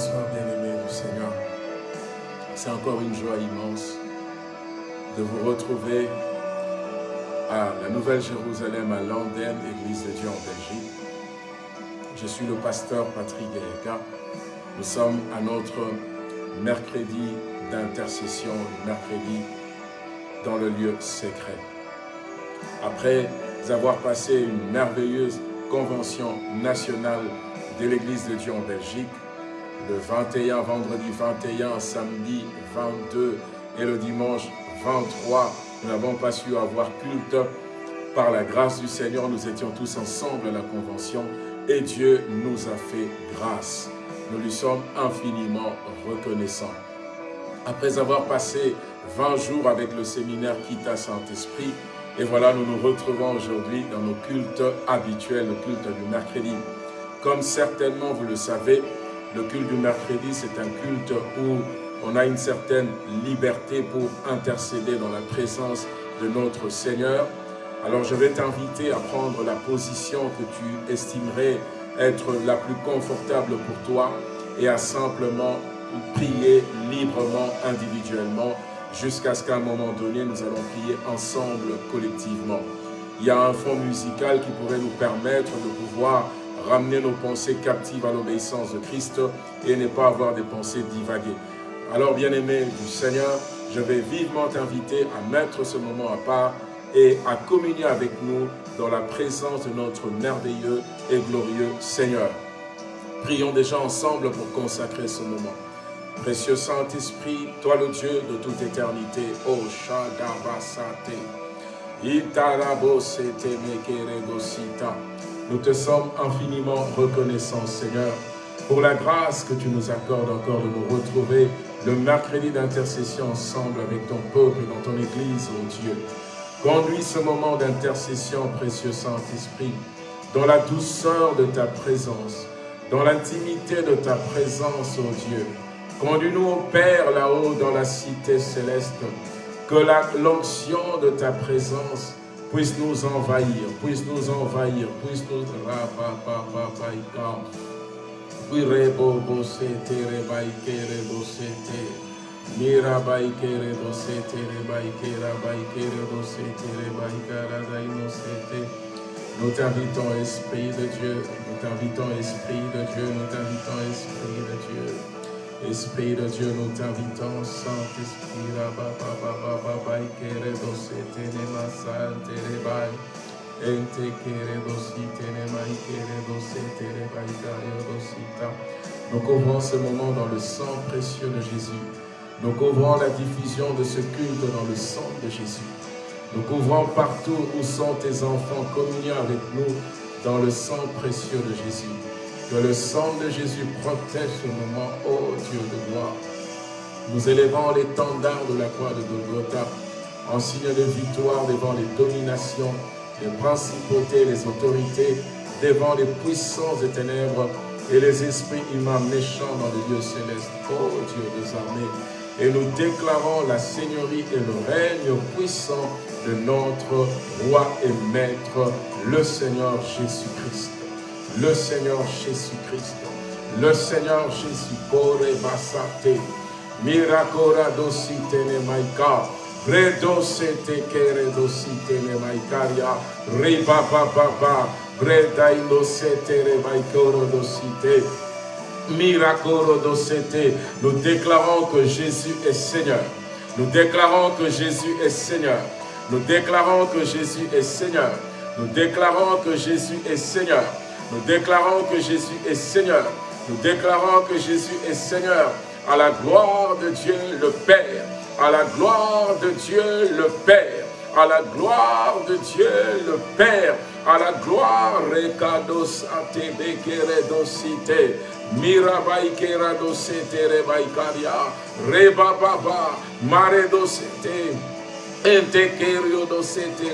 Bonsoir bien-aimés du Seigneur. C'est encore une joie immense de vous retrouver à la Nouvelle Jérusalem à Landen, Église de Dieu en Belgique. Je suis le pasteur Patrick Gaïka. Nous sommes à notre mercredi d'intercession, mercredi dans le lieu secret. Après avoir passé une merveilleuse convention nationale de l'Église de Dieu en Belgique, le 21, vendredi 21, samedi 22 et le dimanche 23, nous n'avons pas su avoir culte. Par la grâce du Seigneur, nous étions tous ensemble à la convention et Dieu nous a fait grâce. Nous lui sommes infiniment reconnaissants. Après avoir passé 20 jours avec le séminaire Kita Saint-Esprit, et voilà, nous nous retrouvons aujourd'hui dans nos cultes habituels, le culte du mercredi. Comme certainement vous le savez, le culte du mercredi, c'est un culte où on a une certaine liberté pour intercéder dans la présence de notre Seigneur. Alors je vais t'inviter à prendre la position que tu estimerais être la plus confortable pour toi et à simplement prier librement, individuellement, jusqu'à ce qu'à un moment donné, nous allons prier ensemble, collectivement. Il y a un fond musical qui pourrait nous permettre de pouvoir ramener nos pensées captives à l'obéissance de Christ et ne pas avoir des pensées divaguées. Alors, bien-aimé du Seigneur, je vais vivement t'inviter à mettre ce moment à part et à communier avec nous dans la présence de notre merveilleux et glorieux Seigneur. Prions déjà ensemble pour consacrer ce moment. Précieux Saint-Esprit, toi le Dieu de toute éternité, O Shadabasate, Itarabosete Mekeregosita, nous te sommes infiniment reconnaissants, Seigneur, pour la grâce que tu nous accordes encore de nous retrouver le mercredi d'intercession ensemble avec ton peuple dans ton Église, ô Dieu. Conduis ce moment d'intercession, précieux Saint-Esprit, dans la douceur de ta présence, dans l'intimité de ta présence, ô Dieu. Conduis-nous, au Père, là-haut dans la cité céleste, que l'onction de ta présence puisse nous envahir, puisse nous envahir, puisse nous rapapapapaika. Oui, rebo bosete, rebaike, rebosete. Mira baike, rebosete, rebaike, rabaike, rebosete, rebaika, radainosete. Nous t'invitons, Esprit de Dieu, nous t'invitons, Esprit de Dieu, nous t'invitons, Esprit de Dieu. Esprit de Dieu, nous t'invitons, Saint-Esprit, nous couvrons ce moment dans le sang précieux de Jésus. Nous couvrons la diffusion de ce culte dans le sang de Jésus. Nous couvrons partout où sont tes enfants communiant avec nous dans le sang précieux de Jésus. Que le sang de Jésus protège ce moment, ô Dieu de gloire. Nous élevons l'étendard de la croix de Golgotha en signe de victoire devant les dominations, les principautés, les autorités, devant les puissances des ténèbres et les esprits humains méchants dans les lieux célestes. Ô Dieu des armées, et nous déclarons la seigneurie et le règne puissant de notre roi et maître, le Seigneur Jésus-Christ le Seigneur Jésus-Christ, le Seigneur Jésus, Kore Basate, Miracora dosite ne maika, Bredo sete kere dosite ne maikaria, Riba baba, Breda inosete re maikoro dosite, Miracoro dosete. Nous déclarons que Jésus est Seigneur. Nous déclarons que Jésus est Seigneur. Nous déclarons que Jésus est Seigneur. Nous déclarons que Jésus est Seigneur. Nous déclarons que Jésus est Seigneur. Nous déclarons que Jésus est Seigneur. À la gloire de Dieu le Père. À la gloire de Dieu le Père. À la gloire de Dieu le Père. À la gloire, Rekados Atebekeredosite. Mirabaikeradosete Rebaikaria. Rebababa. Maredosete. Entekerio dosete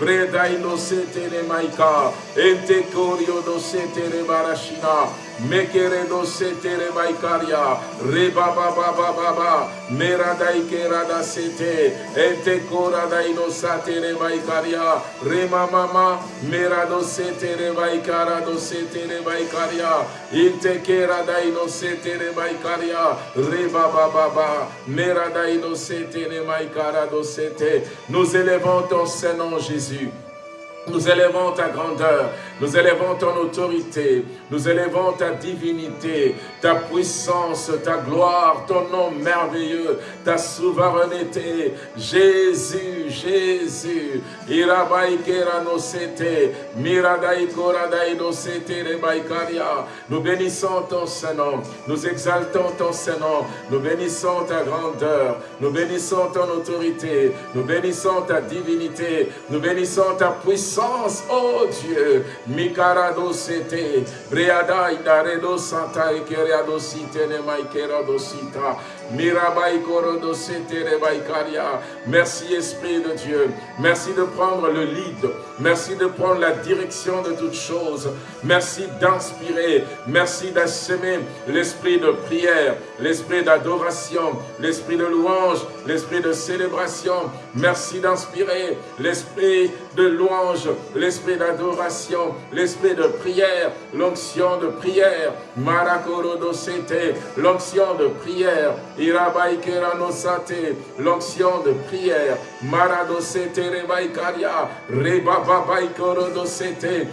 Rebaikaria. Rebababa. Breda inosete ne maika, ente korio dosete ne barashina, Mekeredo setere baikaria. Reba baba baba ba. Meradai kerada sete. Ete korada inosatere baikaria. Rema mama. Merado setere baikara do setere baikaria. Inte kerada inosetere baikaria. Reba baba ba. Merada inosetere baikara do sete. Nous élevons ton Saint-Nom Jésus. Nous élevons ta grandeur, nous élevons ton autorité, nous élevons ta divinité, ta puissance, ta gloire, ton nom merveilleux, ta souveraineté. Jésus, Jésus, nous bénissons ton Saint-Nom, nous exaltons ton Saint-Nom, nous bénissons ta grandeur, nous bénissons ton autorité, nous bénissons ta divinité, nous bénissons ta puissance, oh Dieu. Mikarado sete, breada idaredo santa ikeriado site ne maikerado sita. Merci Esprit de Dieu. Merci de prendre le lead. Merci de prendre la direction de toutes choses. Merci d'inspirer. Merci d'assemer l'esprit de prière, l'esprit d'adoration, l'esprit de louange, l'esprit de célébration. Merci d'inspirer l'esprit de louange, l'esprit d'adoration, l'esprit de prière, l'onction de prière. Marakoro sete, l'onction de prière. L'onction de prière, Maradosete Rebaikaria, Rebababaikorodosete,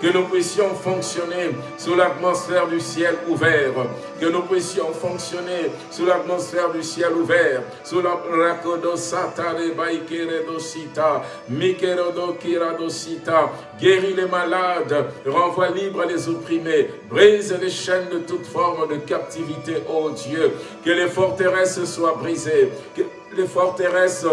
que nous puissions fonctionner sous l'atmosphère du ciel ouvert, que nous puissions fonctionner sous l'atmosphère du ciel ouvert, sous la guéris les malades, renvoie libre les opprimés, brise les chaînes de toute forme de captivité, ô Dieu, que les forteresses soient brisées, que les forteresses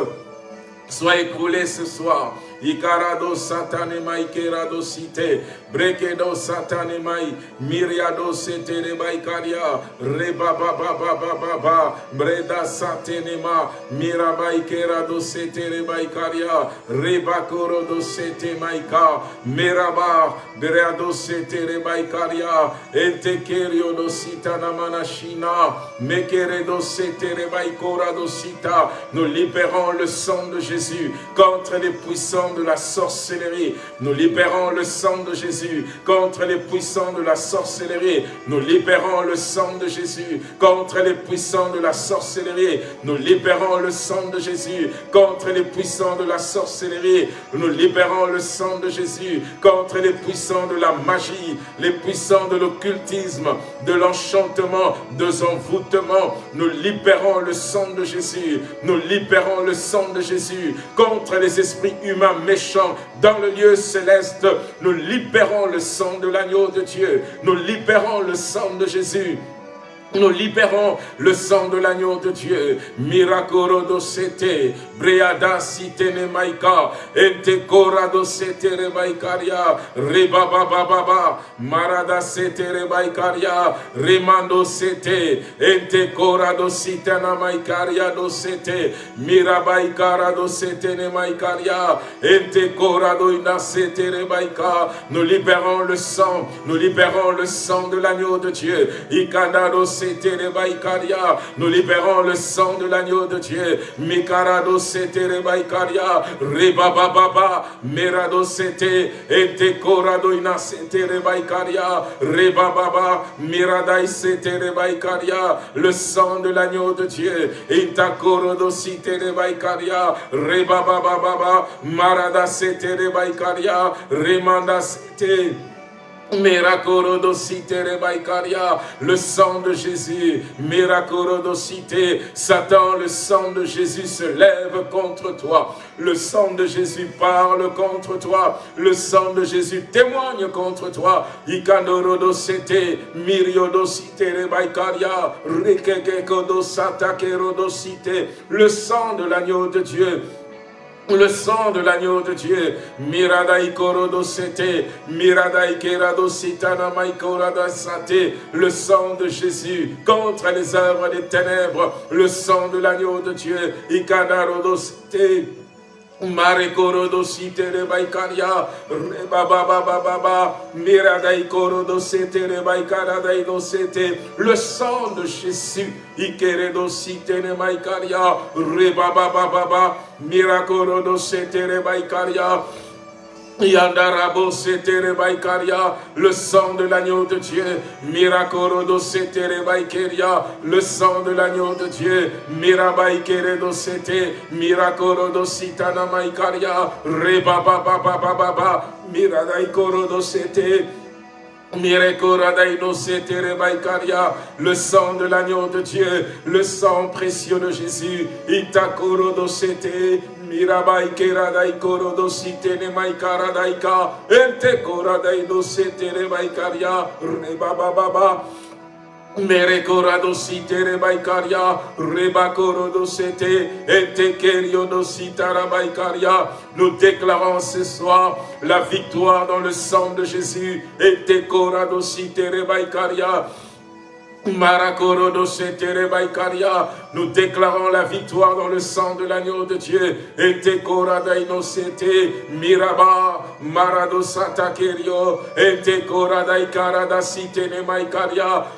soient écroulées ce soir, Ikarado satane mai kerado site. Brekedo satane mai. Miriado sete rebai karia. Reba ba ba ba ba ba ba. Breda satene ma. Mirabai kerado sete rebai karia. Reba korodo sete maika. Miraba. Breado sete rebai karia. Ente kerio do sitana manashina. Mekeredo sete rebai korado sita. Nous libérons le sang de Jésus contre les puissants de la sorcellerie. Nous libérons le sang de Jésus contre les puissants de la sorcellerie. Nous libérons le sang de Jésus contre les puissants de la sorcellerie. Nous libérons le sang de Jésus contre les puissants de la sorcellerie. Nous libérons le sang de Jésus contre les puissants de la magie, les puissants de l'occultisme, de l'enchantement, de l'envoûtement. Nous libérons le sang de Jésus. Nous libérons le sang de Jésus contre les esprits humains méchants dans le lieu céleste. Nous libérons le sang de l'agneau de Dieu. Nous libérons le sang de Jésus. Nous libérons le sang de l'agneau de Dieu. Miracoro dosete, breada sitene maika, ente corado sete rebaikaria, rebaba baba, marada sete rebaikaria, remando sete, ente corado sitena maikaria dosete, mirabaikara dosete ne maikaria, ente corado inasete rebaika. Nous libérons le sang, nous libérons le sang de l'agneau de Dieu. Ikandado nous libérons le sang de l'agneau de Dieu. Mikarado sete baikaria. Rebaba baba. Merado sete. Ete korado ina sete rebaikaria. Rebaba Miradai sete rebaikaria. Le sang de l'agneau de Dieu. Intakorodo sete rebaikaria. Rebaba baba. Marada sete rebaikaria. Remanda sete le sang de Jésus, Miracorodocité, Satan, le sang de Jésus se lève contre toi. Le sang de Jésus parle contre toi. Le sang de Jésus témoigne contre toi. Ikadorodocité, Miriodocité, Rebaikaria, Rekekekodosatakerodocité, le sang de l'agneau de Dieu le sang de l'agneau de Dieu, Miradai Korodo Sete, Miradai Kerado Sitana Maikorada Sate, le sang de Jésus contre les œuvres des ténèbres, le sang de l'agneau de Dieu, Ikadarodo Sete, Marekoro sitere baikaria, reba baba baba miradai koro setere baikara dai sete, le sang de Jésus, ikere do sitere baikaria, reba baba baba, mirakoro do setere baikaria, Yandarabo le sang de l'agneau de Dieu, Mirakorodo setere baikeria, le sang de l'agneau de Dieu, Mirabaikere do sete, Mirakorodo sitana maikaria, Reba baba baba baba, Miradaikorodo sete, le sang de l'agneau de Dieu, le sang précieux de Jésus, Itakoro dosete, Mirabai keradai koro dosite ne maikara daika, ente koradai dosete ne maikaria, reba baba Merekorado sitere baikaria, rebakorodo sete, etekeriodo sitara baikaria. Nous déclarons ce soir la victoire dans le sang de Jésus, etekorado sitere baikaria. Nous déclarons la victoire dans le sang de l'agneau de Dieu. Et te miraba marado satakerio et te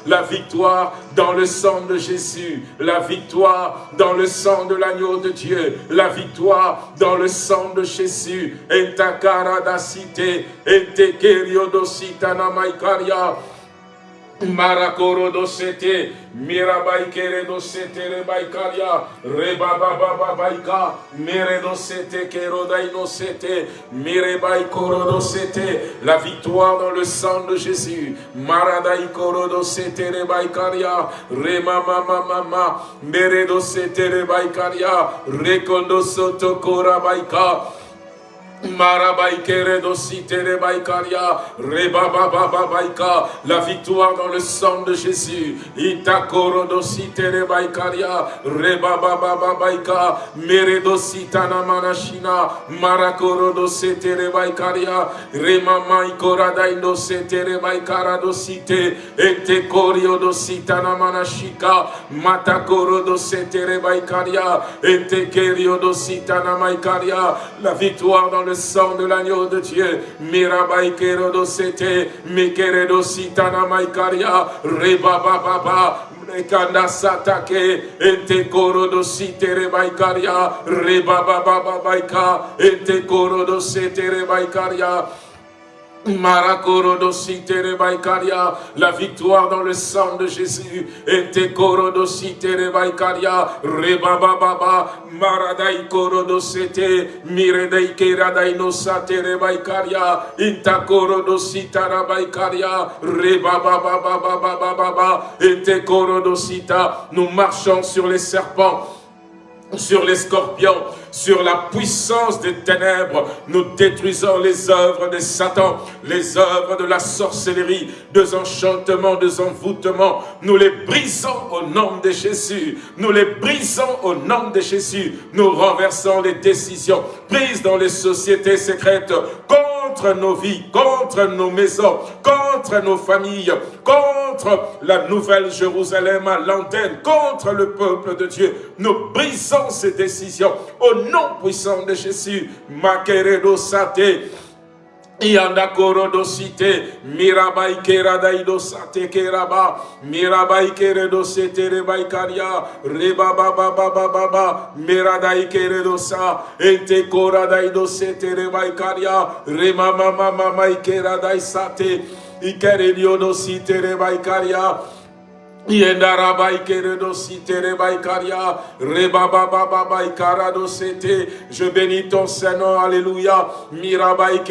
La victoire dans le sang de Jésus. La victoire dans le sang de l'agneau de Dieu. La victoire dans le sang de Jésus. Et ta karada cité et te kerio dositana maikaria. Marakoro dosete, mirabai kere dosete rebaikaria, rebaba baba baika, mere dosete kero sete, mirebai koro dosete, la victoire dans le sang de Jésus, maradai koro dosete rebaikaria, remama mama mere dosete rebaikaria, rekondo soto kora baika, la victoire dans le sang de Jésus. Itakoro dositere baikaria, reba baba baika, meredositana manashina, marakoro dosetere baikaria, rema maikora daindo setere baikara dosite, ete korio dositana manashika, matakoro dosetere baikaria, ete kerio dositana maikaria, la victoire dans le sang de l'agneau de Dieu. Mirabai kerodo sete, mikeredo sitana maikaria, reba baba Rekanda satake, ente korodo sitere baikaria, reba baba baika, ente korodo setere baikaria, la victoire dans le sang de Jésus. Ete korodositere baikaria, rebaba baba, maradai korodosete, miredei keradai no satere baikaria, inta korodositara baikaria, rebaba baba baba baba, ete korodosita. Nous marchons sur les serpents sur les scorpions, sur la puissance des ténèbres. Nous détruisons les œuvres de Satan, les œuvres de la sorcellerie, des enchantements, des envoûtements. Nous les brisons au nom de Jésus. Nous les brisons au nom de Jésus. Nous renversons les décisions prises dans les sociétés secrètes contre nos vies, contre nos maisons, contre nos familles, contre la nouvelle Jérusalem à l'antenne, contre le peuple de Dieu. Nous brisons ces décisions au nom puissant de Jésus. Makeredo Sate. Yanda korodo site, mirabai keradaido sate keraba, mirabai keredo sete rebai karia, reba baba baba baba, miradai keredo sa, ente koradaido sete rebai karia, rema mama mama ikeradai sate, ikeredio site rebai karia, je bénis ton Saint-Nom, Alléluia. Mirabai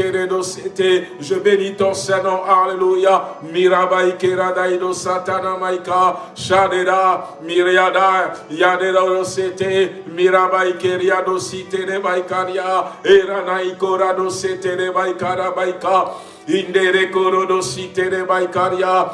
Je bénis ton Saint-Nom, Alléluia. Mirabai Keradaido Satana Maika. Shadera, Miriada, Yadera Dosete, Mirabai Keriado Site Rebaikaria. Eranai Korado Sete Rebaikara Baika. Indere Korodo Site Rebaikaria.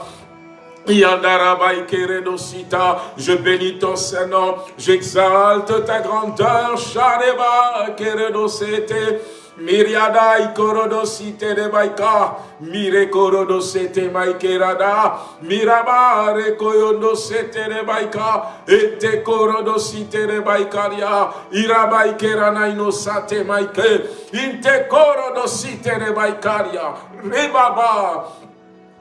Je bénis ton Saint-Nom, j'exalte ta grandeur, Shareba, Keredosete, Miriada ikorodosite de baika. Mire korodosete maikerada. Miraba rekoyondosete de baika. Ete korodosite de baikaria. Irabaikera inosate maike. Inte korodosite de baikaria. Rebaba.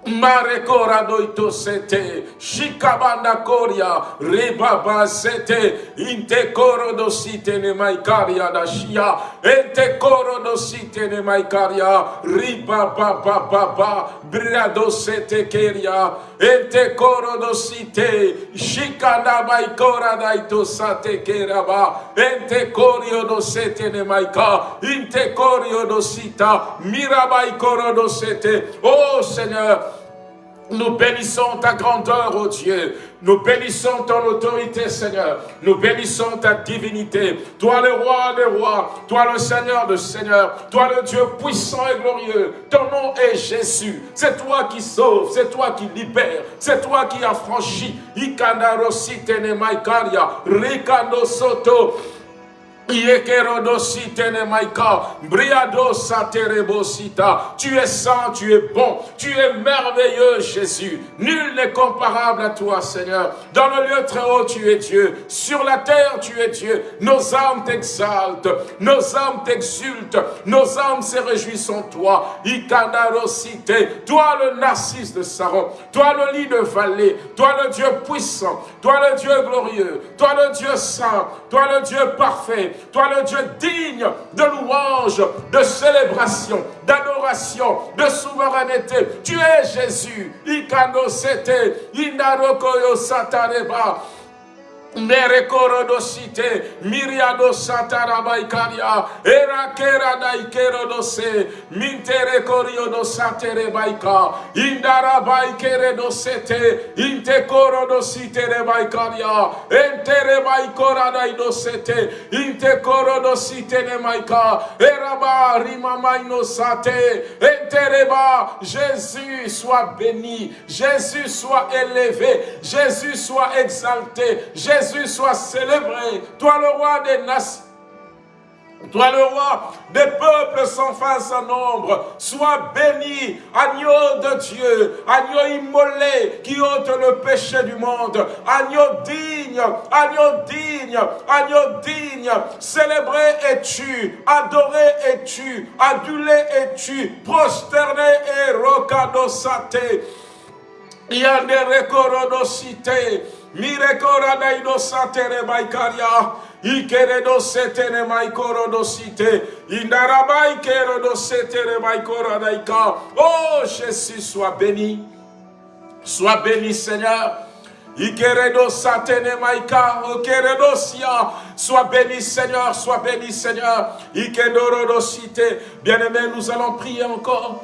Marekora doito sete, shikabanda koria, rebaba sete, inte koro do site ne maikaria da shia, ente koro do site ne maikaria, riba ba ba sete keria, ente koro do site, shikanda maikora da ito sate keraba, ente korio do sete ne maika, inte korio do sita, mirabai koro do sete, oh Seigneur, nous bénissons ta grandeur, ô oh Dieu. Nous bénissons ton autorité, Seigneur. Nous bénissons ta divinité. Toi le roi des rois. Toi le Seigneur de seigneurs. Toi le Dieu puissant et glorieux. Ton nom est Jésus. C'est toi qui sauves. C'est toi qui libères. C'est toi qui affranchis. Ikandaro sitene maikaria. Soto. Tu es saint, tu es bon, tu es merveilleux, Jésus. Nul n'est comparable à toi, Seigneur. Dans le lieu très haut, tu es Dieu. Sur la terre, tu es Dieu. Nos âmes t'exaltent, nos âmes t'exultent, nos âmes se réjouissent en toi. Toi, le narcisse de Saron, toi, le lit de vallée, toi, le Dieu puissant, toi, le Dieu glorieux, toi, le Dieu saint, toi, le Dieu parfait, toi le Dieu digne de louange, de célébration, d'adoration, de souveraineté. Tu es Jésus. Ikano sete. Merekorodosite, Miriado Satarabaikaria, Erakera Daikerodose, Mintere Koriodo Satere Baika, Indara Baikere dosete, Inte Korodosite Rebaikaria, Entere Baikora Daidosete, Inte Korodosite Nemaika, Eraba Rimamaino Sate, Entereba, Jésus soit béni, Jésus soit élevé, Jésus soit exalté, Jésus soit célébré. Toi le roi des nations. Toi le roi des peuples sans fin sans nombre, sois béni, agneau de Dieu, agneau immolé qui ôte le péché du monde, agneau digne, agneau digne, agneau digne, célébré es-tu, adoré es-tu, adulé es-tu, prosterné et rocadosate, cité. Mirekora daido satere baikaria. Ikere do setene maikoro do site. Indarabai kero do setere maikora daika. Oh Jésus, sois béni. Sois béni Seigneur. Ikeredo satene maika, okeredo sia. Sois béni Seigneur, sois béni Seigneur. Ikedoro cité. Bien-aimés, nous allons prier encore.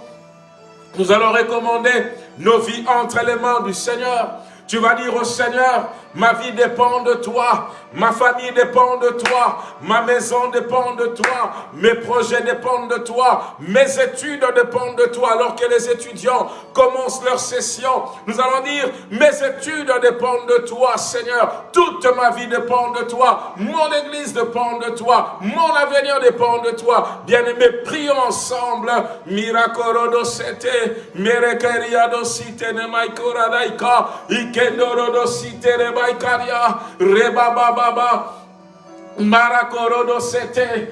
Nous allons recommander nos vies entre les mains du Seigneur. Tu vas dire au Seigneur, ma vie dépend de toi, ma famille dépend de toi, ma maison dépend de toi, mes projets dépendent de toi, mes études dépendent de toi. Alors que les étudiants commencent leur session, nous allons dire, mes études dépendent de toi, Seigneur. Toute ma vie dépend de toi, mon église dépend de toi, mon avenir dépend de toi. Bien-aimés, prions ensemble. Site ne daika, ikendorodo site baikaria, rebababa, Marakorodo sete,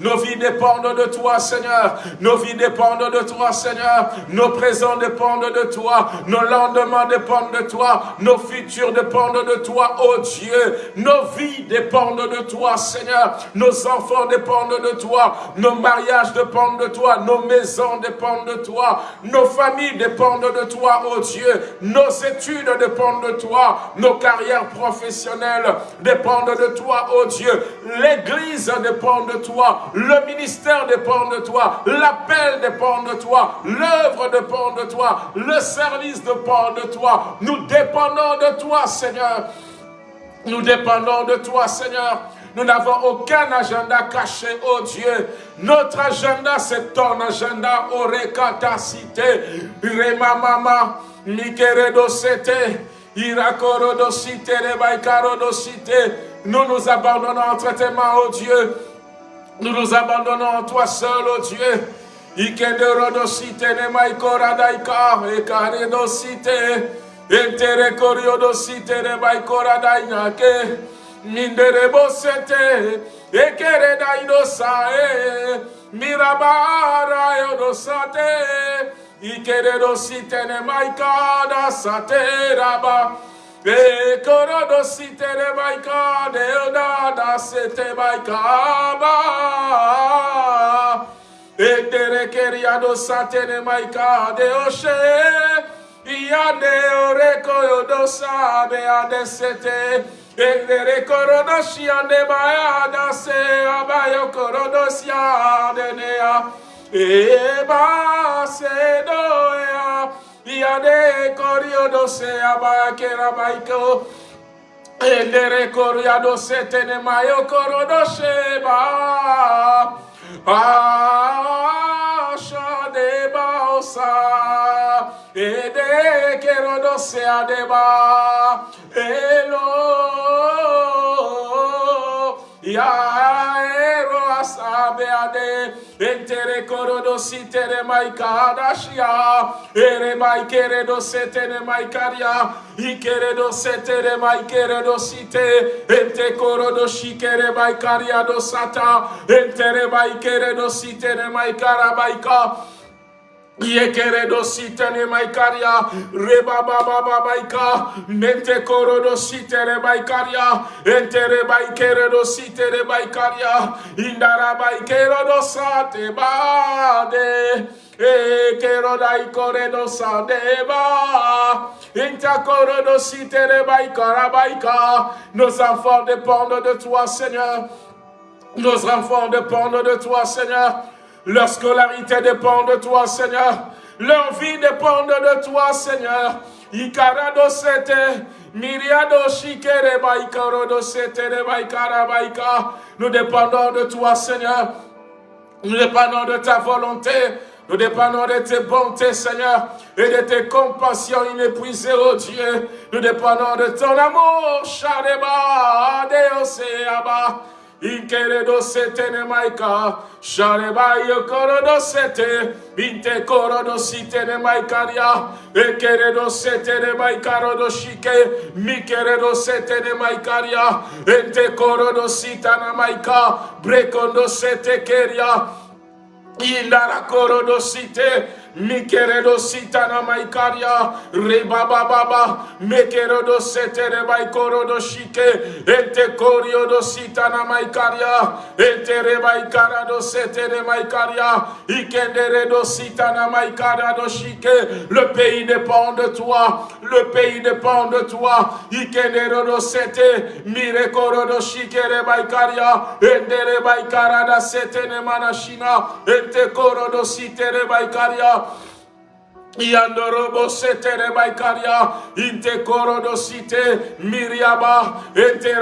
Nos vies dépendent de toi, Seigneur. Nos vies dépendent de toi, Seigneur. Nos présents dépendent de toi. Nos lendemains dépendent de toi. Nos futurs dépendent de toi, oh Dieu. Nos vies dépendent de toi, Seigneur. Nos enfants dépendent de toi. Nos mariages dépendent de toi. Nos maisons dépendent de toi. Nos familles dépendent de toi, oh Dieu. Nos études dépendent de toi. Nos carrières professionnelles dépendent de toi, oh Dieu. L'église dépend de toi. Le ministère dépend de toi. L'appel dépend de toi. L'œuvre dépend de toi. Le service dépend de toi. Nous dépendons de toi, Seigneur. Nous dépendons de toi, Seigneur. Nous n'avons aucun agenda caché, oh Dieu. Notre agenda, c'est ton agenda. Orekata cité. Rema mama. Mikeredo sete. Nous nous abandonnons entre tes mains, oh Dieu. Nous nous abandonnons à toi seul, ô Dieu. Ikende rodosite ne maikora daika, ekare dosite, entere dosite ne maikora dainake, mindere bosete, ekere daidosae, mirabara yodosate, ikere dosite ne maikada sate raba, E korodo sitere baika deoda da sete baika ba. E tere keriado satene maika de oshe. Iade oreko yodo sabe ade sete. E tere korodo shiande baya da se abayo korodo siade nea. E ba se doea. Iade koriodo se abakera baiko. Endere koriado se tene mayo korodo sheba. Asha deba osa. Ede kerodo se adeba. Elo. Ya asabe ade entere korodo sitere maikada shia. Ere maikere do setere maikaria ikere do setere maikere do site ente korodo shikere maikaria do sata. Entere maikere do sitere maikara maika Yekeredo sitene maikaria, reba baba babaika, mente korodo sitere baikaria, entere baikeredo sitere baikaria, indara baikerodo sate bade. E kerodai koredo sadeba, inta korodo sitere baikara baika. Nos enfants dépendent de toi, Seigneur. Nos enfants dépendent de toi, Seigneur. Leur scolarité dépend de toi, Seigneur. Leur vie dépend de toi, Seigneur. Ikarado sete, miriado shikere sete baikara Nous dépendons de toi, Seigneur. Nous dépendons de ta volonté. Nous dépendons de tes bontés, Seigneur, et de tes compassions inépuisées, oh Dieu. Nous dépendons de ton amour, Shadeba, Deoseaba. Inkeredo sete ne maika, shareba yo korodo sete, binte korodo site ne maikaria, ekeredo sete ne maikarodo shike, mikeredo sete ne maikaria, ente korodo sita na maika, brekondo sete keria, indara korodo site, Mikeredo sitana maikaria, rebaba baba, mekerodo setere baikorodo shike, ente koriodo sitana maikaria, ente rebaikarado setere maikaria, ikenderedo sitana do shike, le pays dépend de toi, le pays dépend de toi, ikenderodo sete, mirekorodo shike rebaikaria, ende rebaikarada setene manashina, ente korodo sitere baikaria, Yandorobo setere baikaria, inte miriaba, ente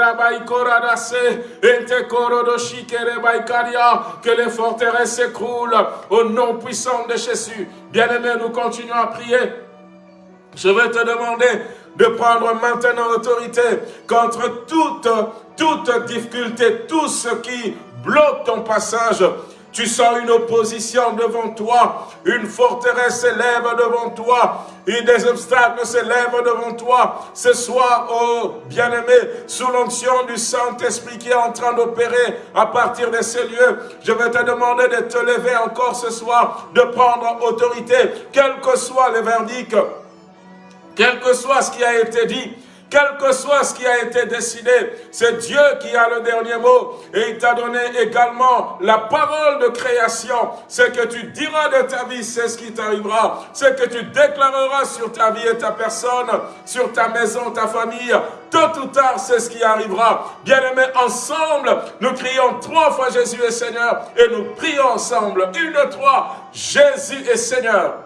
baikaria, que les forteresses s'écroulent au nom puissant de Jésus. Bien-aimés, nous continuons à prier. Je vais te demander de prendre maintenant l'autorité contre toute, toute difficulté, tout ce qui bloque ton passage tu sens une opposition devant toi, une forteresse s'élève devant toi, et des obstacles s'élèvent devant toi. Ce soir, oh bien-aimé, sous l'onction du Saint-Esprit qui est en train d'opérer à partir de ces lieux, je vais te demander de te lever encore ce soir, de prendre autorité, quel que soit le verdict, quel que soit ce qui a été dit, quel que soit ce qui a été décidé, c'est Dieu qui a le dernier mot. Et il t'a donné également la parole de création. Ce que tu diras de ta vie, c'est ce qui t'arrivera. Ce que tu déclareras sur ta vie et ta personne, sur ta maison, ta famille, tôt ou tard, c'est ce qui arrivera. Bien-aimés, ensemble, nous crions trois fois Jésus est Seigneur. Et nous prions ensemble, une, trois, Jésus est Seigneur.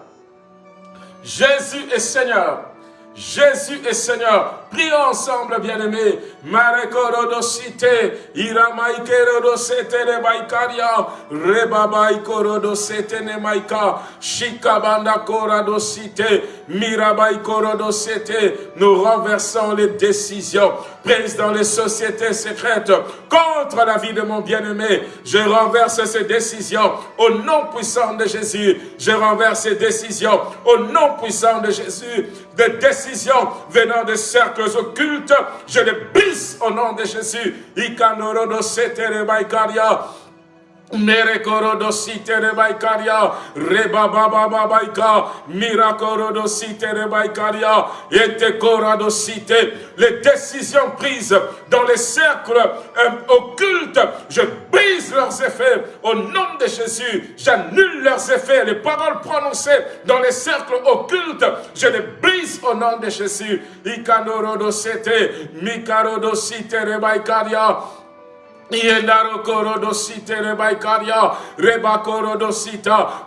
Jésus est Seigneur. Jésus est Seigneur. Prions ensemble, bien-aimés. Ne maikaria, Rebabaikorodosete ne maika, Shikabanda. Nous renversons les décisions prises dans les sociétés secrètes contre la vie de mon bien-aimé. Je renverse ces décisions au nom puissant de Jésus. Je renverse ces décisions au nom puissant de Jésus. Des décisions venant des cercles occultes, je les brise au nom de Jésus. Merekorodosite rebaikaria, rebabababaika, mirakorodosite rebaikaria, etekorodosite. Les décisions prises dans les cercles euh, occultes, je brise leurs effets au nom de Jésus. J'annule leurs effets. Les paroles prononcées dans les cercles occultes, je les brise au nom de Jésus. Ikaноrodosete, mikarodosite rebaikaria,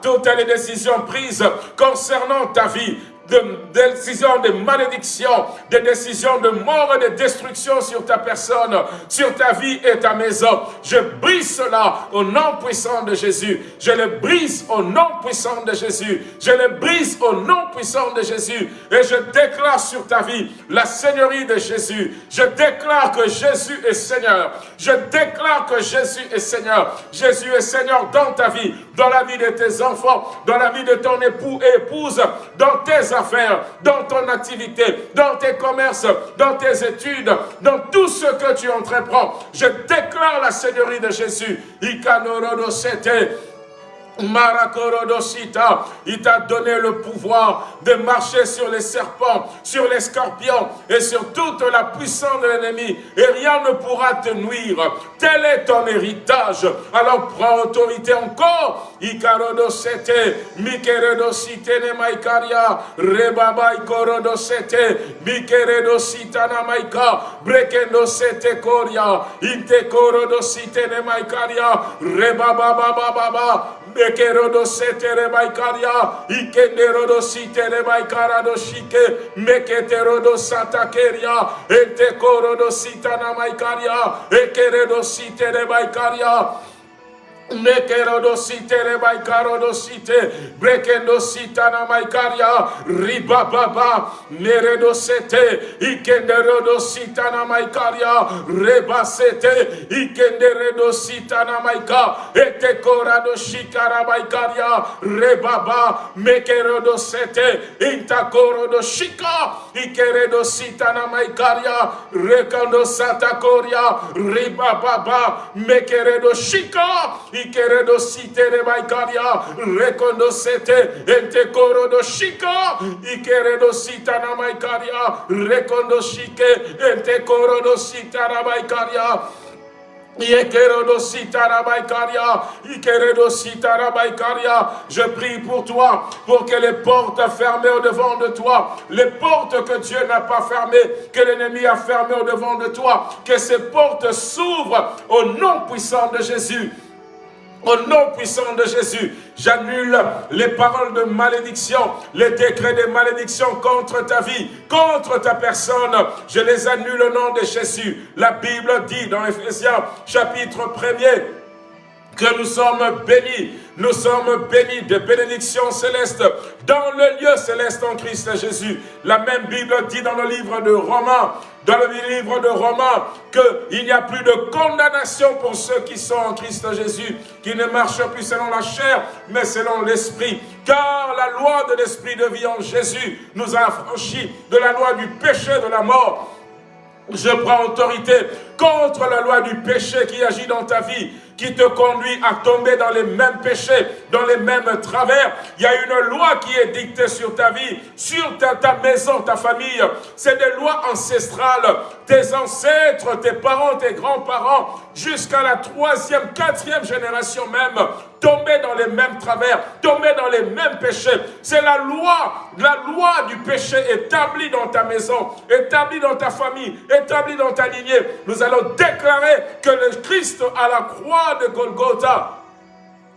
toutes les décisions prises concernant ta vie, de décisions de malédiction, des décisions de mort et de destruction sur ta personne, sur ta vie et ta maison. Je brise cela au nom puissant de Jésus. Je le brise au nom puissant de Jésus. Je le brise au nom puissant de Jésus. Et je déclare sur ta vie la Seigneurie de Jésus. Je déclare que Jésus est Seigneur. Je déclare que Jésus est Seigneur. Jésus est Seigneur dans ta vie, dans la vie de tes enfants, dans la vie de ton époux et épouse, dans tes dans ton activité, dans tes commerces, dans tes études, dans tout ce que tu entreprends. Je déclare la Seigneurie de Jésus. Marakorodosita, il t'a donné le pouvoir de marcher sur les serpents, sur les scorpions et sur toute la puissance de l'ennemi et rien ne pourra te nuire. Tel est ton héritage. Alors prends autorité encore. Ikarodosete, Mikeredosite ne maikaria, Rebaba ikorodosete, Mikeredosita na maika, Brekendosete koria, Inte korodosite ne maikaria, Rebaba baba baba, Mekerodo setere baikaria, ikenderodo sitere baikarado shike, meketerodo satakeria, etekorodo sitana maikaria, ekeredo sitere baikaria, Mekerodosite rebaikarodosite brekendosita na maikaria ribababa meredosete ikenderodosita na maikaria rebasete ikenderedosita na maika etekoradoshikara maikaria rebaba mekerodosete intakorodoshika ikeredosita na maikaria rekandosata koria ribababa mekeredoshika ikeredo sitere baikaria, rekondo sete, ente korodo shika, ikeredo sitana maikaria, rekondo shike, ente korodo sitara baikaria, je prie pour toi, pour que les portes fermées au devant de toi, les portes que Dieu n'a pas fermées, que l'ennemi a fermées au devant de toi, que ces portes s'ouvrent au nom puissant de Jésus. Au nom puissant de Jésus, j'annule les paroles de malédiction, les décrets de malédiction contre ta vie, contre ta personne. Je les annule au nom de Jésus. La Bible dit dans Ephésiens chapitre 1er que nous sommes bénis. Nous sommes bénis de bénédictions célestes dans le lieu céleste en Christ Jésus. La même Bible dit dans le livre de Romains, dans le livre de Romains, qu'il n'y a plus de condamnation pour ceux qui sont en Christ Jésus, qui ne marchent plus selon la chair, mais selon l'Esprit. Car la loi de l'Esprit de vie en Jésus nous a affranchis de la loi du péché de la mort. Je prends autorité contre la loi du péché qui agit dans ta vie qui te conduit à tomber dans les mêmes péchés, dans les mêmes travers. Il y a une loi qui est dictée sur ta vie, sur ta, maison, ta famille. C'est des lois ancestrales. Tes ancêtres, tes parents, tes grands-parents, jusqu'à la troisième, quatrième génération même, tomber dans les mêmes travers, tomber dans les mêmes péchés. C'est la loi, la loi du péché établie dans ta maison, établie dans ta famille, établie dans ta lignée. Nous allons déclarer que le Christ à la croix de Golgotha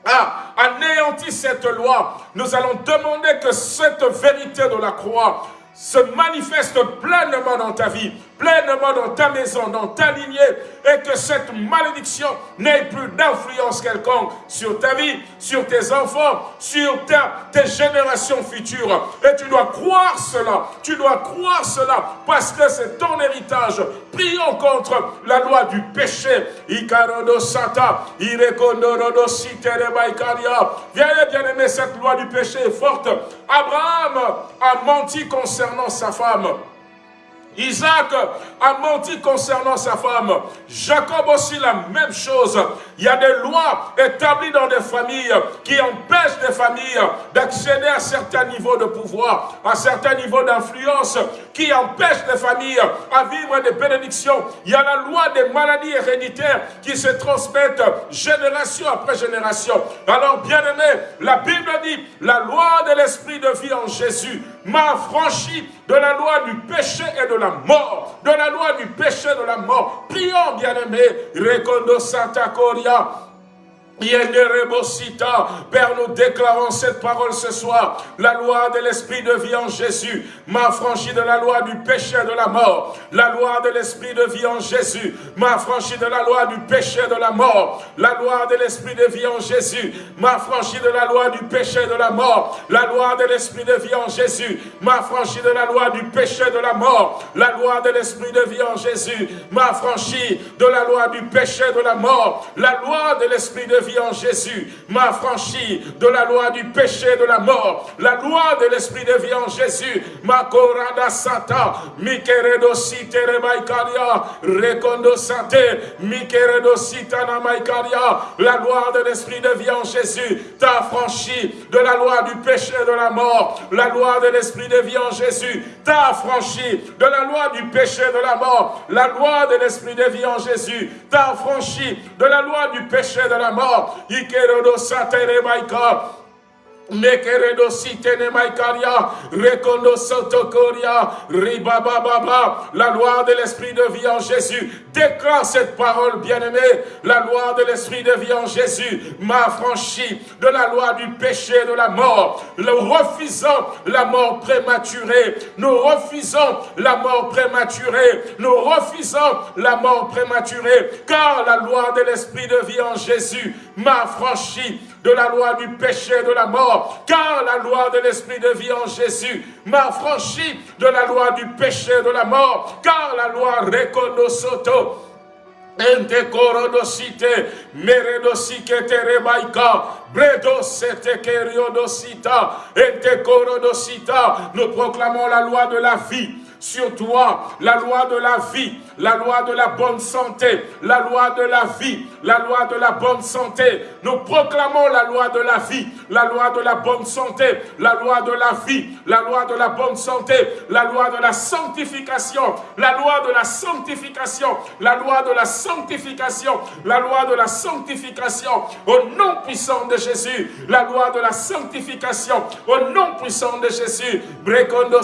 a anéanti cette loi. Nous allons demander que cette vérité de la croix se manifeste pleinement dans ta vie, pleinement dans ta maison, dans ta lignée, et que cette malédiction n'ait plus d'influence quelconque sur ta vie, sur tes enfants, sur tes générations futures. Et tu dois croire cela, tu dois croire cela, parce que c'est ton héritage. Prions contre la loi du péché. Viens, bien aimé, cette loi du péché est forte. Abraham a menti concernant sa femme. Isaac a menti concernant sa femme. Jacob aussi la même chose. Il y a des lois établies dans des familles qui empêchent des familles d'accéder à certains niveaux de pouvoir, à certains niveaux d'influence, qui empêchent des familles à vivre des bénédictions. Il y a la loi des maladies héréditaires qui se transmettent génération après génération. Alors, bien aimé, la Bible dit, la loi de l'esprit de vie en Jésus m'a franchi de la loi du péché et de la mort, de la loi du péché et de la mort. Prions, bien-aimés, Recondo Santa Coria, Père, nous déclarons cette parole ce soir. La loi de l'esprit de vie en Jésus m'a franchi de la loi du péché de la mort. La loi de l'esprit de vie en Jésus m'a franchi de la loi du péché de la mort. La loi de l'esprit de vie en Jésus m'a franchi de la loi du péché de la mort. La loi de l'esprit de vie en Jésus m'a franchi de la loi du péché de la mort. La loi de l'esprit de vie en Jésus m'a franchi de la loi du péché de la mort. La loi de l'esprit de vie en Jésus m'a franchi de la loi du péché de la mort. La loi de l'esprit de vie en Jésus m'a corada sata, mikeredo sitere maikaria, recondo sate, mikeredo sitana maikaria. La loi de l'esprit de vie en Jésus t'a franchi de la loi du péché de la mort. La loi de l'esprit de vie en Jésus t'a franchi de la loi du péché de la mort. La loi de l'esprit de vie en Jésus t'a franchi de la loi du péché de la mort. Ikerodo satere maika. Ribabababa, la loi de l'esprit de vie en Jésus. Déclare cette parole, bien-aimée. La loi de l'esprit de vie en Jésus m'a franchi de la loi du péché et de la mort. Nous refusons la mort prématurée. Nous refusons la mort prématurée. Nous refusons la mort prématurée. Car la loi de l'esprit de vie en Jésus m'a franchi de la loi du péché et de la mort, car la loi de l'esprit de vie en Jésus m'a franchi de la loi du péché et de la mort, car la loi soto Ente korodosite, meredosike rebaika, bredo sete keriodosita, korodosita. Nous proclamons la loi de la vie sur toi, la loi de la vie, la loi de la bonne santé, la loi de la vie, la loi de la bonne santé. Nous proclamons la loi de la vie, la loi de la bonne santé, la loi de la vie, la loi de la bonne santé, la loi de la sanctification, la loi de la sanctification, la loi de la sanctification, la loi de la sanctification, au nom puissant de Jésus, la loi de la sanctification, au nom puissant de Jésus, Brekondo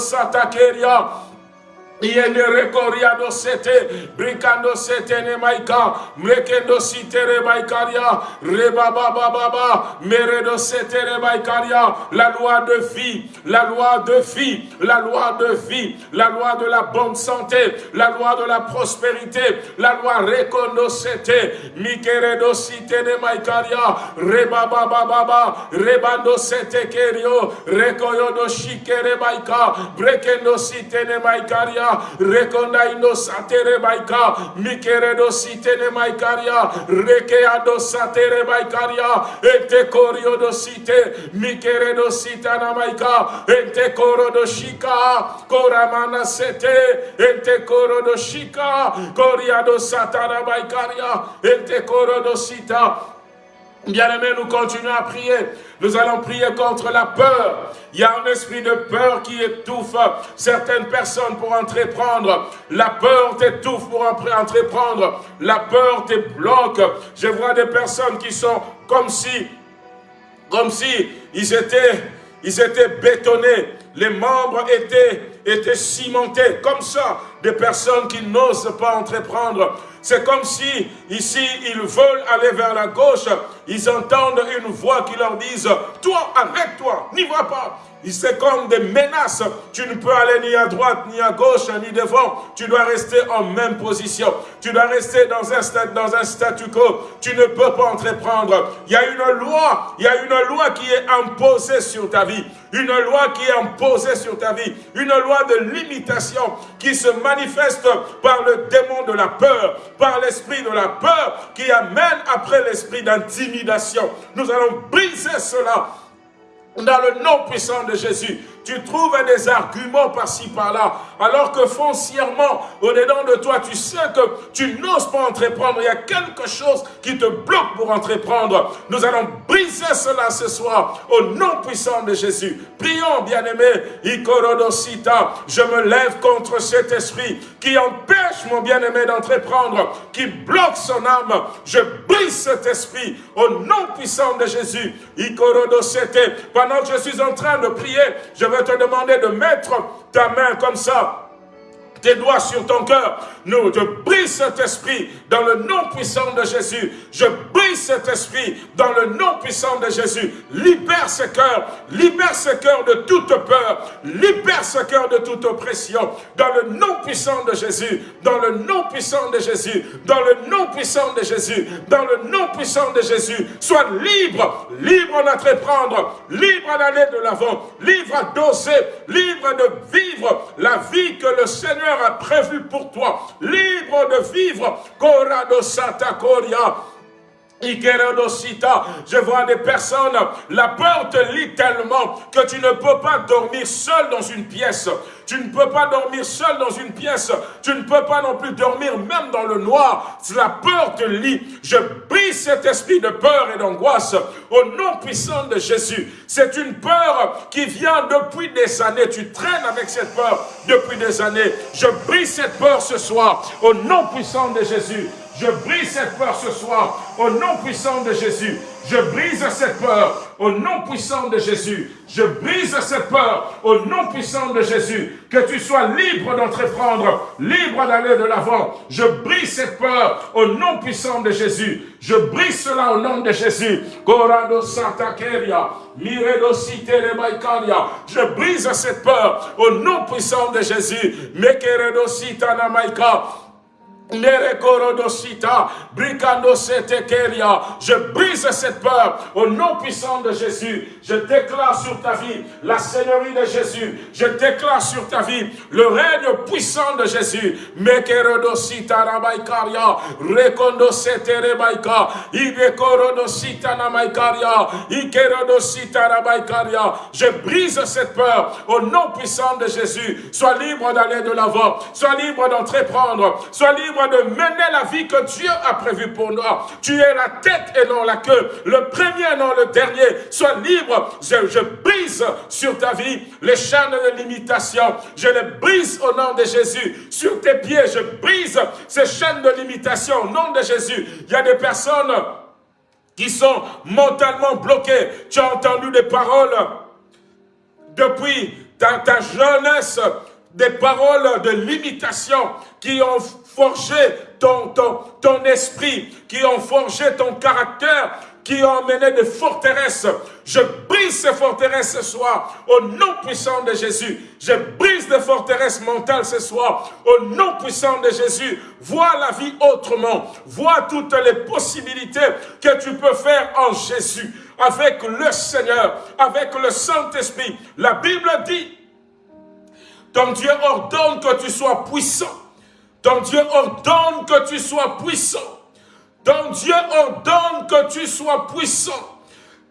Yende rekoriado sete, bricando sete ne maika, mrekendo sitere maikaria, rebaba baba, meredo setere maikaria, la loi de vie, la loi de vie, la loi de vie, la loi de la bonne santé, la loi de la prospérité, la loi recondo sete, mikeredo sitene maikaria, rebaba baba, rebando sete kerio, rekoyo do shikere maika, brekendo sitene maikaria, rekonda indo satere baika, mikeredo sitene maikaria, rekeado satere baikaria, ete korio do site, mikeredo sitana maika, ente koro do shika, koramana sete, ente koro do shika, satana ente koro do sita, Bien-aimés, nous continuons à prier. Nous allons prier contre la peur. Il y a un esprit de peur qui étouffe certaines personnes pour entreprendre. La peur t'étouffe pour entreprendre. La peur te bloque. Je vois des personnes qui sont comme si, comme si ils étaient, ils étaient bétonnés. Les membres étaient, étaient cimentés comme ça. des personnes qui n'osent pas entreprendre. C'est comme si, ici, ils veulent aller vers la gauche, ils entendent une voix qui leur dise, toi, arrête-toi, n'y va pas. C'est comme des menaces. Tu ne peux aller ni à droite, ni à gauche, ni devant. Tu dois rester en même position. Tu dois rester dans un, stade, dans un statu quo. Tu ne peux pas entreprendre. Il y a une loi, il y a une loi qui est imposée sur ta vie. Une loi qui est imposée sur ta vie. Une loi de limitation qui se manifeste par le démon de la peur, par l'esprit de la peur qui amène après l'esprit d'intimidation. Nous allons briser cela dans le nom puissant de Jésus tu trouves des arguments par-ci, par-là, alors que foncièrement, au-dedans de toi, tu sais que tu n'oses pas entreprendre. Il y a quelque chose qui te bloque pour entreprendre. Nous allons briser cela ce soir, au nom puissant de Jésus. Prions, bien-aimé, Ikorodosita, je me lève contre cet esprit qui empêche mon bien-aimé d'entreprendre, qui bloque son âme. Je brise cet esprit au nom puissant de Jésus. Ikorodosete, pendant que je suis en train de prier, je vais te demander de mettre ta main comme ça tes doigts sur ton cœur. Nous, je brise cet esprit dans le nom puissant de Jésus. Je brise cet esprit dans le nom puissant de Jésus. Libère ce cœur, libère ce cœur de toute peur, libère ce cœur de toute oppression. Dans le nom puissant de Jésus, dans le nom puissant de Jésus, dans le nom puissant de Jésus, dans le nom puissant de Jésus. Sois libre, libre d'entreprendre, libre d'aller de l'avant, libre d'oser, libre de vivre la vie que le Seigneur a prévu pour toi, libre de vivre. Corado Santa Coria. Je vois des personnes, la peur te lit tellement que tu ne peux pas dormir seul dans une pièce. Tu ne peux pas dormir seul dans une pièce. Tu ne peux pas non plus dormir même dans le noir. La peur te lit. Je brise cet esprit de peur et d'angoisse au nom puissant de Jésus. C'est une peur qui vient depuis des années. Tu traînes avec cette peur depuis des années. Je brise cette peur ce soir au nom puissant de Jésus. Je brise cette peur ce soir au nom puissant de Jésus. Je brise cette peur au nom puissant de Jésus. Je brise cette peur au nom puissant de Jésus. Que tu sois libre d'entreprendre, libre d'aller de l'avant. Je brise cette peur au nom puissant de Jésus. Je brise cela au nom de Jésus. Corado Santa Keria, Je brise cette peur au nom puissant de Jésus. Mekeredo Sitana. Je brise cette peur au nom puissant de Jésus. Je déclare sur ta vie la Seigneurie de Jésus. Je déclare sur ta vie le règne puissant de Jésus. Je brise cette peur au nom puissant de Jésus. Sois libre d'aller de l'avant. Sois libre d'entreprendre. Sois libre de mener la vie que Dieu a prévue pour nous. Tu es la tête et non la queue, le premier et non le dernier. Sois libre. Je, je brise sur ta vie les chaînes de limitation. Je les brise au nom de Jésus. Sur tes pieds, je brise ces chaînes de limitation au nom de Jésus. Il y a des personnes qui sont mentalement bloquées. Tu as entendu des paroles depuis ta, ta jeunesse, des paroles de limitation qui ont forgé ton, ton, ton esprit, qui ont forgé ton caractère, qui ont mené des forteresses. Je brise ces forteresses ce soir au nom puissant de Jésus. Je brise des forteresses mentales ce soir au nom puissant de Jésus. Vois la vie autrement. Vois toutes les possibilités que tu peux faire en Jésus avec le Seigneur, avec le Saint-Esprit. La Bible dit, ton Dieu ordonne que tu sois puissant ton Dieu ordonne que tu sois puissant. Ton Dieu ordonne que tu sois puissant.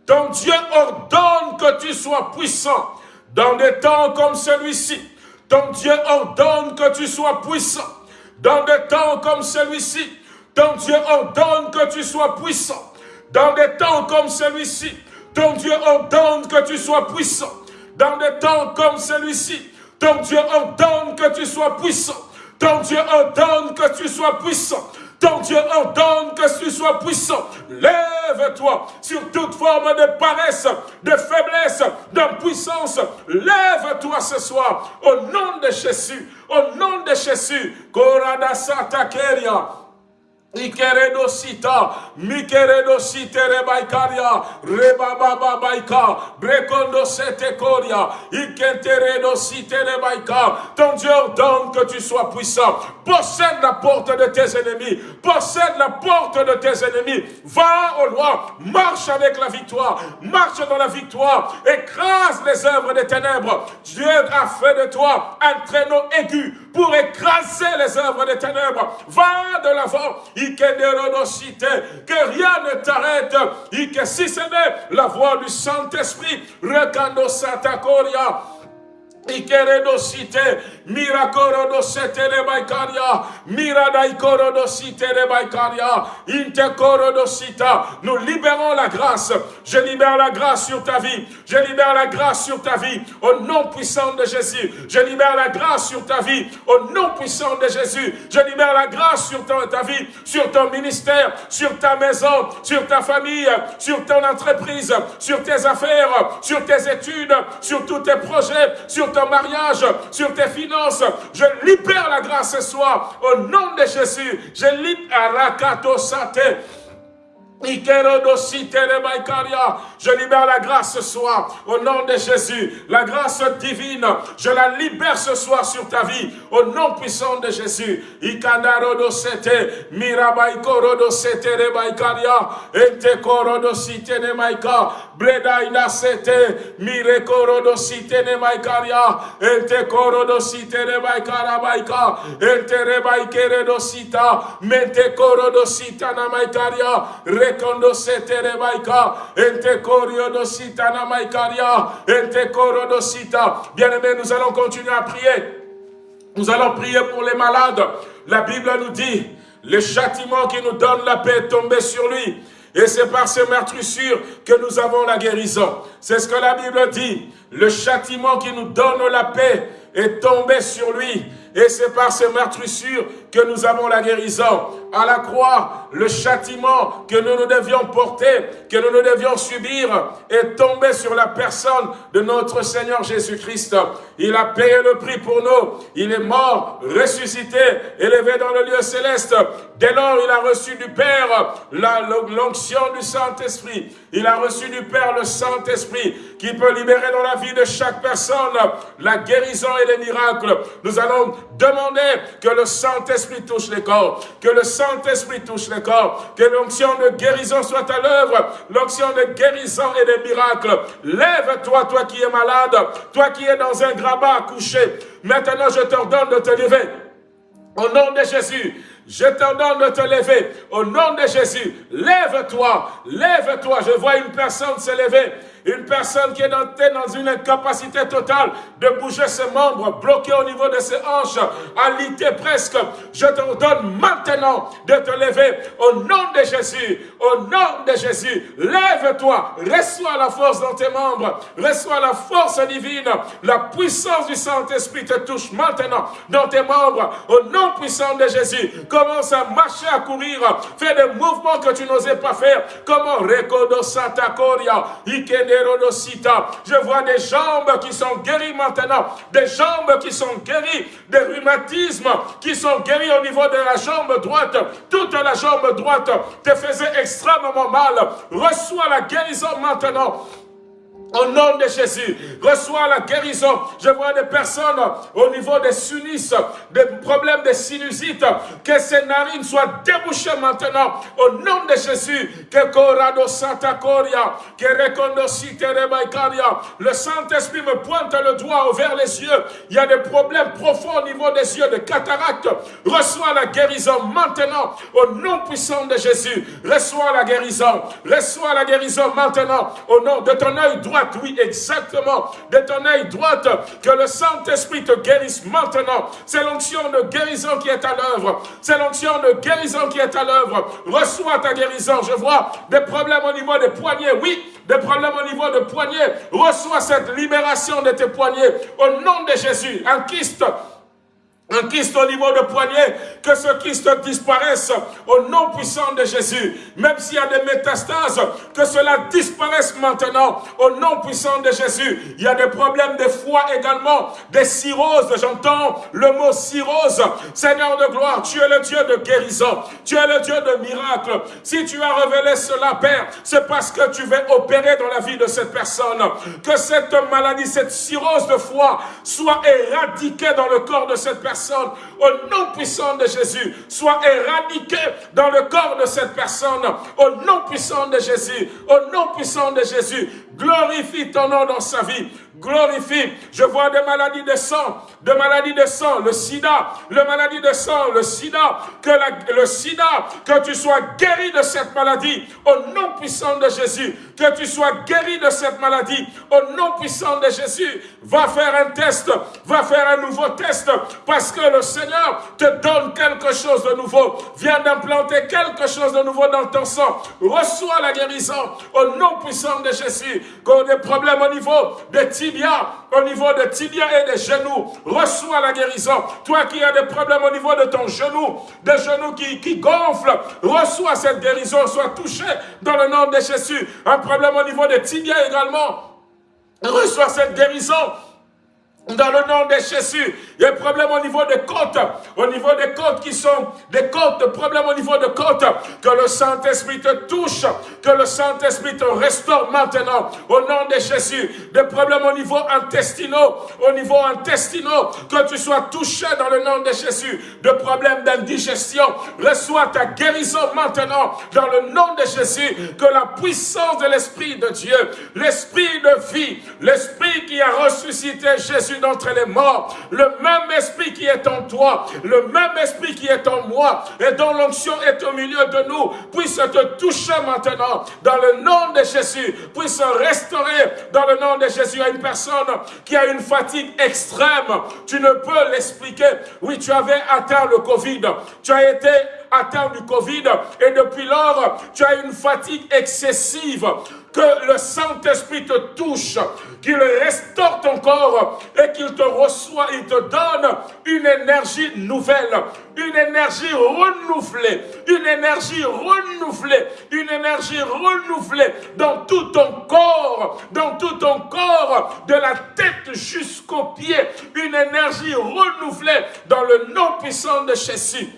Ton Dieu ordonne que tu sois puissant. Dans des temps comme celui-ci, ton Dieu ordonne que tu sois puissant. Dans des temps comme celui-ci, ton Dieu ordonne que tu sois puissant. Dans des temps comme celui-ci, ton Dieu ordonne que tu sois puissant. Dans des temps comme celui-ci, ton Dieu ordonne que tu sois puissant. Ton Dieu ordonne que tu sois puissant. Ton Dieu ordonne que tu sois puissant. Lève-toi sur toute forme de paresse, de faiblesse, d'impuissance. Lève-toi ce soir au nom de Jésus. Au nom de Jésus. Korada Brekondo sete koria. Ton Dieu ordonne que tu sois puissant. Possède la porte de tes ennemis. Possède la porte de tes ennemis. Va au loin. Marche avec la victoire. Marche dans la victoire. Écrase les œuvres des ténèbres. Dieu a fait de toi un traîneau aigu pour écraser les œuvres des ténèbres. Va de l'avant que rien ne t'arrête, et que si ce n'est la voix du Saint-Esprit, Rekando Satakoria, Ikeredosite, Mirakorodosete Rebaikaria, Miradaikorodosite Rebaikaria, Intekorodosita. Nous libérons la grâce. Je libère la grâce sur ta vie. Je libère la grâce sur ta vie. Au nom puissant de Jésus. Je libère la grâce sur ta vie. Au nom puissant de Jésus. Je libère la grâce sur ta vie, sur ton ministère, sur ta maison, sur ta famille, sur ton entreprise, sur tes affaires, sur tes études, sur tous tes projets, sur mariage, sur tes finances. Je libère la grâce ce soir au nom de Jésus. Je libère la Sate. Je libère la grâce ce soir au nom de Jésus. La grâce divine, je la libère ce soir sur ta vie au nom puissant de Jésus. Ikanarodosete, Ente na maikaria, ente. Bien-aimés, nous allons continuer à prier. Nous allons prier pour les malades. La Bible nous dit, le châtiment qui nous donne la paix est tombé sur lui. Et c'est par ces meurtrissures que nous avons la guérison. C'est ce que la Bible dit. Le châtiment qui nous donne la paix est tombé sur lui. Et c'est par ces meurtrissures que nous avons la guérison. À la croix, le châtiment que nous nous devions porter, que nous nous devions subir, est tombé sur la personne de notre Seigneur Jésus-Christ. Il a payé le prix pour nous. Il est mort, ressuscité, élevé dans le lieu céleste. Dès lors, il a reçu du Père l'onction du Saint-Esprit. Il a reçu du Père le Saint-Esprit qui peut libérer dans la vie de chaque personne la guérison et les miracles. Nous allons demander que le Saint-Esprit touche les corps, que le Saint-Esprit touche les corps, que l'onction de guérison soit à l'œuvre, l'onction de guérison et de miracles. Lève-toi, toi qui es malade, toi qui es dans un grabat couché. Maintenant, je t'ordonne de te lever. Au nom de Jésus, je t'ordonne de te lever. Au nom de Jésus, lève-toi, lève-toi. Je vois une personne se lever. Une personne qui est dans, une incapacité totale de bouger ses membres, bloqué au niveau de ses hanches, alité presque. Je te donne maintenant de te lever au nom de Jésus. Au nom de Jésus, lève-toi, reçois la force dans tes membres, reçois la force divine. La puissance du Saint-Esprit te touche maintenant dans tes membres. Au nom puissant de Jésus, commence à marcher, à courir, fais des mouvements que tu n'osais pas faire. Comment? Rekodo Santa Coria, Ikene je vois des jambes qui sont guéries maintenant, des jambes qui sont guéries, des rhumatismes qui sont guéris au niveau de la jambe droite. Toute la jambe droite te faisait extrêmement mal. Reçois la guérison maintenant. Au nom de Jésus, reçois la guérison. Je vois des personnes au niveau des sinus, des problèmes de sinusite, que ces narines soient débouchées maintenant. Au nom de Jésus, que Corado Santa Coria, que Le Saint-Esprit me pointe le doigt vers les yeux. Il y a des problèmes profonds au niveau des yeux, de cataracte. Reçois la guérison maintenant. Au nom puissant de Jésus, reçois la guérison. Reçois la guérison maintenant. Au nom de ton œil droit oui, exactement, de ton œil droite, que le Saint-Esprit te guérisse maintenant. C'est l'onction de guérison qui est à l'œuvre. C'est l'onction de guérison qui est à l'œuvre. Reçois ta guérison. Je vois des problèmes au niveau des poignets. Oui, des problèmes au niveau des poignets. Reçois cette libération de tes poignets. Au nom de Jésus, un kyste un kyste au niveau de poignet, que ce kyste disparaisse au nom puissant de Jésus. Même s'il y a des métastases, que cela disparaisse maintenant au nom puissant de Jésus. Il y a des problèmes de foie également, des cirrhoses, j'entends le mot cirrhose. Seigneur de gloire, tu es le Dieu de guérison, tu es le Dieu de miracle. Si tu as révélé cela, Père, c'est parce que tu veux opérer dans la vie de cette personne. Que cette maladie, cette cirrhose de foie soit éradiquée dans le corps de cette personne au nom puissant de Jésus, soit éradiqué dans le corps de cette personne, au nom puissant de Jésus, au nom puissant de Jésus. Glorifie ton nom dans sa vie glorifie. Je vois des maladies de sang, de maladies de sang, le sida, le maladie de sang, le sida, que le sida, que tu sois guéri de cette maladie au nom puissant de Jésus, que tu sois guéri de cette maladie au nom puissant de Jésus. Va faire un test, va faire un nouveau test, parce que le Seigneur te donne quelque chose de nouveau, vient d'implanter quelque chose de nouveau dans ton sang. Reçois la guérison au nom puissant de Jésus. Qu'on des problèmes au niveau des tibia, au niveau de tibia et des genoux, reçois la guérison. Toi qui as des problèmes au niveau de ton genou, des genoux qui, qui gonflent, reçois cette guérison, sois touché dans le nom de Jésus. Un problème au niveau des tibia également, reçois cette guérison dans le nom de Jésus, il y a un problème au niveau des côtes, au niveau des côtes qui sont des côtes, de problème au niveau des côtes, que le Saint-Esprit te touche, que le Saint-Esprit te restaure maintenant, au nom de Jésus. Des problèmes au niveau intestinaux, au niveau intestinaux, que tu sois touché dans le nom de Jésus. De problèmes d'indigestion, reçois ta guérison maintenant, dans le nom de Jésus, que la puissance de l'Esprit de Dieu, l'Esprit de vie, l'Esprit qui a ressuscité Jésus d'entre les morts, le même esprit qui est en toi, le même esprit qui est en moi, et dont l'onction est au milieu de nous, puisse te toucher maintenant, dans le nom de Jésus, puisse restaurer dans le nom de Jésus à une personne qui a une fatigue extrême. Tu ne peux l'expliquer. Oui, tu avais atteint le Covid, tu as été atteint du Covid et depuis lors, tu as une fatigue excessive que le Saint-Esprit te touche, qu'il restaure ton corps et qu'il te reçoit, il te donne une énergie nouvelle, une énergie renouvelée, une énergie renouvelée, une énergie renouvelée dans tout ton corps, dans tout ton corps, de la tête jusqu'aux pieds, une énergie renouvelée dans le nom puissant de Jésus.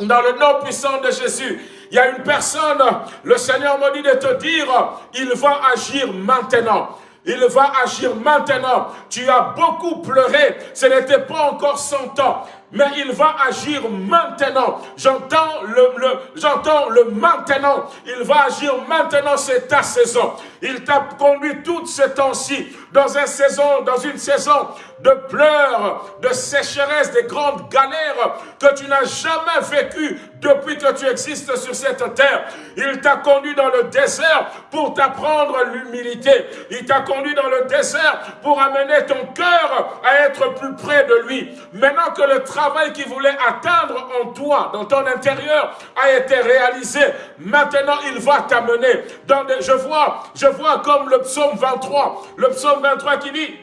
Dans le nom puissant de Jésus, il y a une personne, le Seigneur m'a dit de te dire, il va agir maintenant. Il va agir maintenant. Tu as beaucoup pleuré. Ce n'était pas encore son temps mais il va agir maintenant. J'entends le, j'entends le maintenant. Il va agir maintenant, c'est ta saison. Il t'a conduit toute ces temps-ci dans une saison, dans une saison de pleurs, de sécheresse, de grandes galères que tu n'as jamais vécues depuis que tu existes sur cette terre. Il t'a conduit dans le désert pour t'apprendre l'humilité. Il t'a conduit dans le désert pour amener ton cœur à être plus près de lui. Maintenant que le travail qu'il voulait atteindre en toi, dans ton intérieur, a été réalisé. Maintenant, il va t'amener des... Je vois, je vois comme le psaume 23, le psaume 23 qui dit,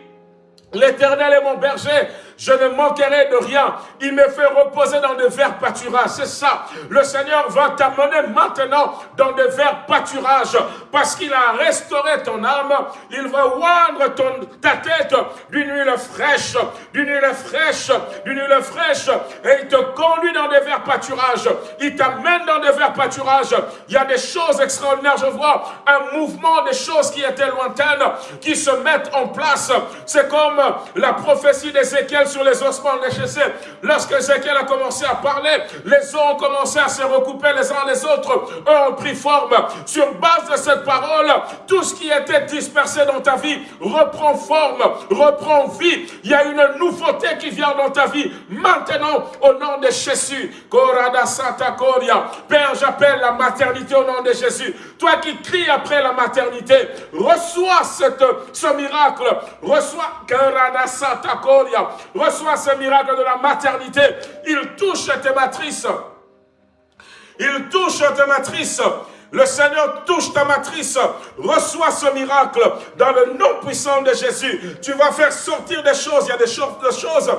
L'éternel est mon berger, je ne manquerai de rien. Il me fait reposer dans de verts pâturages. C'est ça. Le Seigneur va t'amener maintenant dans de verts pâturages parce qu'il a restauré ton âme. Il va oindre ton, ta tête d'une huile fraîche, d'une huile fraîche, d'une huile fraîche et il te conduit dans des verts pâturages. Il t'amène dans des verts pâturages. Il y a des choses extraordinaires. Je vois un mouvement des choses qui étaient lointaines qui se mettent en place. C'est comme la prophétie d'Ézéchiel sur les ossements déchaissés. Lorsque Ézéchiel a commencé à parler, les os ont commencé à se recouper les uns les autres. Eux ont pris forme. Sur base de cette parole, tout ce qui était dispersé dans ta vie reprend forme, reprend vie. Il y a une nouveauté qui vient dans ta vie. Maintenant, au nom de Jésus. Korada Santa Coria. Père, j'appelle la maternité au nom de Jésus. Toi qui cries après la maternité, reçois ce miracle. Reçois Korada Santa Coria reçois ce miracle de la maternité. Il touche tes matrices. Il touche tes matrices. Le Seigneur touche ta matrice. Reçois ce miracle dans le nom puissant de Jésus. Tu vas faire sortir des choses. Il y a des choses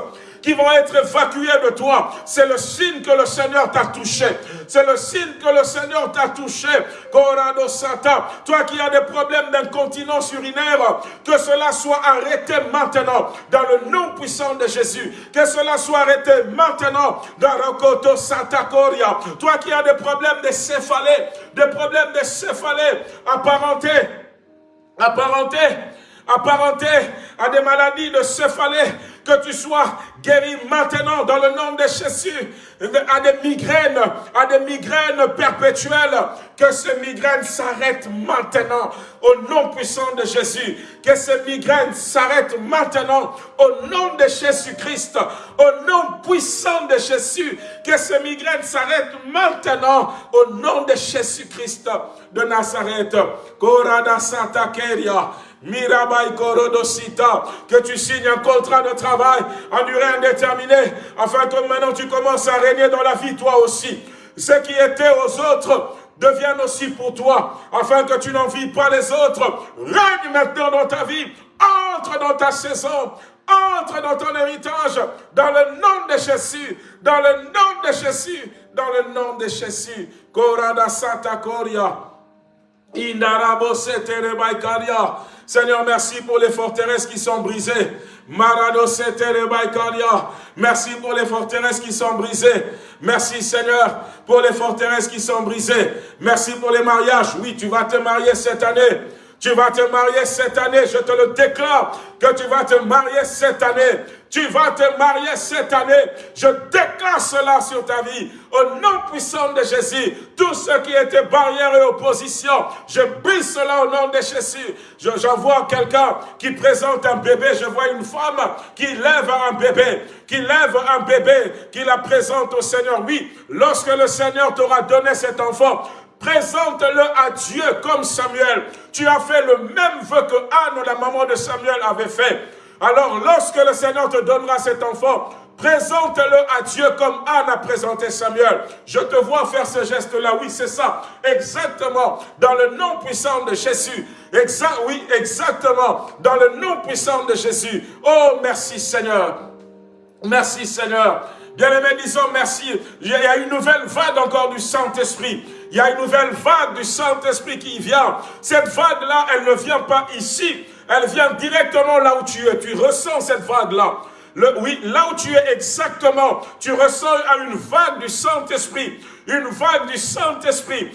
qui vont être évacués de toi. C'est le signe que le Seigneur t'a touché. C'est le signe que le Seigneur t'a touché. Corado Sata, toi qui as des problèmes d'incontinence urinaire, que cela soit arrêté maintenant dans le nom puissant de Jésus. Que cela soit arrêté maintenant dans Rokoto Santa Coria. Toi qui as des problèmes de céphalée, des problèmes de céphalée apparentés, apparentés apparenté à des maladies de céphalée, que tu sois guéri maintenant dans le nom de Jésus, à des migraines, à des migraines perpétuelles, que ces migraines s'arrêtent maintenant au nom puissant de Jésus, que ces migraines s'arrêtent maintenant au nom de Jésus-Christ, au nom puissant de Jésus, que ces migraines s'arrêtent maintenant au nom de Jésus-Christ de Nazareth. Korada Santa Keria. Mirabai Korodosita, que tu signes un contrat de travail en durée indéterminée, afin que maintenant tu commences à régner dans la vie toi aussi. Ce qui était aux autres devienne aussi pour toi, afin que tu n'en vis pas les autres. Règne maintenant dans ta vie, entre dans ta saison, entre dans ton héritage, dans le nom de Jésus, dans le nom de Jésus, dans le nom de Jésus. Korada Santa Koria. Indarabo Seterebaikaria. Seigneur, merci pour les forteresses qui sont brisées. Marado Merci pour les forteresses qui sont brisées. Merci Seigneur pour les forteresses qui sont brisées. Merci pour les mariages. Oui, tu vas te marier cette année. Tu vas te marier cette année, je te le déclare, que tu vas te marier cette année. Tu vas te marier cette année. Je déclare cela sur ta vie. Au nom puissant de Jésus, tout ce qui était barrière et opposition, je brise cela au nom de Jésus. J'envoie quelqu'un qui présente un bébé. Je vois une femme qui lève un bébé, qui lève un bébé, qui la présente au Seigneur. Oui, lorsque le Seigneur t'aura donné cet enfant, Présente-le à Dieu comme Samuel. Tu as fait le même vœu que Anne, la maman de Samuel, avait fait. Alors, lorsque le Seigneur te donnera cet enfant, Présente-le à Dieu comme Anne a présenté Samuel. Je te vois faire ce geste-là. Oui, c'est ça. Exactement. Dans le nom puissant de Jésus. Exact, oui, exactement. Dans le nom puissant de Jésus. Oh, merci Seigneur. Merci Seigneur. Bien-aimés, disons merci. Il y a une nouvelle vague encore du Saint-Esprit. Il y a une nouvelle vague du Saint-Esprit qui vient. Cette vague-là, elle ne vient pas ici. Elle vient directement là où tu es. Tu ressens cette vague-là. Oui, là où tu es exactement, tu ressens une vague du Saint-Esprit une vague du Saint-Esprit.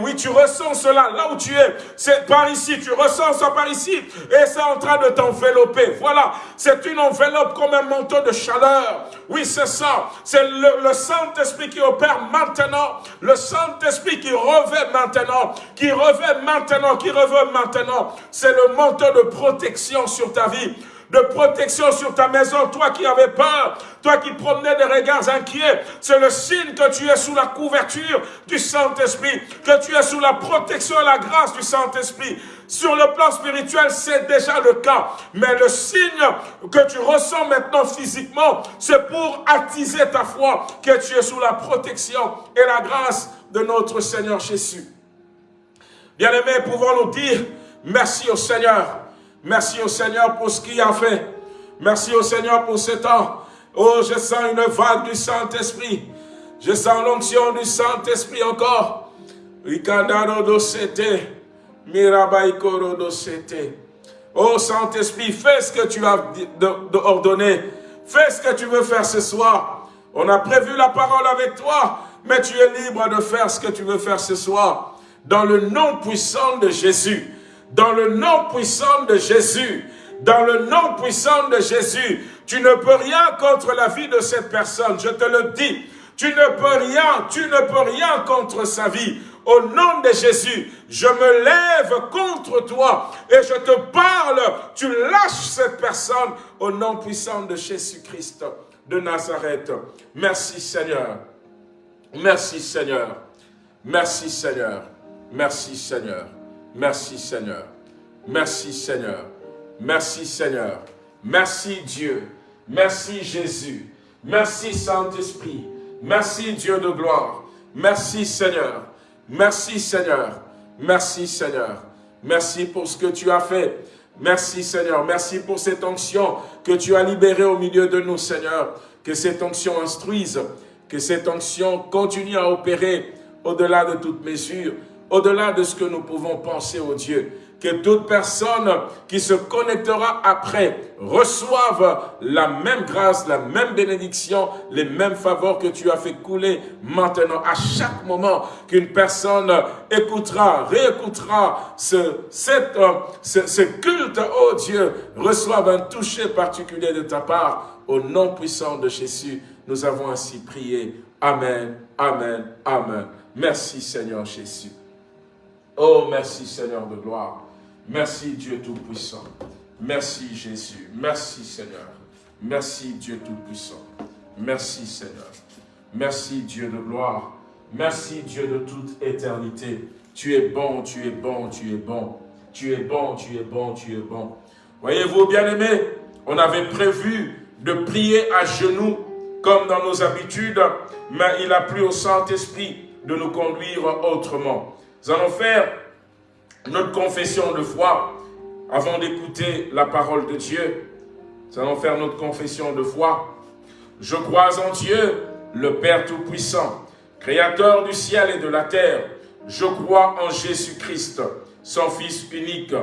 Oui, tu ressens cela là où tu es. C'est par ici, tu ressens ça par ici. Et c'est en train de t'envelopper. Voilà, c'est une enveloppe comme un manteau de chaleur. Oui, c'est ça. C'est le, Saint-Esprit qui opère maintenant. Le Saint-Esprit qui revêt maintenant. Qui revêt maintenant. Qui revêt maintenant. C'est le manteau de protection sur ta vie de protection sur ta maison. Toi qui avais peur, toi qui promenais des regards inquiets, c'est le signe que tu es sous la couverture du Saint-Esprit, que tu es sous la protection et la grâce du Saint-Esprit. Sur le plan spirituel, c'est déjà le cas. Mais le signe que tu ressens maintenant physiquement, c'est pour attiser ta foi, que tu es sous la protection et la grâce de notre Seigneur Jésus. Bien-aimés, pouvons-nous dire merci au Seigneur? Merci au Seigneur pour ce qu'il a fait. Merci au Seigneur pour ce temps. Oh, je sens une vague du Saint-Esprit. Je sens l'onction du Saint-Esprit encore. Oh Saint-Esprit, fais ce que tu as ordonné. Fais ce que tu veux faire ce soir. On a prévu la parole avec toi, mais tu es libre de faire ce que tu veux faire ce soir. Dans le nom puissant de Jésus dans le nom puissant de Jésus, dans le nom puissant de Jésus, tu ne peux rien contre la vie de cette personne, je te le dis. Tu ne peux rien, tu ne peux rien contre sa vie. Au nom de Jésus, je me lève contre toi et je te parle. Tu lâches cette personne au nom puissant de Jésus-Christ de Nazareth. Merci Seigneur. Merci Seigneur. Merci Seigneur. Merci Seigneur. Merci Seigneur. Merci Seigneur. Merci Seigneur. Merci Dieu. Merci Jésus. Merci Saint-Esprit. Merci Dieu de gloire. Merci Seigneur. Merci Seigneur. Merci Seigneur. Merci pour ce que tu as fait. Merci Seigneur. Merci pour cette onction que tu as libérée au milieu de nous Seigneur. que cette onction instruise, que cette onction continue à opérer au-delà de toute mesure, au-delà de ce que nous pouvons penser au Dieu que toute personne qui se connectera après reçoive la même grâce, la même bénédiction, les mêmes faveurs que tu as fait couler maintenant. À chaque moment qu'une personne écoutera, réécoutera ce, cette, ce, ce culte, oh Dieu, reçoive un toucher particulier de ta part. Au nom puissant de Jésus, nous avons ainsi prié. Amen, Amen, Amen. Merci Seigneur Jésus. Oh, merci Seigneur de gloire. Merci Dieu Tout-Puissant. Merci Jésus. Merci Seigneur. Merci Dieu Tout-Puissant. Merci Seigneur. Merci Dieu de gloire. Merci Dieu de toute éternité. Tu es bon, tu es bon, tu es bon. Tu es bon, tu es bon, tu es bon. Voyez-vous, bien-aimés, on avait prévu de prier à genoux comme dans nos habitudes, mais il a plu au Saint-Esprit de nous conduire autrement. Nous allons faire notre confession de foi, avant d'écouter la parole de Dieu, nous allons faire notre confession de foi. Je crois en Dieu, le Père Tout-Puissant, Créateur du ciel et de la terre. Je crois en Jésus-Christ, son Fils unique,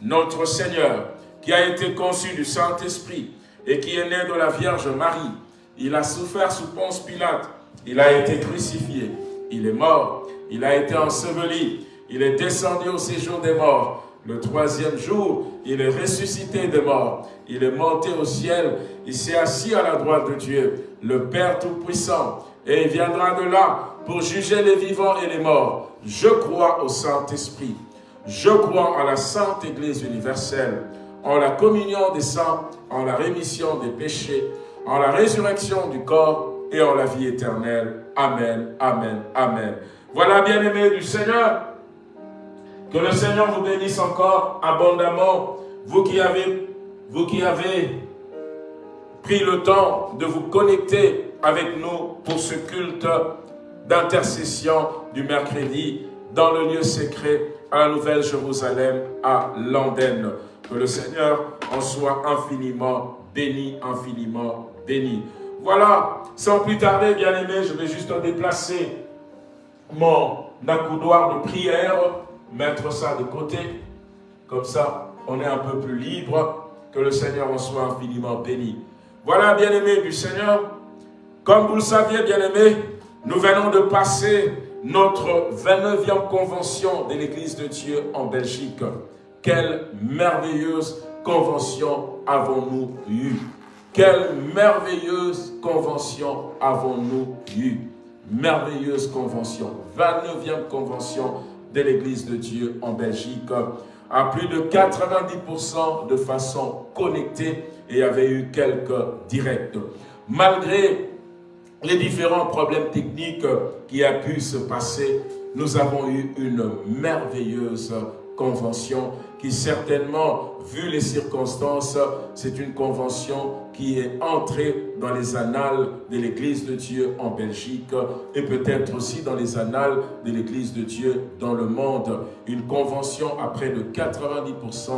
notre Seigneur, qui a été conçu du Saint-Esprit et qui est né de la Vierge Marie. Il a souffert sous Ponce Pilate, il a été crucifié, il est mort, il a été enseveli, il est descendu au séjour des morts. Le troisième jour, il est ressuscité des morts. Il est monté au ciel. Il s'est assis à la droite de Dieu, le Père Tout-Puissant. Et il viendra de là pour juger les vivants et les morts. Je crois au Saint-Esprit. Je crois en la Sainte Église universelle, en la communion des saints, en la rémission des péchés, en la résurrection du corps et en la vie éternelle. Amen, Amen, Amen. Voilà, bien-aimés du Seigneur, que le Seigneur vous bénisse encore abondamment, vous qui avez, pris le temps de vous connecter avec nous pour ce culte d'intercession du mercredi dans le lieu secret à la Nouvelle Jérusalem à Landen. Que le Seigneur en soit infiniment béni, infiniment béni. Voilà, sans plus tarder, bien-aimés, je vais juste déplacer mon accoudoir de prière mettre ça de côté. Comme ça, on est un peu plus libre. Que le Seigneur en soit infiniment béni. Voilà, bien-aimés du Seigneur. Comme vous le saviez, bien-aimés, nous venons de passer notre 29e convention de l'Église de Dieu en Belgique. Quelle merveilleuse convention avons-nous eue? Quelle merveilleuse convention avons-nous eue? Merveilleuse convention, 29e convention de l'Église de Dieu en Belgique à plus de 90% de façon connectée et avait eu quelques directs. Malgré les différents problèmes techniques qui a pu se passer, nous avons eu une merveilleuse convention qui certainement, vu les circonstances, c'est une convention qui est entrée dans les annales de l'Église de Dieu en Belgique et peut-être aussi dans les annales de l'Église de Dieu dans le monde. Une convention à près de 90%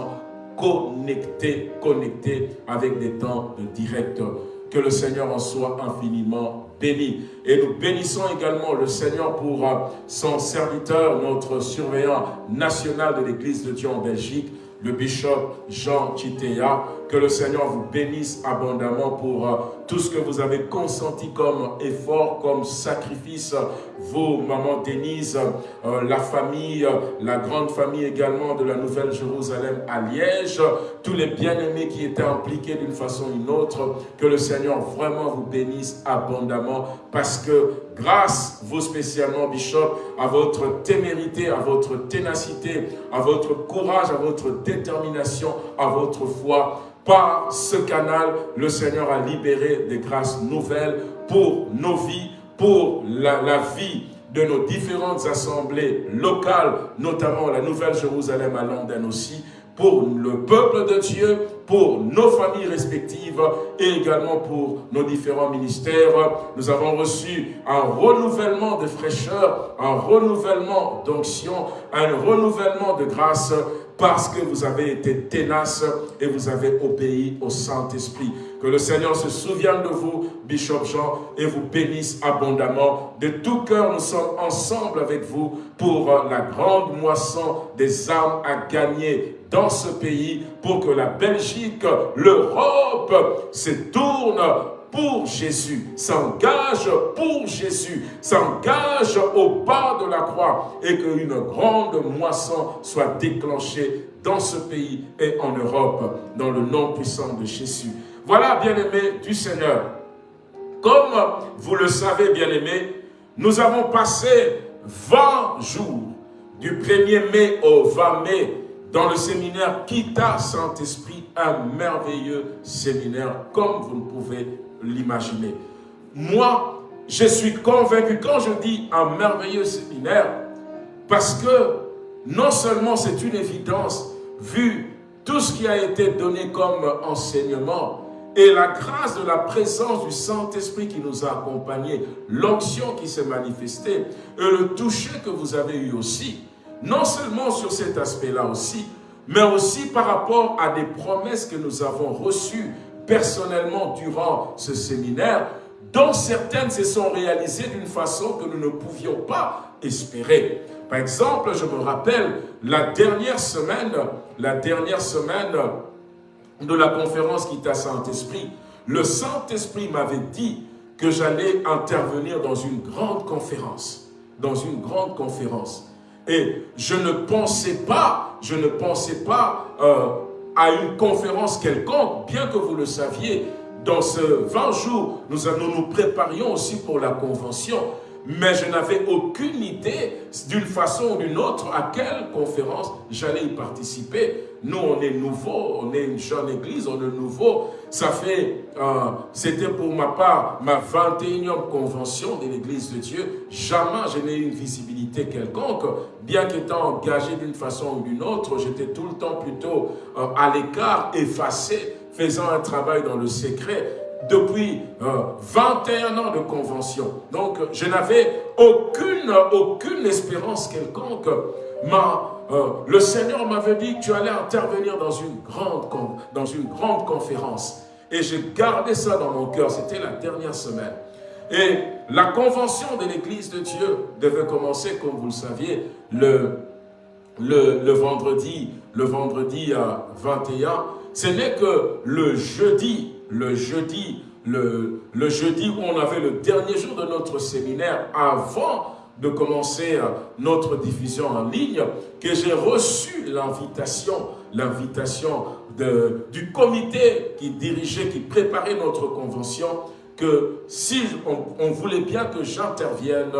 connectée, connectée avec des temps de direct. Que le Seigneur en soit infiniment béni. Et nous bénissons également le Seigneur pour euh, son serviteur, notre surveillant national de l'Église de Dieu en Belgique, le bishop Jean Chitea. Que le Seigneur vous bénisse abondamment pour euh, tout ce que vous avez consenti comme effort, comme sacrifice. Vous, maman Denise, euh, la famille, la grande famille également de la Nouvelle Jérusalem à Liège, tous les bien-aimés qui étaient impliqués d'une façon ou d'une autre, que le Seigneur vraiment vous bénisse abondamment parce que grâce, vous spécialement, Bishop, à votre témérité, à votre ténacité, à votre courage, à votre détermination, à votre foi, par ce canal, le Seigneur a libéré des grâces nouvelles pour nos vies, pour la, vie de nos différentes assemblées locales, notamment la Nouvelle Jérusalem à Londres aussi, pour le peuple de Dieu, pour nos familles respectives et également pour nos différents ministères. Nous avons reçu un renouvellement de fraîcheur, un renouvellement d'onction, un renouvellement de grâce parce que vous avez été ténace et vous avez obéi au Saint-Esprit. Que le Seigneur se souvienne de vous, Bishop Jean, et vous bénisse abondamment. De tout cœur, nous sommes ensemble avec vous pour la grande moisson des âmes à gagner dans ce pays pour que la Belgique, l'Europe se tourne pour Jésus, s'engage pour Jésus, s'engage au bas de la croix et qu'une grande moisson soit déclenchée dans ce pays et en Europe, dans le nom puissant de Jésus. Voilà, bien-aimés du Seigneur, comme vous le savez, bien-aimés, nous avons passé 20 jours, du 1er mai au 20 mai, dans le séminaire Kita Saint-Esprit, un merveilleux séminaire, comme vous ne pouvez l'imaginer. Moi, je suis convaincu, quand je dis un merveilleux séminaire, parce que non seulement c'est une évidence, vu tout ce qui a été donné comme enseignement, et la grâce de la présence du Saint-Esprit qui nous a accompagnés, l'onction qui s'est manifestée, et le toucher que vous avez eu aussi, non seulement sur cet aspect-là aussi, mais aussi par rapport à des promesses que nous avons reçues personnellement durant ce séminaire, dont certaines se sont réalisées d'une façon que nous ne pouvions pas espérer. Par exemple, je me rappelle la dernière semaine, la dernière semaine de la conférence qui à Saint-Esprit, le Saint-Esprit m'avait dit que j'allais intervenir dans une grande conférence, dans une grande conférence. Et je ne pensais pas, je ne pensais pas euh, à une conférence quelconque, bien que vous le saviez, dans ce 20 jours, nous, nous nous préparions aussi pour la convention mais je n'avais aucune idée d'une façon ou d'une autre à quelle conférence j'allais y participer. Nous, on est nouveau, on est une jeune église, on est nouveau. Ça fait, euh, c'était pour ma part ma 21e convention de l'église de Dieu. Jamais je n'ai eu une visibilité quelconque. Bien qu'étant engagé d'une façon ou d'une autre, j'étais tout le temps plutôt euh, à l'écart, effacé, faisant un travail dans le secret depuis 21 euh, ans de convention. Donc, je n'avais aucune, aucune espérance quelconque. Ma, euh, le Seigneur m'avait dit que tu allais intervenir dans une grande, dans une grande conférence. Et j'ai gardé ça dans mon cœur. C'était la dernière semaine. Et la convention de l'Église de Dieu devait commencer, comme vous le saviez, le, le, le vendredi, le vendredi 21. Ce n'est que le jeudi le jeudi, le, le, jeudi où on avait le dernier jour de notre séminaire avant de commencer euh, notre diffusion en ligne, que j'ai reçu l'invitation, l'invitation du comité qui dirigeait, qui préparait notre convention, que si on, voulait bien que j'intervienne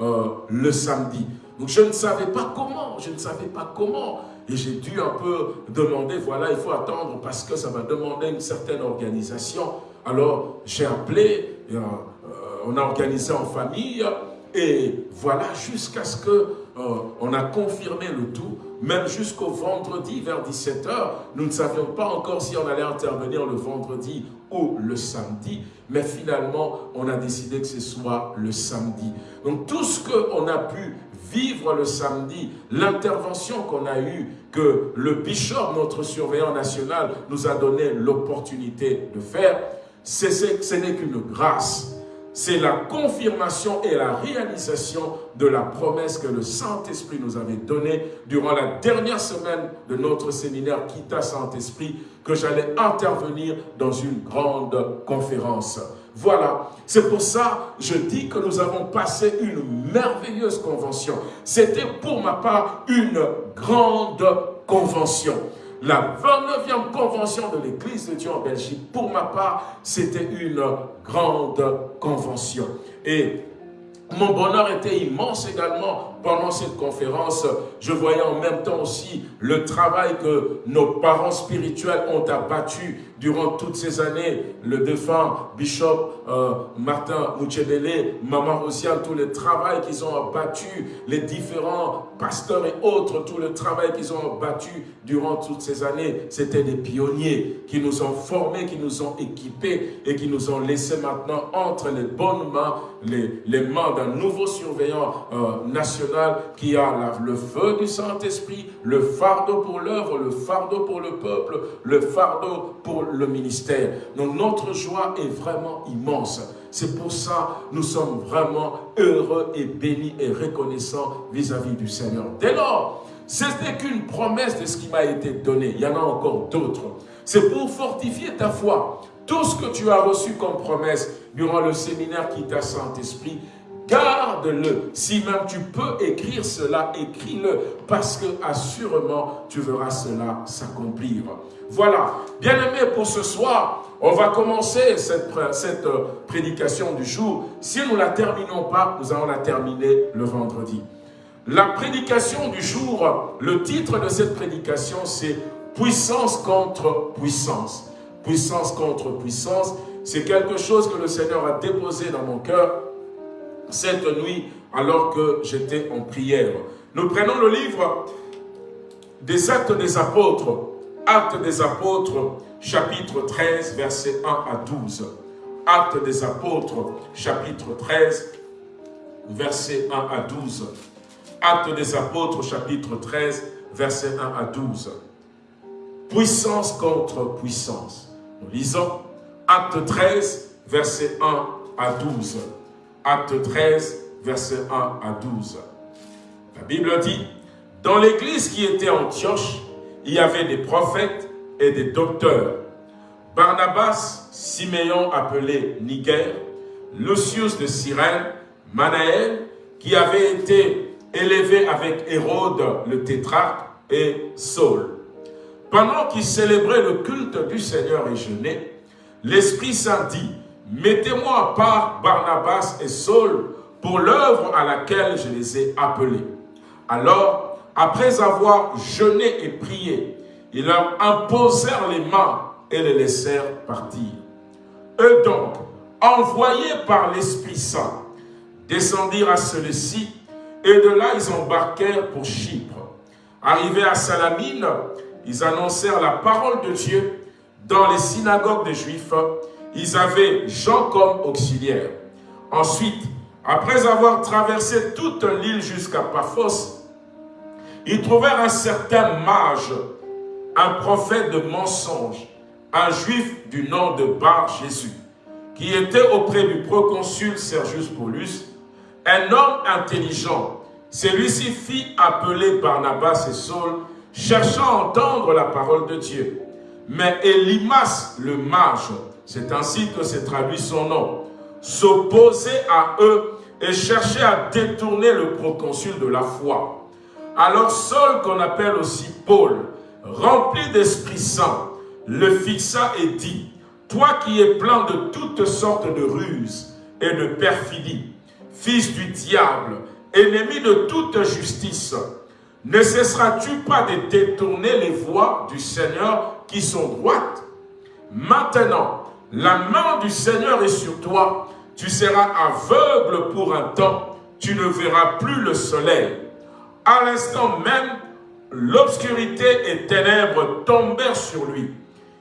euh, le samedi. Donc je ne savais pas comment, je ne savais pas comment. Et j'ai dû un peu demander, voilà, il faut attendre parce que ça va demander une certaine organisation. Alors, j'ai appelé, euh, on a organisé en famille, et voilà, jusqu'à ce que euh, on a confirmé le tout, même jusqu'au vendredi vers 17h, nous ne savions pas encore si on allait intervenir le vendredi ou le samedi, mais finalement, on a décidé que ce soit le samedi. Donc tout ce qu'on a pu vivre le samedi, l'intervention qu'on a eue, que le bishop, notre surveillant national, nous a donné l'opportunité de faire, ce n'est qu'une grâce. C'est la confirmation et la réalisation de la promesse que le Saint-Esprit nous avait donnée durant la dernière semaine de notre séminaire Kita Saint-Esprit, que j'allais intervenir dans une grande conférence. Voilà, c'est pour ça je dis que nous avons passé une merveilleuse convention. C'était pour ma part une grande convention. La 29e convention de l'Église de Dieu en Belgique, pour ma part, c'était une grande convention. Et mon bonheur était immense également pendant cette conférence. Je voyais en même temps aussi le travail que nos parents spirituels ont abattu durant toutes ces années, le défunt Bishop euh, Martin Mouchedele, Maman Rosial, tout le travail qu'ils ont abattu, les différents pasteurs et autres, tout le travail qu'ils ont abattu durant toutes ces années, c'était des pionniers qui nous ont formés, qui nous ont équipés et qui nous ont laissé maintenant entre les bonnes mains, les, les mains d'un nouveau surveillant euh, national qui a le feu du Saint-Esprit, le fardeau pour l'œuvre, le fardeau pour le peuple, le fardeau pour le ministère. Donc notre joie est vraiment immense. C'est pour ça nous sommes vraiment heureux et bénis et reconnaissants vis-à-vis du Seigneur. Dès lors, ce n'est qu'une promesse de ce qui m'a été donné. Il y en a encore d'autres. C'est pour fortifier ta foi. Tout ce que tu as reçu comme promesse durant le séminaire qui t'a Saint-Esprit, garde-le. Si même tu peux écrire cela, écris-le, parce que assurément, tu verras cela s'accomplir. Voilà. Bien-aimés, pour ce soir, on va commencer cette, cette euh, prédication du jour. Si nous ne la terminons pas, nous allons la terminer le vendredi. La prédication du jour, le titre de cette prédication, c'est « Puissance contre puissance ». Puissance contre puissance, c'est quelque chose que le Seigneur a déposé dans mon cœur cette nuit alors que j'étais en prière. Nous prenons le livre des Actes des Apôtres, Actes des Apôtres, chapitre 13, versets 1 à 12. Actes des Apôtres, chapitre 13, versets 1 à 12. Actes des Apôtres, chapitre 13, versets 1 à 12. Puissance contre puissance. Nous lisons Acte 13, versets 1 à 12. Acte 13, versets 1 à 12. La Bible dit, dans l'église qui était Antioche, il y avait des prophètes et des docteurs. Barnabas, Siméon appelé Niger, Lucius de Cyrène, Manaël, qui avait été élevé avec Hérode le tétrarque et Saul. Pendant qu'ils célébraient le culte du Seigneur et jeûnaient, l'Esprit Saint dit, Mettez-moi à part Barnabas et Saul pour l'œuvre à laquelle je les ai appelés. Alors, après avoir jeûné et prié, ils leur imposèrent les mains et les laissèrent partir. Eux donc, envoyés par l'Esprit Saint, descendirent à celui-ci, et de là ils embarquèrent pour Chypre. Arrivés à Salamine, ils annoncèrent la parole de Dieu dans les synagogues des Juifs ils avaient Jean comme auxiliaire. Ensuite, après avoir traversé toute l'île jusqu'à Paphos, ils trouvèrent un certain mage, un prophète de mensonge, un juif du nom de Bar Jésus, qui était auprès du proconsul Sergius Paulus, un homme intelligent. Celui-ci fit appeler Barnabas et Saul, cherchant à entendre la parole de Dieu. Mais Elimas, le mage, c'est ainsi que s'est traduit son nom, s'opposait à eux et cherchait à détourner le proconsul de la foi. Alors Saul, qu'on appelle aussi Paul, rempli d'Esprit Saint, le fixa et dit, « Toi qui es plein de toutes sortes de ruses et de perfidie, fils du diable, ennemi de toute justice, ne cesseras-tu pas de détourner les voies du Seigneur qui sont droites? Maintenant, la main du Seigneur est sur toi. Tu seras aveugle pour un temps. Tu ne verras plus le soleil. À l'instant même, l'obscurité et ténèbres tombèrent sur lui.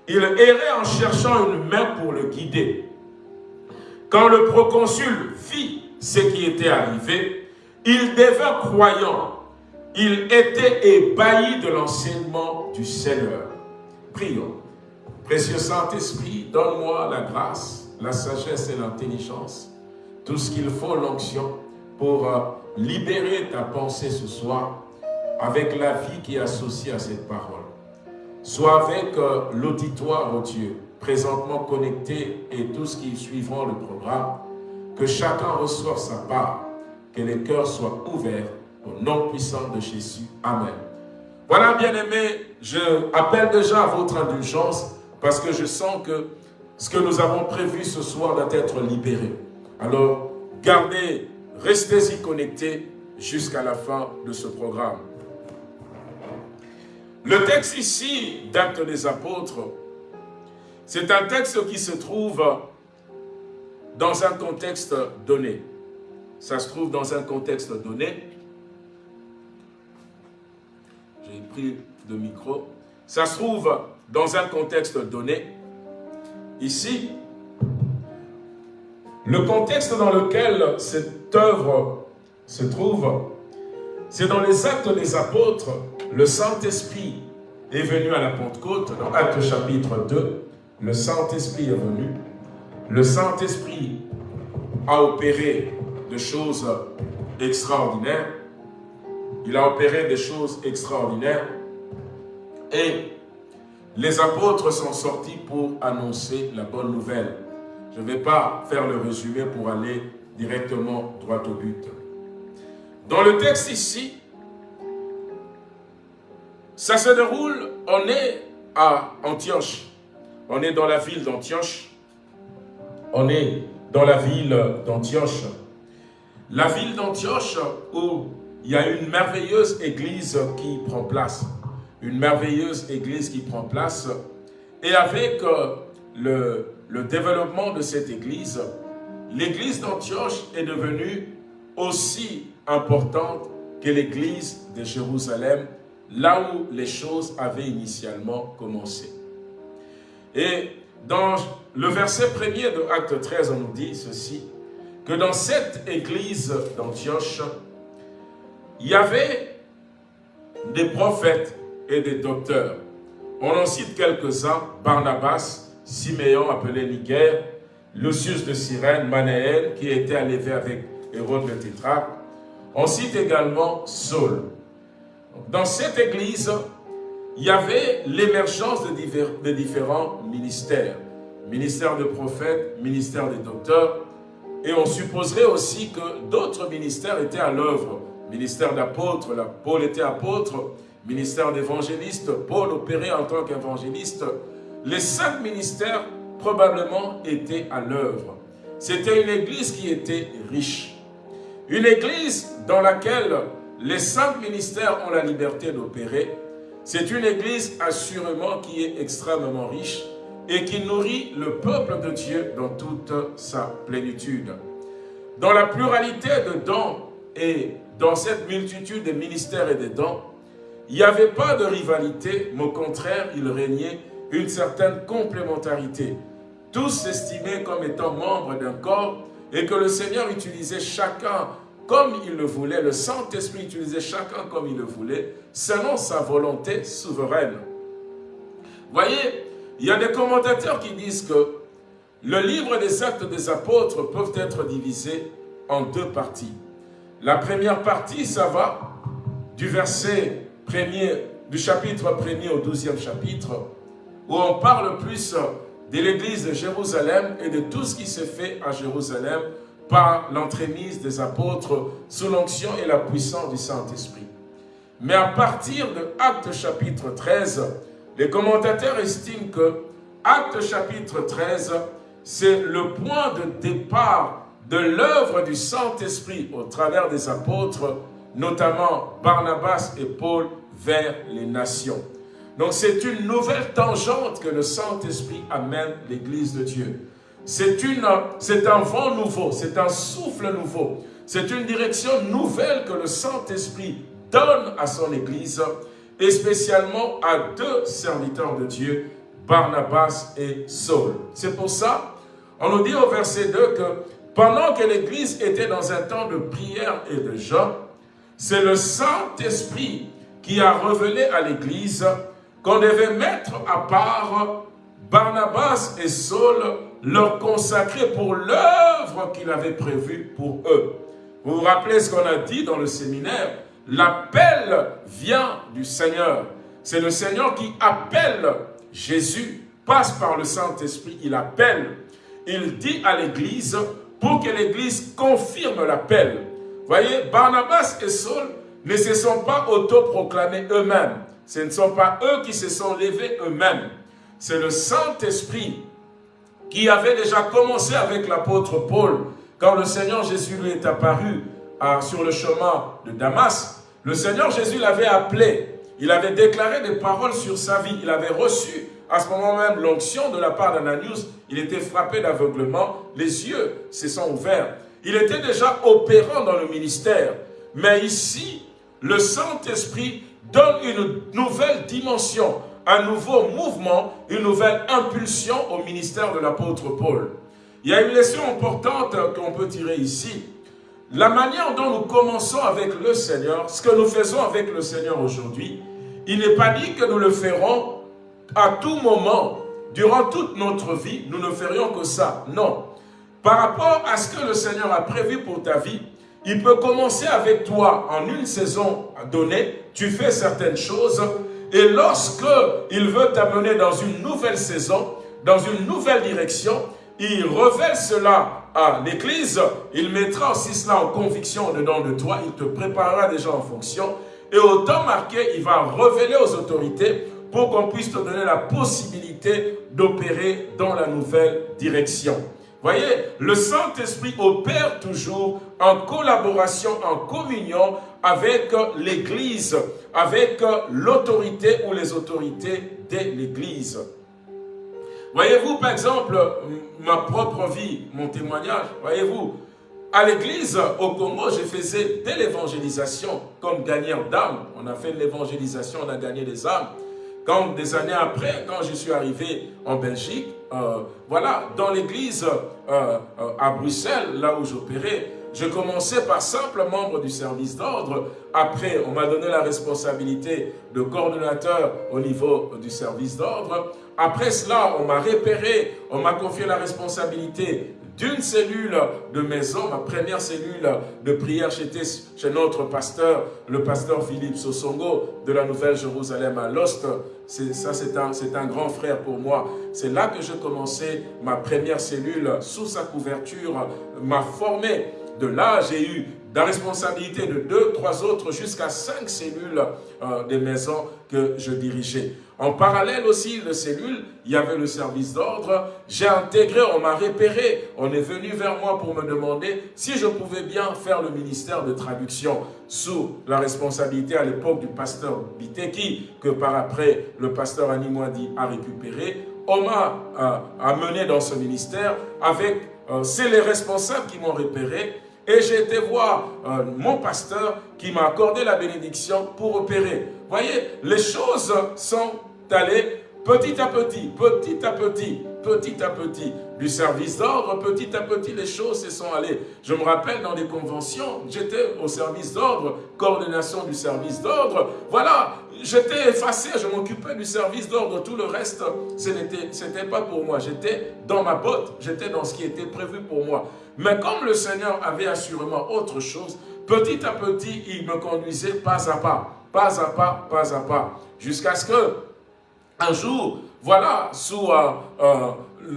Il errait en cherchant une main pour le guider. Quand le proconsul fit ce qui était arrivé, il devint croyant. Il était ébahi de l'enseignement du Seigneur. Prions. Précieux Saint-Esprit, donne-moi la grâce, la sagesse et l'intelligence, tout ce qu'il faut, l'onction, pour euh, libérer ta pensée ce soir avec la vie qui est associée à cette parole. Sois avec euh, l'auditoire, oh Dieu, présentement connecté et tous qui suivront le programme, que chacun reçoive sa part, que les cœurs soient ouverts au nom puissant de Jésus. Amen. Voilà, bien-aimés, je appelle déjà à votre indulgence parce que je sens que ce que nous avons prévu ce soir doit être libéré. Alors, gardez, restez-y connectés jusqu'à la fin de ce programme. Le texte ici d'Actes des Apôtres, C'est un texte qui se trouve dans un contexte donné. Ça se trouve dans un contexte donné. J'ai pris le micro. Ça se trouve dans un contexte donné. Ici, le contexte dans lequel cette œuvre se trouve, c'est dans les actes des apôtres, le Saint-Esprit est venu à la Pentecôte, dans Actes chapitre 2, le Saint-Esprit est venu, le Saint-Esprit a opéré des choses extraordinaires, il a opéré des choses extraordinaires, et les apôtres sont sortis pour annoncer la bonne nouvelle. Je ne vais pas faire le résumé pour aller directement droit au but. Dans le texte ici, ça se déroule, on est à Antioche. On est dans la ville d'Antioche. On est dans la ville d'Antioche. La ville d'Antioche où il y a une merveilleuse église qui prend place. Une merveilleuse église qui prend place. Et avec euh, le, développement de cette église, l'église d'Antioche est devenue aussi importante que l'église de Jérusalem, là où les choses avaient initialement commencé. Et dans le verset premier de Acte 13, on nous dit ceci, que dans cette église d'Antioche, il y avait des prophètes et des docteurs. On en cite quelques-uns, Barnabas, Siméon appelé Niger, Lucius de Cyrène, Manéel, qui était enlevé avec Hérode le tétrarque. On cite également Saul. Dans cette église, il y avait l'émergence de, différents ministères. Ministère de prophètes, ministère des docteurs. Et on supposerait aussi que d'autres ministères étaient à l'œuvre. Ministère d'apôtre, Paul était apôtre. Ministère d'évangéliste, Paul opérait en tant qu'évangéliste les cinq ministères probablement étaient à l'œuvre. C'était une église qui était riche. Une église dans laquelle les cinq ministères ont la liberté d'opérer. C'est une église assurément qui est extrêmement riche et qui nourrit le peuple de Dieu dans toute sa plénitude. Dans la pluralité de dons et dans cette multitude de ministères et de dons, il n'y avait pas de rivalité, mais au contraire, il régnait une certaine complémentarité. Tous s'estimaient comme étant membres d'un corps et que le Seigneur utilisait chacun comme il le voulait, le Saint-Esprit utilisait chacun comme il le voulait, selon sa volonté souveraine. Voyez, il y a des commentateurs qui disent que le livre des actes des apôtres peuvent être divisés en deux parties. La première partie, ça va du verset premier, du chapitre premier au douzième chapitre, où on parle plus de l'église de Jérusalem et de tout ce qui s'est fait à Jérusalem par l'entremise des apôtres sous l'onction et la puissance du Saint-Esprit. Mais à partir de Acte chapitre 13, les commentateurs estiment que Acte chapitre 13, c'est le point de départ de l'œuvre du Saint-Esprit au travers des apôtres, notamment Barnabas et Paul, vers les nations. Donc c'est une nouvelle tangente que le Saint-Esprit amène l'Église de Dieu. C'est un vent nouveau, c'est un souffle nouveau. C'est une direction nouvelle que le Saint-Esprit donne à son Église et spécialement à deux serviteurs de Dieu, Barnabas et Saul. C'est pour ça, on nous dit au verset 2 que pendant que l'Église était dans un temps de prière et de jeûne, c'est le Saint-Esprit qui a révélé à l'Église qu'on devait mettre à part Barnabas et Saul, leur consacrer pour l'œuvre qu'il avait prévue pour eux. Vous vous rappelez ce qu'on a dit dans le séminaire? L'appel vient du Seigneur. C'est le Seigneur qui appelle Jésus, passe par le Saint-Esprit, il appelle. Il dit à l'Église pour que l'Église confirme l'appel. Voyez, Barnabas et Saul ne se sont pas autoproclamés eux-mêmes. Ce ne sont pas eux qui se sont levés eux-mêmes. C'est le Saint-Esprit qui avait déjà commencé avec l'apôtre Paul. Quand le Seigneur Jésus lui est apparu sur le chemin de Damas, le Seigneur Jésus l'avait appelé. Il avait déclaré des paroles sur sa vie. Il avait reçu à ce moment même, l'onction de la part d'Ananius, il était frappé d'aveuglement, les yeux se sont ouverts. Il était déjà opérant dans le ministère. Mais ici, le Saint-Esprit donne une nouvelle dimension, un nouveau mouvement, une nouvelle impulsion au ministère de l'apôtre Paul. Il y a une leçon importante qu'on peut tirer ici. La manière dont nous commençons avec le Seigneur, ce que nous faisons avec le Seigneur aujourd'hui, il n'est pas dit que nous le ferons à tout moment, durant toute notre vie, nous ne ferions que ça. Non. Par rapport à ce que le Seigneur a prévu pour ta vie, il peut commencer avec toi en une saison donnée, tu fais certaines choses, et lorsque il veut t'amener dans une nouvelle saison, dans une nouvelle direction, il révèle cela à l'Église, il mettra aussi cela en conviction dedans de toi, il te préparera déjà en fonction, et au temps marqué, il va révéler aux autorités pour qu'on puisse te donner la possibilité d'opérer dans la nouvelle direction. Voyez, le Saint-Esprit opère toujours en collaboration, en communion avec l'Église, avec l'autorité ou les autorités de l'Église. Voyez-vous, par exemple, ma propre vie, mon témoignage, voyez-vous, à l'église au Congo, je faisais de l'évangélisation comme gagneur d'âmes. On a fait de l'évangélisation, on a gagné des âmes. Quand des années après, quand je suis arrivé en Belgique, euh, voilà, dans l'église euh, euh, à Bruxelles, là où j'opérais, je commençais par simple membre du service d'ordre. Après, on m'a donné la responsabilité de coordonnateur au niveau du service d'ordre. Après cela, on m'a repéré, on m'a confié la responsabilité d'une cellule de maison, ma première cellule de prière, j'étais chez notre pasteur, le pasteur Philippe Sosongo de la Nouvelle-Jérusalem à Lost. Ça, c'est un, un grand frère pour moi. C'est là que j'ai commencé ma première cellule sous sa couverture, m'a formé. De là, j'ai eu la responsabilité de deux, trois autres, jusqu'à cinq cellules euh, des maisons que je dirigeais. En parallèle aussi de cellules, il y avait le service d'ordre. J'ai intégré, on m'a repéré, on est venu vers moi pour me demander si je pouvais bien faire le ministère de traduction sous la responsabilité à l'époque du pasteur Biteki, que par après le pasteur Animwadi a récupéré. On m'a euh, amené dans ce ministère avec, euh, c'est les responsables qui m'ont repéré et j'ai été voir euh, mon pasteur qui m'a accordé la bénédiction pour opérer. Voyez, les choses sont allées petit à petit, petit à petit, petit à petit. Du service d'ordre, petit à petit, les choses se sont allées. Je me rappelle dans les conventions, j'étais au service d'ordre, coordination du service d'ordre. Voilà, j'étais effacé, je m'occupais du service d'ordre. Tout le reste, ce n'était pas pour moi. J'étais dans ma botte, j'étais dans ce qui était prévu pour moi. Mais comme le Seigneur avait assurément autre chose, petit à petit, il me conduisait pas à pas, pas à pas, pas à pas, jusqu'à ce que, un jour, voilà, sous, euh, euh,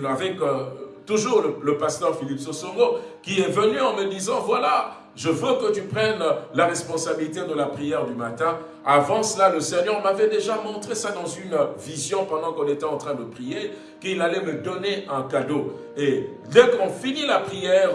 avec euh, toujours le, pasteur Philippe Sosoro, qui est venu en me disant, voilà, je veux que tu prennes la responsabilité de la prière du matin. Avant cela, le Seigneur m'avait déjà montré ça dans une vision pendant qu'on était en train de prier, qu'il allait me donner un cadeau. Et dès qu'on finit la prière,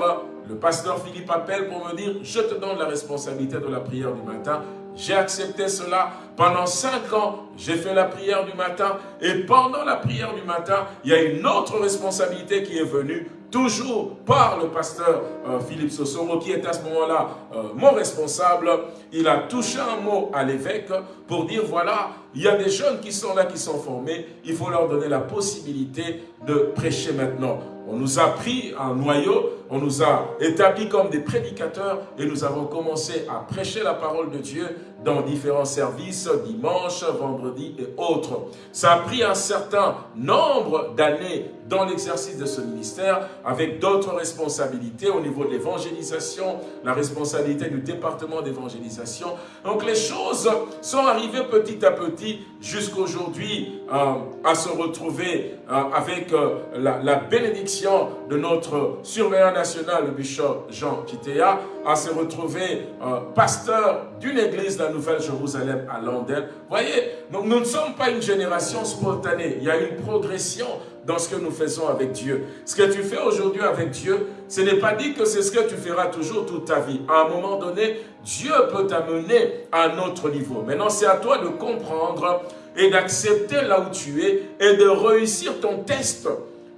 le pasteur Philippe appelle pour me dire, je te donne la responsabilité de la prière du matin. J'ai accepté cela. Pendant cinq ans, j'ai fait la prière du matin. Et pendant la prière du matin, il y a une autre responsabilité qui est venue toujours par le pasteur euh, Philippe Sosoro, qui est à ce moment-là euh, mon responsable, il a touché un mot à l'évêque pour dire, voilà, il y a des jeunes qui sont là, qui sont formés, il faut leur donner la possibilité de prêcher maintenant. On nous a pris un noyau, on nous a établis comme des prédicateurs et nous avons commencé à prêcher la parole de Dieu dans différents services, dimanche, vendredi et autres. Ça a pris un certain nombre d'années dans l'exercice de ce ministère avec d'autres responsabilités au niveau de l'évangélisation, la responsabilité du département d'évangélisation. Donc les choses sont arrivées petit à petit jusqu'aujourd'hui euh, à se retrouver euh, avec euh, la, bénédiction de notre surveillant national, le bishop Jean Kitea, à se retrouver pasteur d'une église de la Nouvelle-Jérusalem à Londres. Voyez, donc nous ne sommes pas une génération spontanée, il y a une progression dans ce que nous faisons avec Dieu. Ce que tu fais aujourd'hui avec Dieu, ce n'est pas dit que c'est ce que tu feras toujours toute ta vie. À un moment donné, Dieu peut t'amener à un autre niveau. Maintenant, c'est à toi de comprendre et d'accepter là où tu es et de réussir ton test.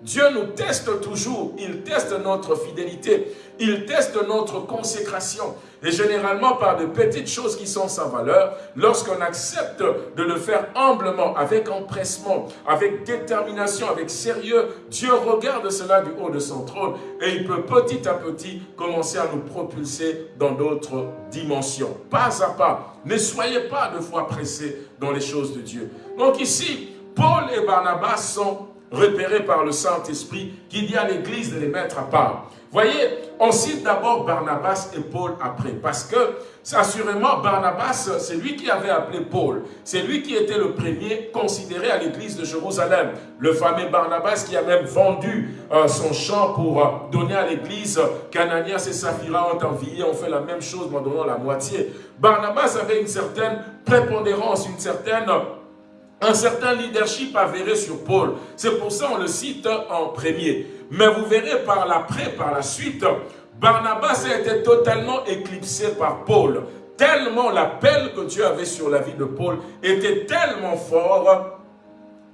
Dieu nous teste toujours, il teste notre fidélité, il teste notre consécration. Et généralement par de petites choses qui sont sans valeur, lorsqu'on accepte de le faire humblement, avec empressement, avec détermination, avec sérieux, Dieu regarde cela du haut de son trône et il peut petit à petit commencer à nous propulser dans d'autres dimensions. Pas à pas, ne soyez pas de fois pressés dans les choses de Dieu. Donc ici, Paul et Barnabas sont repérés par le Saint-Esprit qui dit à l'Église de les mettre à part. Voyez, on cite d'abord Barnabas et Paul après, parce que, assurément, Barnabas, c'est lui qui avait appelé Paul. C'est lui qui était le premier considéré à l'église de Jérusalem. Le fameux Barnabas qui a même vendu euh, son champ pour euh, donner à l'église qu'Ananias et Saphira ont envié, ont fait la même chose en donnant la moitié. Barnabas avait une certaine prépondérance, une certaine un certain leadership avéré sur Paul. C'est pour ça qu'on le cite en premier. Mais vous verrez par l'après, par la suite, Barnabas a été totalement éclipsé par Paul. Tellement l'appel que Dieu avait sur la vie de Paul était tellement fort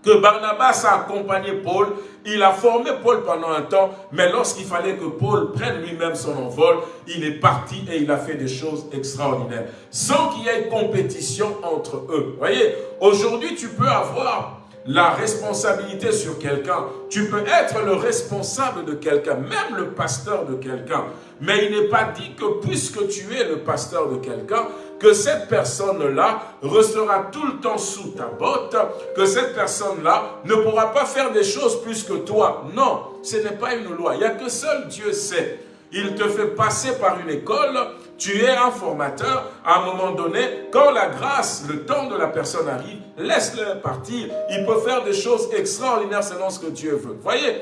que Barnabas a accompagné Paul, il a formé Paul pendant un temps, mais lorsqu'il fallait que Paul prenne lui-même son envol, il est parti et il a fait des choses extraordinaires, sans qu'il y ait compétition entre eux. voyez, aujourd'hui tu peux avoir la responsabilité sur quelqu'un. Tu peux être le responsable de quelqu'un, même le pasteur de quelqu'un. Mais il n'est pas dit que puisque tu es le pasteur de quelqu'un, que cette personne-là restera tout le temps sous ta botte, que cette personne-là ne pourra pas faire des choses plus que toi. Non, ce n'est pas une loi. Il n'y a que seul Dieu sait. Il te fait passer par une école, tu es un formateur, à un moment donné, quand la grâce, le temps de la personne arrive, laisse-le partir. Il peut faire des choses extraordinaires selon ce que Dieu veut. Voyez,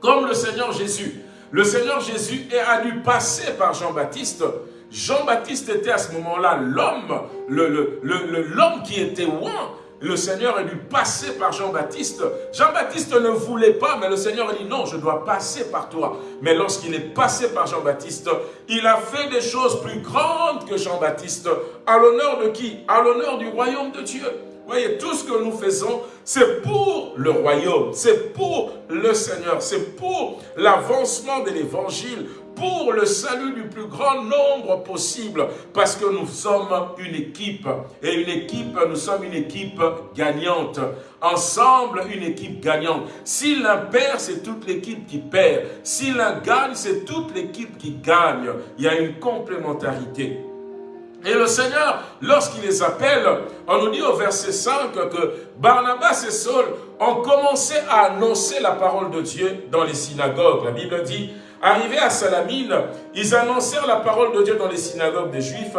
comme le Seigneur Jésus. Le Seigneur Jésus a dû passer par Jean-Baptiste Jean-Baptiste était à ce moment-là l'homme, l'homme qui était loin. Le Seigneur a dû passer par Jean-Baptiste. Jean-Baptiste ne voulait pas, mais le Seigneur a dit non, je dois passer par toi. Mais lorsqu'il est passé par Jean-Baptiste, il a fait des choses plus grandes que Jean-Baptiste. À l'honneur de qui? À l'honneur du royaume de Dieu. Voyez, tout ce que nous faisons, c'est pour le royaume, c'est pour le Seigneur, c'est pour l'avancement de l'évangile, pour le salut du plus grand nombre possible, parce que nous sommes une équipe, et une équipe, nous sommes une équipe gagnante. Ensemble, une équipe gagnante. Si l'un perd, c'est toute l'équipe qui perd. Si l'un gagne, c'est toute l'équipe qui gagne. Il y a une complémentarité. Et le Seigneur, lorsqu'il les appelle, on nous dit au verset 5 que Barnabas et Saul ont commencé à annoncer la parole de Dieu dans les synagogues. La Bible dit, Arrivés à Salamine, ils annoncèrent la parole de Dieu dans les synagogues des Juifs.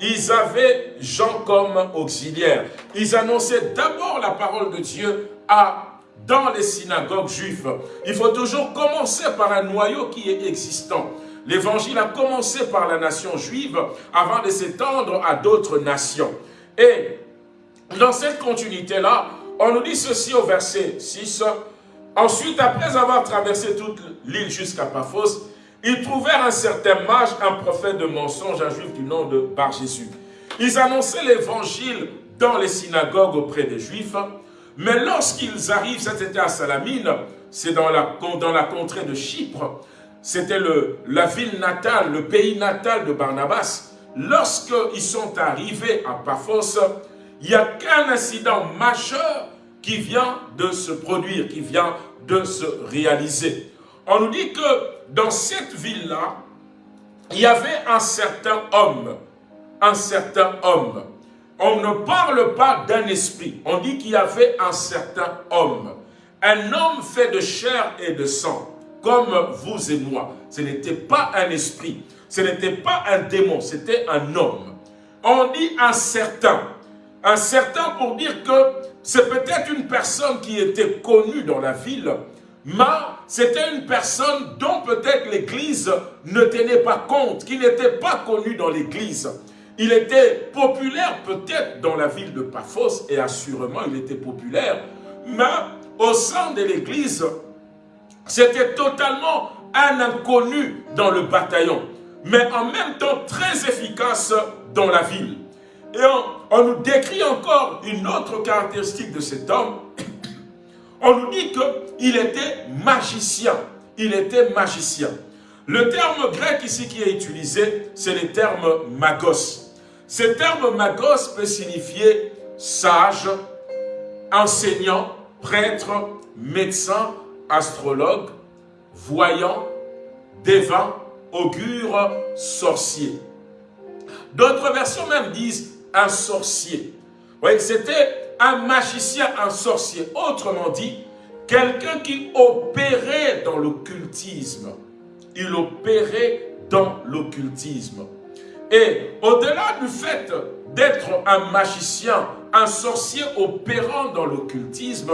Ils avaient Jean comme auxiliaire. Ils annonçaient d'abord la parole de Dieu à dans les synagogues juives. Il faut toujours commencer par un noyau qui est existant. L'évangile a commencé par la nation juive avant de s'étendre à d'autres nations. Et dans cette continuité-là, on nous dit ceci au verset 6, Ensuite, après avoir traversé toute l'île jusqu'à Paphos, ils trouvèrent un certain mage, un prophète de mensonge, un juif du nom de Bar-Jésus. Ils annonçaient l'évangile dans les synagogues auprès des juifs, mais lorsqu'ils arrivent, c'était à Salamine, c'est dans la, dans la contrée de Chypre, c'était la ville natale, le pays natal de Barnabas. Lorsqu'ils sont arrivés à Paphos, il n'y a qu'un incident majeur qui vient de se produire, qui vient de se réaliser. On nous dit que dans cette ville-là, il y avait un certain homme, un certain homme. On ne parle pas d'un esprit, on dit qu'il y avait un certain homme. Un homme fait de chair et de sang, comme vous et moi. Ce n'était pas un esprit, ce n'était pas un démon, c'était un homme. On dit un certain. Un certain pour dire que c'est peut-être une personne qui était connue dans la ville, mais c'était une personne dont peut-être l'Église ne tenait pas compte, qui n'était pas connue dans l'Église. Il était populaire peut-être dans la ville de Paphos, et assurément il était populaire, mais au sein de l'Église, c'était totalement un inconnu dans le bataillon, mais en même temps très efficace dans la ville. Et on, nous décrit encore une autre caractéristique de cet homme. On nous dit qu'il était magicien. Il était magicien. Le terme grec ici qui est utilisé, c'est le terme magos. Ce terme magos peut signifier sage, enseignant, prêtre, médecin, astrologue, voyant, devin, augure, sorcier. D'autres versions même disent un sorcier. Voyez, c'était un magicien, un sorcier. Autrement dit, quelqu'un qui opérait dans l'occultisme. Il opérait dans l'occultisme. Et au-delà du fait d'être un magicien, un sorcier opérant dans l'occultisme,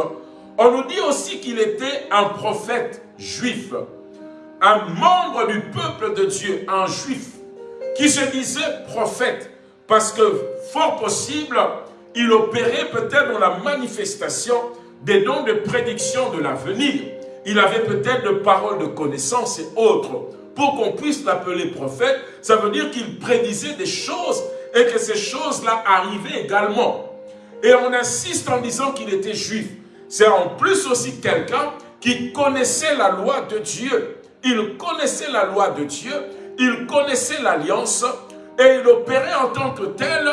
on nous dit aussi qu'il était un prophète juif, un membre du peuple de Dieu, un juif, qui se disait prophète, parce que fort possible, il opérait peut-être dans la manifestation des dons de prédiction de l'avenir. Il avait peut-être de paroles de connaissance et autres. Pour qu'on puisse l'appeler prophète, ça veut dire qu'il prédisait des choses et que ces choses-là arrivaient également. Et on insiste en disant qu'il était juif. C'est en plus aussi quelqu'un qui connaissait la loi de Dieu. Il connaissait la loi de Dieu, il connaissait l'alliance et il opérait en tant que tel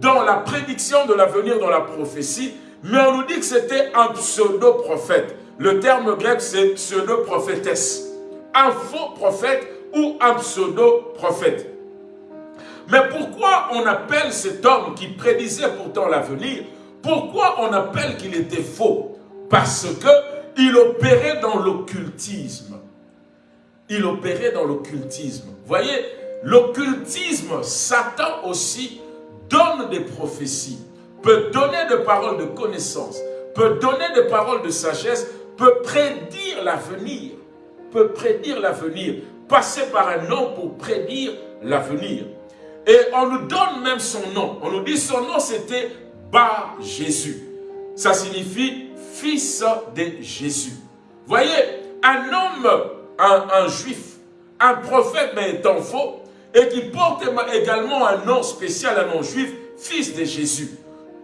dans la prédiction de l'avenir, dans la prophétie. Mais on nous dit que c'était un pseudo-prophète. Le terme grec, c'est pseudo-prophétesse. Un faux prophète ou un pseudo-prophète. Mais pourquoi on appelle cet homme qui prédisait pourtant l'avenir, pourquoi on appelle qu'il était faux? Parce qu'il opérait dans l'occultisme. Il opérait dans l'occultisme. Voyez, l'occultisme, Satan aussi donne des prophéties, peut donner des paroles de connaissance, peut donner des paroles de sagesse, peut prédire l'avenir, peut prédire l'avenir, passer par un nom pour prédire l'avenir. Et on nous donne même son nom. On nous dit son nom c'était Bar Jésus. Ça signifie fils de Jésus. Voyez, un homme, un, un juif, un prophète mais étant faux, et qui porte également un nom spécial, un nom juif, fils de Jésus.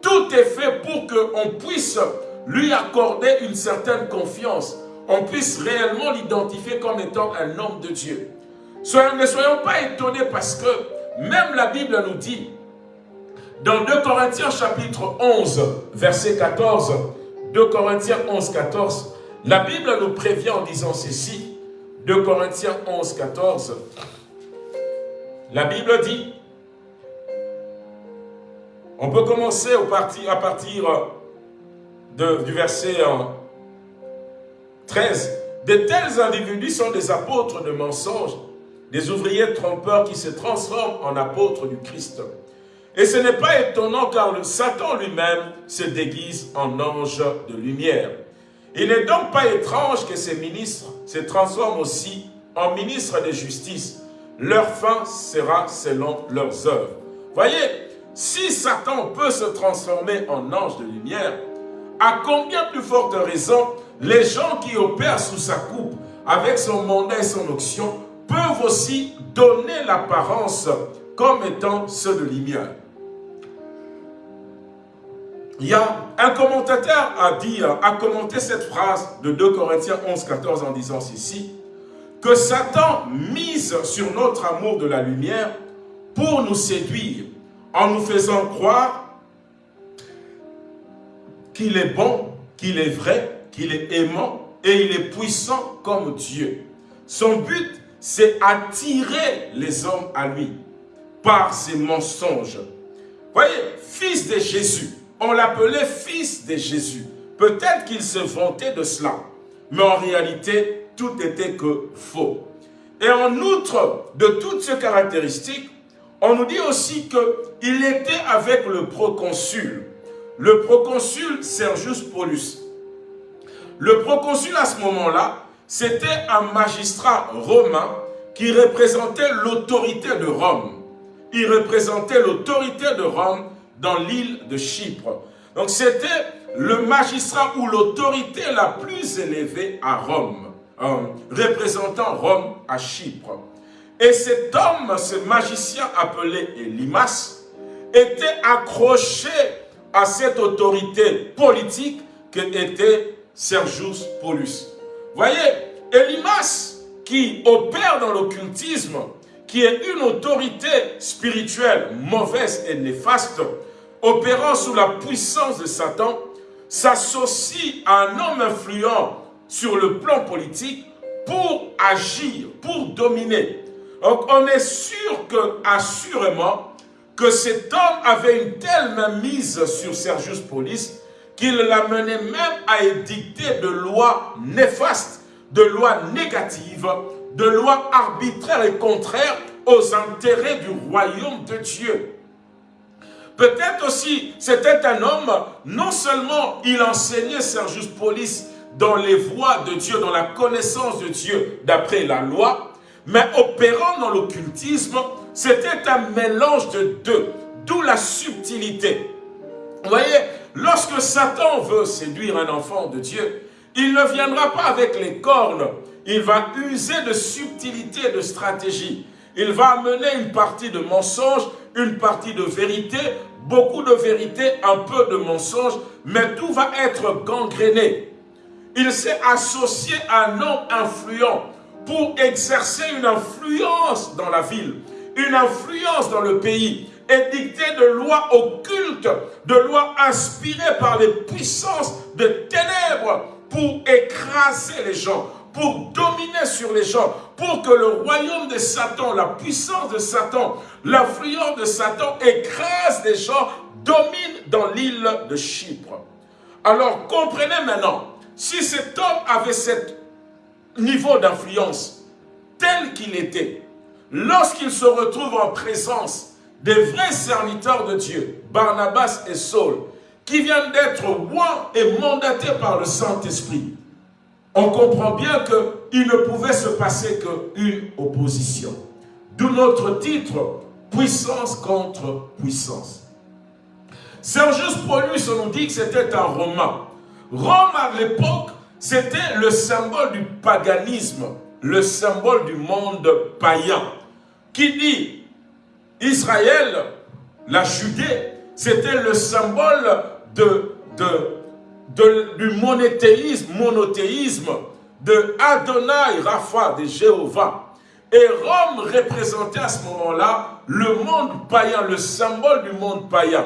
Tout est fait pour qu'on puisse lui accorder une certaine confiance. On puisse réellement l'identifier comme étant un homme de Dieu. ne soyons pas étonnés parce que même la Bible nous dit, dans 2 Corinthiens chapitre 11, verset 14, 2 Corinthiens 11, 14, la Bible nous prévient en disant ceci, 2 Corinthiens 11, 14, la Bible dit, on peut commencer à partir du verset 13. De tels individus sont des apôtres de mensonges, des ouvriers trompeurs qui se transforment en apôtres du Christ. Et ce n'est pas étonnant car le Satan lui-même se déguise en ange de lumière. Il n'est donc pas étrange que ces ministres se transforment aussi en ministres de justice, leur fin sera selon leurs œuvres. Voyez, si Satan peut se transformer en ange de lumière, à combien plus forte raison les gens qui opèrent sous sa coupe, avec son mandat et son onction, peuvent aussi donner l'apparence comme étant ceux de lumière. Il y a un commentateur a dit, a commenté cette phrase de 2 Corinthiens 11, 14 en disant ceci que Satan mise sur notre amour de la lumière pour nous séduire, en nous faisant croire qu'il est bon, qu'il est vrai, qu'il est aimant et il est puissant comme Dieu. Son but, c'est attirer les hommes à lui par ses mensonges. Voyez, fils de Jésus, on l'appelait fils de Jésus. Peut-être qu'il se vantait de cela, mais en réalité, tout était que faux. Et en outre de toutes ces caractéristiques, on nous dit aussi qu'il était avec le proconsul. Le proconsul Sergius Paulus. Le proconsul à ce moment-là, c'était un magistrat romain qui représentait l'autorité de Rome. Il représentait l'autorité de Rome dans l'île de Chypre. Donc c'était le magistrat ou l'autorité la plus élevée à Rome représentant Rome à Chypre. Et cet homme, ce magicien appelé Elimas, était accroché à cette autorité politique qu'était Sergius Paulus. Voyez, Elimas, qui opère dans l'occultisme, qui est une autorité spirituelle mauvaise et néfaste, opérant sous la puissance de Satan, s'associe à un homme influent sur le plan politique pour agir, pour dominer. Donc on est sûr que, assurément, que cet homme avait une telle mise sur Sergius Paulus qu'il l'amenait même à édicter de lois néfastes, de lois négatives, de lois arbitraires et contraires aux intérêts du royaume de Dieu. Peut-être aussi, c'était un homme, non seulement il enseignait Sergius Paulus dans les voies de Dieu, dans la connaissance de Dieu d'après la loi, mais opérant dans l'occultisme, c'était un mélange de deux, d'où la subtilité. Vous voyez, lorsque Satan veut séduire un enfant de Dieu, il ne viendra pas avec les cornes, il va user de subtilité de stratégie. Il va amener une partie de mensonge, une partie de vérité, beaucoup de vérité, un peu de mensonge, mais tout va être gangréné. Il s'est associé à un homme influent pour exercer une influence dans la ville, une influence dans le pays, édicter de lois occultes, de lois inspirées par les puissances de ténèbres pour écraser les gens, pour dominer sur les gens, pour que le royaume de Satan, la puissance de Satan, l'influence de Satan écrase les gens, domine dans l'île de Chypre. Alors comprenez maintenant, si cet homme avait ce niveau d'influence tel qu'il était, lorsqu'il se retrouve en présence des vrais serviteurs de Dieu, Barnabas et Saul, qui viennent d'être rois et mandatés par le Saint-Esprit, on comprend bien qu'il ne pouvait se passer qu'une opposition. D'où notre titre, puissance contre puissance. Sergius Paulus, on nous dit que c'était un Romain. Rome, à l'époque, c'était le symbole du paganisme, le symbole du monde païen. Qui dit Israël, la Judée, c'était le symbole du monothéisme, monothéisme de Adonai Rapha, de Jéhovah. Et Rome représentait à ce moment-là le monde païen, le symbole du monde païen.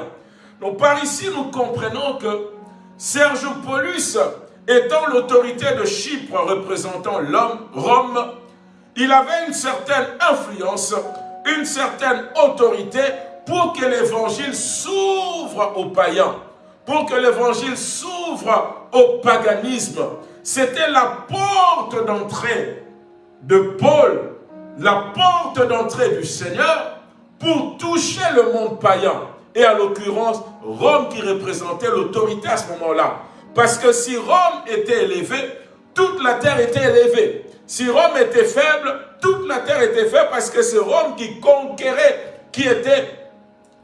Donc par ici, nous comprenons que Serge Paulus, étant l'autorité de Chypre représentant l'homme, Rome, il avait une certaine influence, une certaine autorité pour que l'évangile s'ouvre aux païens pour que l'évangile s'ouvre au paganisme. C'était la porte d'entrée de Paul, la porte d'entrée du Seigneur pour toucher le monde païen. Et à l'occurrence, Rome qui représentait l'autorité à ce moment-là. Parce que si Rome était élevée, toute la terre était élevée. Si Rome était faible, toute la terre était faible parce que c'est Rome qui conquérait, qui était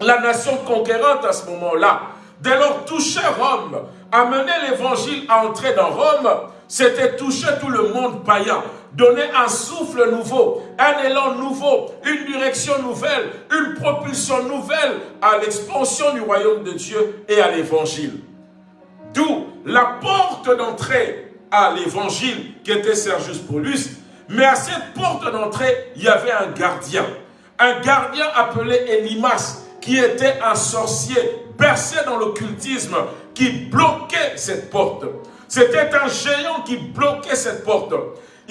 la nation conquérante à ce moment-là. Dès lors, toucher Rome, amener l'évangile à entrer dans Rome, c'était toucher tout le monde païen, donner un souffle nouveau, un élan nouveau, une direction nouvelle, une propulsion nouvelle à l'expansion du royaume de Dieu et à l'évangile. D'où la porte d'entrée à l'évangile qui était Sergius Paulus, mais à cette porte d'entrée, il y avait un gardien. Un gardien appelé Elimas, qui était un sorcier bercé dans l'occultisme qui bloquait cette porte. C'était un géant qui bloquait cette porte.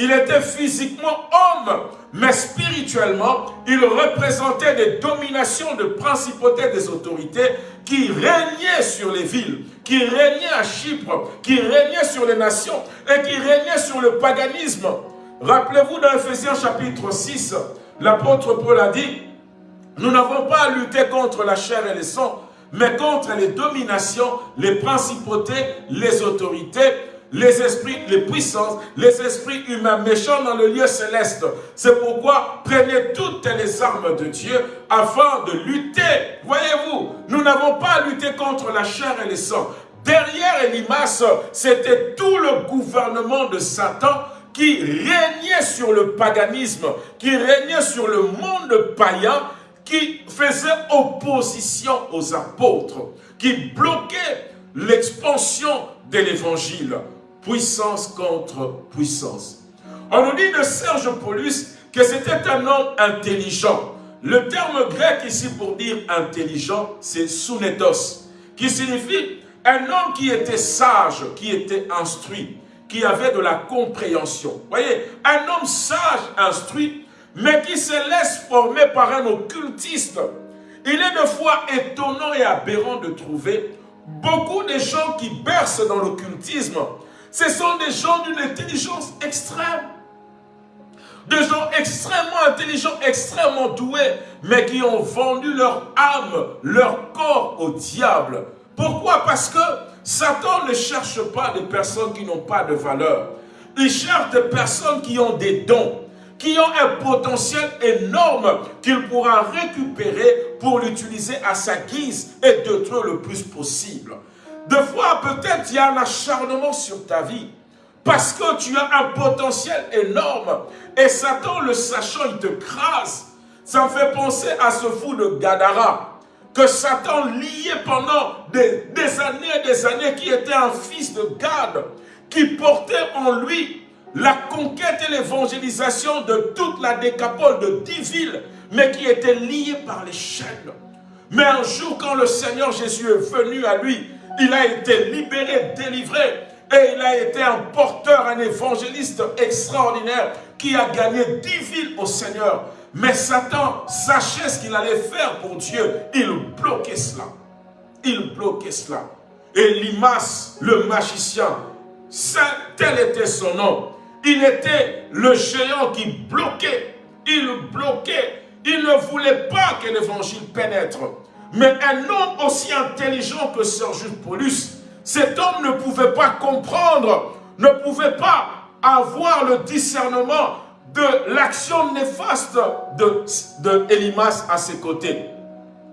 Il était physiquement homme, mais spirituellement, il représentait des dominations de principautés des autorités qui régnaient sur les villes, qui régnaient à Chypre, qui régnaient sur les nations et qui régnaient sur le paganisme. Rappelez-vous dans Ephésiens chapitre 6, l'apôtre Paul a dit, nous n'avons pas à lutter contre la chair et le sang, mais contre les dominations, les principautés, les autorités, les esprits, les puissances, les esprits humains méchants dans le lieu céleste. C'est pourquoi prenez toutes les armes de Dieu afin de lutter. Voyez-vous, nous n'avons pas à lutter contre la chair et le sang. Derrière Elimas, c'était tout le gouvernement de Satan qui régnait sur le paganisme, qui régnait sur le monde païen qui faisait opposition aux apôtres, qui bloquait l'expansion de l'évangile. Puissance contre puissance. On nous dit de Serge Paulus que c'était un homme intelligent. Le terme grec ici pour dire intelligent, c'est sunetos, qui signifie un homme qui était sage, qui était instruit, qui avait de la compréhension. Voyez, un homme sage, instruit, mais qui se laisse former par un occultiste. Il est de fois étonnant et aberrant de trouver beaucoup de gens qui bercent dans l'occultisme. Ce sont des gens d'une intelligence extrême. Des gens extrêmement intelligents, extrêmement doués, mais qui ont vendu leur âme, leur corps au diable. Pourquoi? Parce que Satan ne cherche pas des personnes qui n'ont pas de valeur. Il cherche des personnes qui ont des dons, qui ont un potentiel énorme qu'il pourra récupérer pour l'utiliser à sa guise et détruire le plus possible. Deux fois, peut-être il y a un acharnement sur ta vie parce que tu as un potentiel énorme et Satan, le sachant, il te crase. Ça me fait penser à ce fou de Gadara que Satan liait pendant des, des années et des années, qui était un fils de Gad, qui portait en lui la conquête et l'évangélisation de toute la décapole de dix villes, mais qui était lié par les chaînes. Mais un jour, quand le Seigneur Jésus est venu à lui, il a été libéré, délivré, et il a été un porteur, un évangéliste extraordinaire qui a gagné dix villes au Seigneur. Mais Satan sachait ce qu'il allait faire pour Dieu. Il bloquait cela. Il bloquait cela. Et Limas, le magicien, tel était son nom. Il était le géant qui bloquait. Il bloquait. Il ne voulait pas que l'évangile pénètre. Mais un homme aussi intelligent que Sergius Paulus, cet homme ne pouvait pas comprendre, ne pouvait pas avoir le discernement de l'action néfaste de, à ses côtés.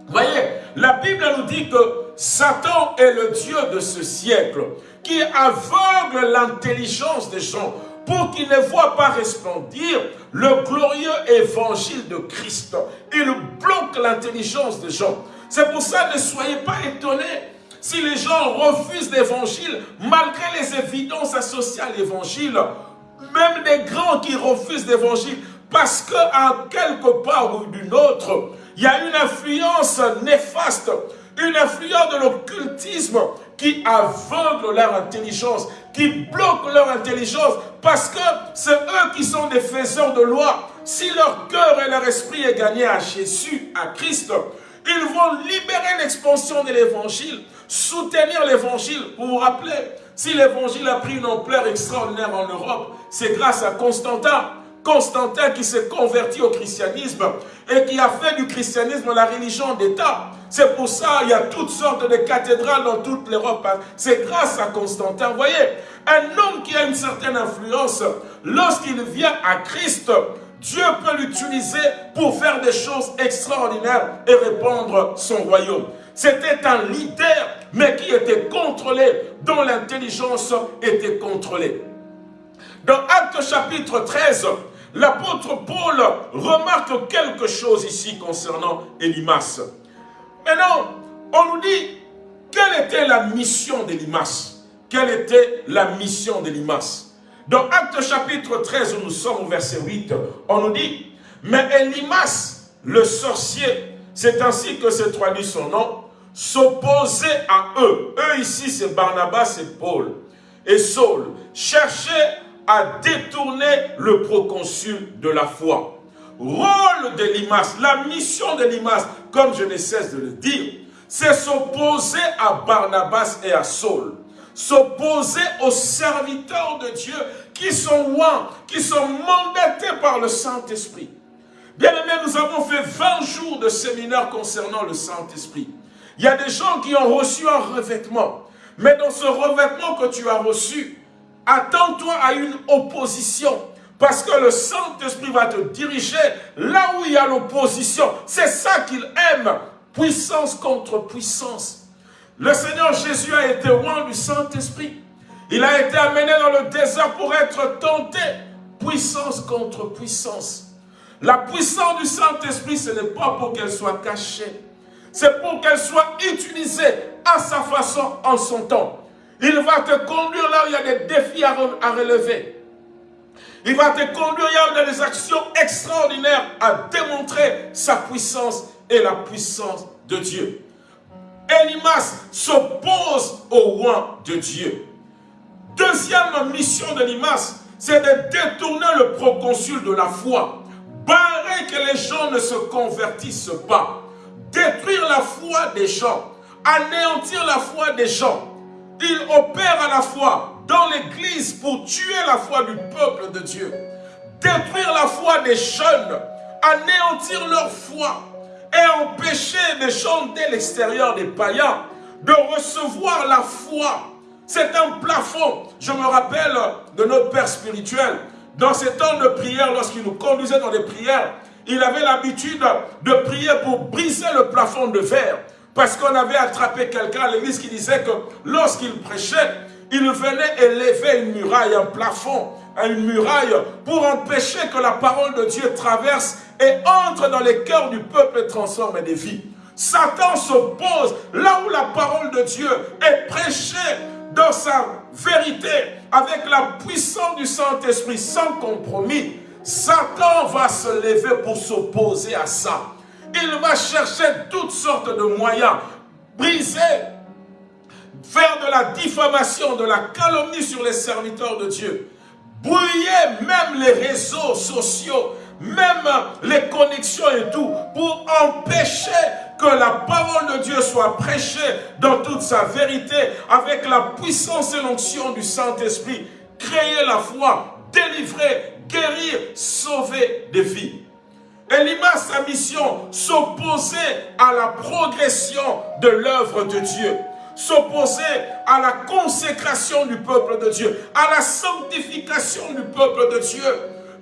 Voyez, la Bible nous dit que Satan est le Dieu de ce siècle qui aveugle l'intelligence des gens pour qu'ils ne voient pas resplendir le glorieux évangile de Christ. Il bloque l'intelligence des gens. C'est pour ça, ne soyez pas étonnés si les gens refusent l'évangile, malgré les évidences associées à l'évangile, même des grands qui refusent l'évangile, parce qu'à quelque part ou d'une autre, il y a une influence néfaste, une influence de l'occultisme qui aveugle leur intelligence, qui bloque leur intelligence, parce que c'est eux qui sont des faiseurs de loi. Si leur cœur et leur esprit est gagné à Jésus, à Christ, ils vont libérer l'expansion de l'évangile, soutenir l'évangile. Vous vous rappelez, si l'évangile a pris une ampleur extraordinaire en Europe, c'est grâce à Constantin. Constantin qui s'est converti au christianisme et qui a fait du christianisme la religion d'État. C'est pour ça qu'il y a toutes sortes de cathédrales dans toute l'Europe. C'est grâce à Constantin. Vous voyez, un homme qui a une certaine influence, lorsqu'il vient à Christ, Dieu peut l'utiliser pour faire des choses extraordinaires et répandre son royaume. C'était un leader, mais qui était contrôlé, dont l'intelligence était contrôlée. Dans Acte chapitre 13, l'apôtre Paul remarque quelque chose ici concernant Elimas. Maintenant, on nous dit, quelle était la mission d'Elimas? Quelle était la mission d'Elimas? Dans Acte chapitre 13, où nous sommes au verset 8, on nous dit, mais Elimas, le sorcier, c'est ainsi que se traduit son nom, s'opposait à eux. Eux ici, c'est Barnabas et Paul. Et Saul cherchait à détourner le proconsul de la foi. Rôle d'Elimas, la mission d'Elimas, comme je ne cesse de le dire, c'est s'opposer à Barnabas et à Saul s'opposer aux serviteurs de Dieu qui sont loin, qui sont mandatés par le Saint-Esprit. Bien aimé, nous avons fait 20 jours de séminaire concernant le Saint-Esprit. Il y a des gens qui ont reçu un revêtement. Mais dans ce revêtement que tu as reçu, attends-toi à une opposition. Parce que le Saint-Esprit va te diriger là où il y a l'opposition. C'est ça qu'il aime. Puissance contre puissance. Le Seigneur Jésus a été loin du Saint-Esprit. Il a été amené dans le désert pour être tenté. Puissance contre puissance. La puissance du Saint-Esprit, ce n'est pas pour qu'elle soit cachée. C'est pour qu'elle soit utilisée à sa façon, en son temps. Il va te conduire là où il y a des défis à, relever. Il va te conduire là où il y a des actions extraordinaires à démontrer sa puissance et la puissance de Dieu. Elimas s'oppose au roi de Dieu. Deuxième mission de Limas, c'est de détourner le proconsul de la foi. Barrer que les gens ne se convertissent pas. Détruire la foi des gens. Anéantir la foi des gens. Il opère à la fois dans l'église pour tuer la foi du peuple de Dieu. Détruire la foi des jeunes. Anéantir leur foi. Et empêcher les gens dès l'extérieur des païens de recevoir la foi c'est un plafond. Je me rappelle de notre Père spirituel. Dans ces temps de prière, lorsqu'il nous conduisait dans des prières, il avait l'habitude de prier pour briser le plafond de verre. Parce qu'on avait attrapé quelqu'un à l'église qui disait que lorsqu'il prêchait, il venait élever une muraille, un plafond, une muraille, pour empêcher que la parole de Dieu traverse et entre dans les cœurs du peuple et transforme des vies. Satan s'oppose là où la parole de Dieu est prêchée dans sa vérité, avec la puissance du Saint-Esprit, sans compromis, Satan va se lever pour s'opposer à ça. Il va chercher toutes sortes de moyens, briser, faire de la diffamation, de la calomnie sur les serviteurs de Dieu, brouiller même les réseaux sociaux, même les connexions et tout, pour empêcher que la parole de Dieu soit prêchée dans toute sa vérité, avec la puissance et l'onction du Saint-Esprit, créer la foi, délivrer, guérir, sauver des vies. Elima, sa mission, s'opposer à la progression de l'œuvre de Dieu s'opposer à la consécration du peuple de Dieu, à la sanctification du peuple de Dieu.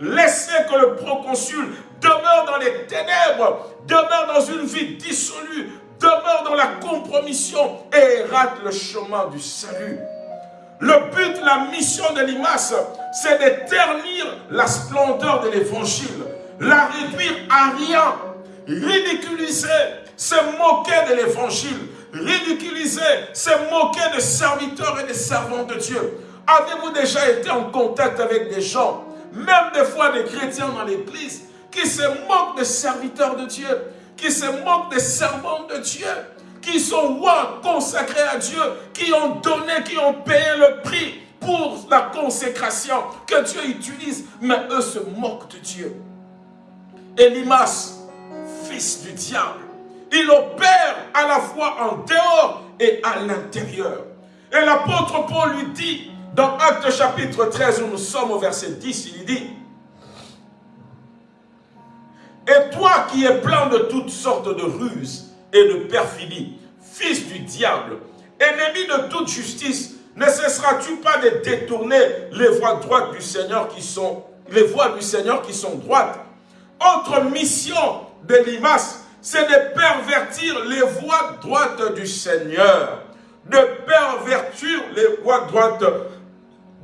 Laisser que le proconsul demeure dans les ténèbres, demeure dans une vie dissolue, demeure dans la compromission et rate le chemin du salut. Le but, la mission de Limas, c'est de ternir la splendeur de l'évangile, la réduire à rien, ridiculiser, se moquer de l'évangile, ridiculiser, se moquer des serviteurs et des servants de Dieu. Avez-vous déjà été en contact avec des gens, même des fois des chrétiens dans l'église, qui se moquent des serviteurs de Dieu, qui se moquent des servants de Dieu, qui sont rois consacrés à Dieu, qui ont donné, qui ont payé le prix pour la consécration que Dieu utilise, mais eux se moquent de Dieu. Elimas, fils du diable, il opère à la fois en dehors et à l'intérieur. Et l'apôtre Paul lui dit, dans Acte chapitre 13, où nous sommes au verset 10, il dit, et toi qui es plein de toutes sortes de ruses et de perfidies, fils du diable, ennemi de toute justice, ne cesseras-tu pas de détourner les voies droites du Seigneur qui sont les voies du Seigneur qui sont droites? Autre mission de Limas, c'est de pervertir les voies droites du Seigneur. De pervertir les voies droites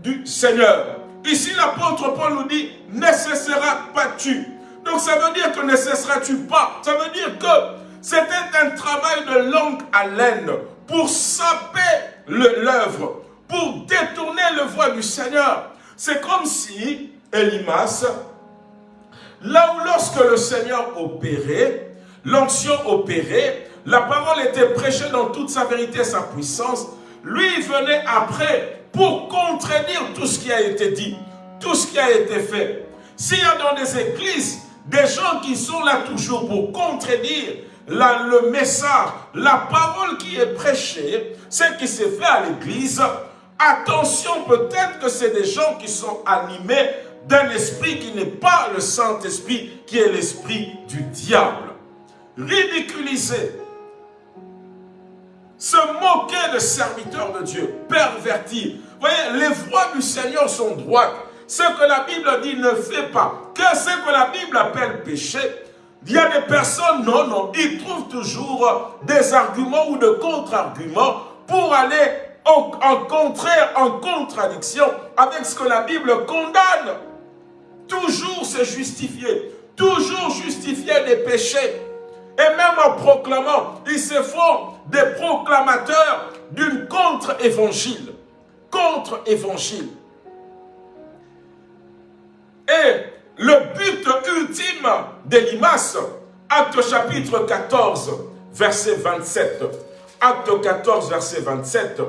du Seigneur. Ici, l'apôtre Paul nous dit, ne cesseras pas tu donc ça veut dire que ne cesseras-tu pas. Ça veut dire que c'était un travail de longue haleine pour saper l'œuvre, pour détourner le voie du Seigneur. C'est comme si Elimas, là où lorsque le Seigneur opérait, l'onction opérait, la parole était prêchée dans toute sa vérité et sa puissance, lui venait après pour contredire tout ce qui a été dit, tout ce qui a été fait. S'il y a dans des églises des gens qui sont là toujours pour contredire le message, la parole qui est prêchée, ce qui s'est fait à l'église. Attention, peut-être que c'est des gens qui sont animés d'un esprit qui n'est pas le Saint-Esprit, qui est l'esprit du diable. Ridiculiser, se moquer de serviteurs de Dieu, pervertir. Vous voyez, les voies du Seigneur sont droites. Ce que la Bible dit ne fait pas. Que ce que la Bible appelle péché, il y a des personnes, non, non, ils trouvent toujours des arguments ou de contre-arguments pour aller en, contraire, en contradiction avec ce que la Bible condamne. Toujours se justifier, toujours justifier des péchés. Et même en proclamant, ils se font des proclamateurs d'une contre-évangile. Contre-évangile. Et le but ultime d'Elimas, acte chapitre 14, verset 27. Acte 14, verset 27.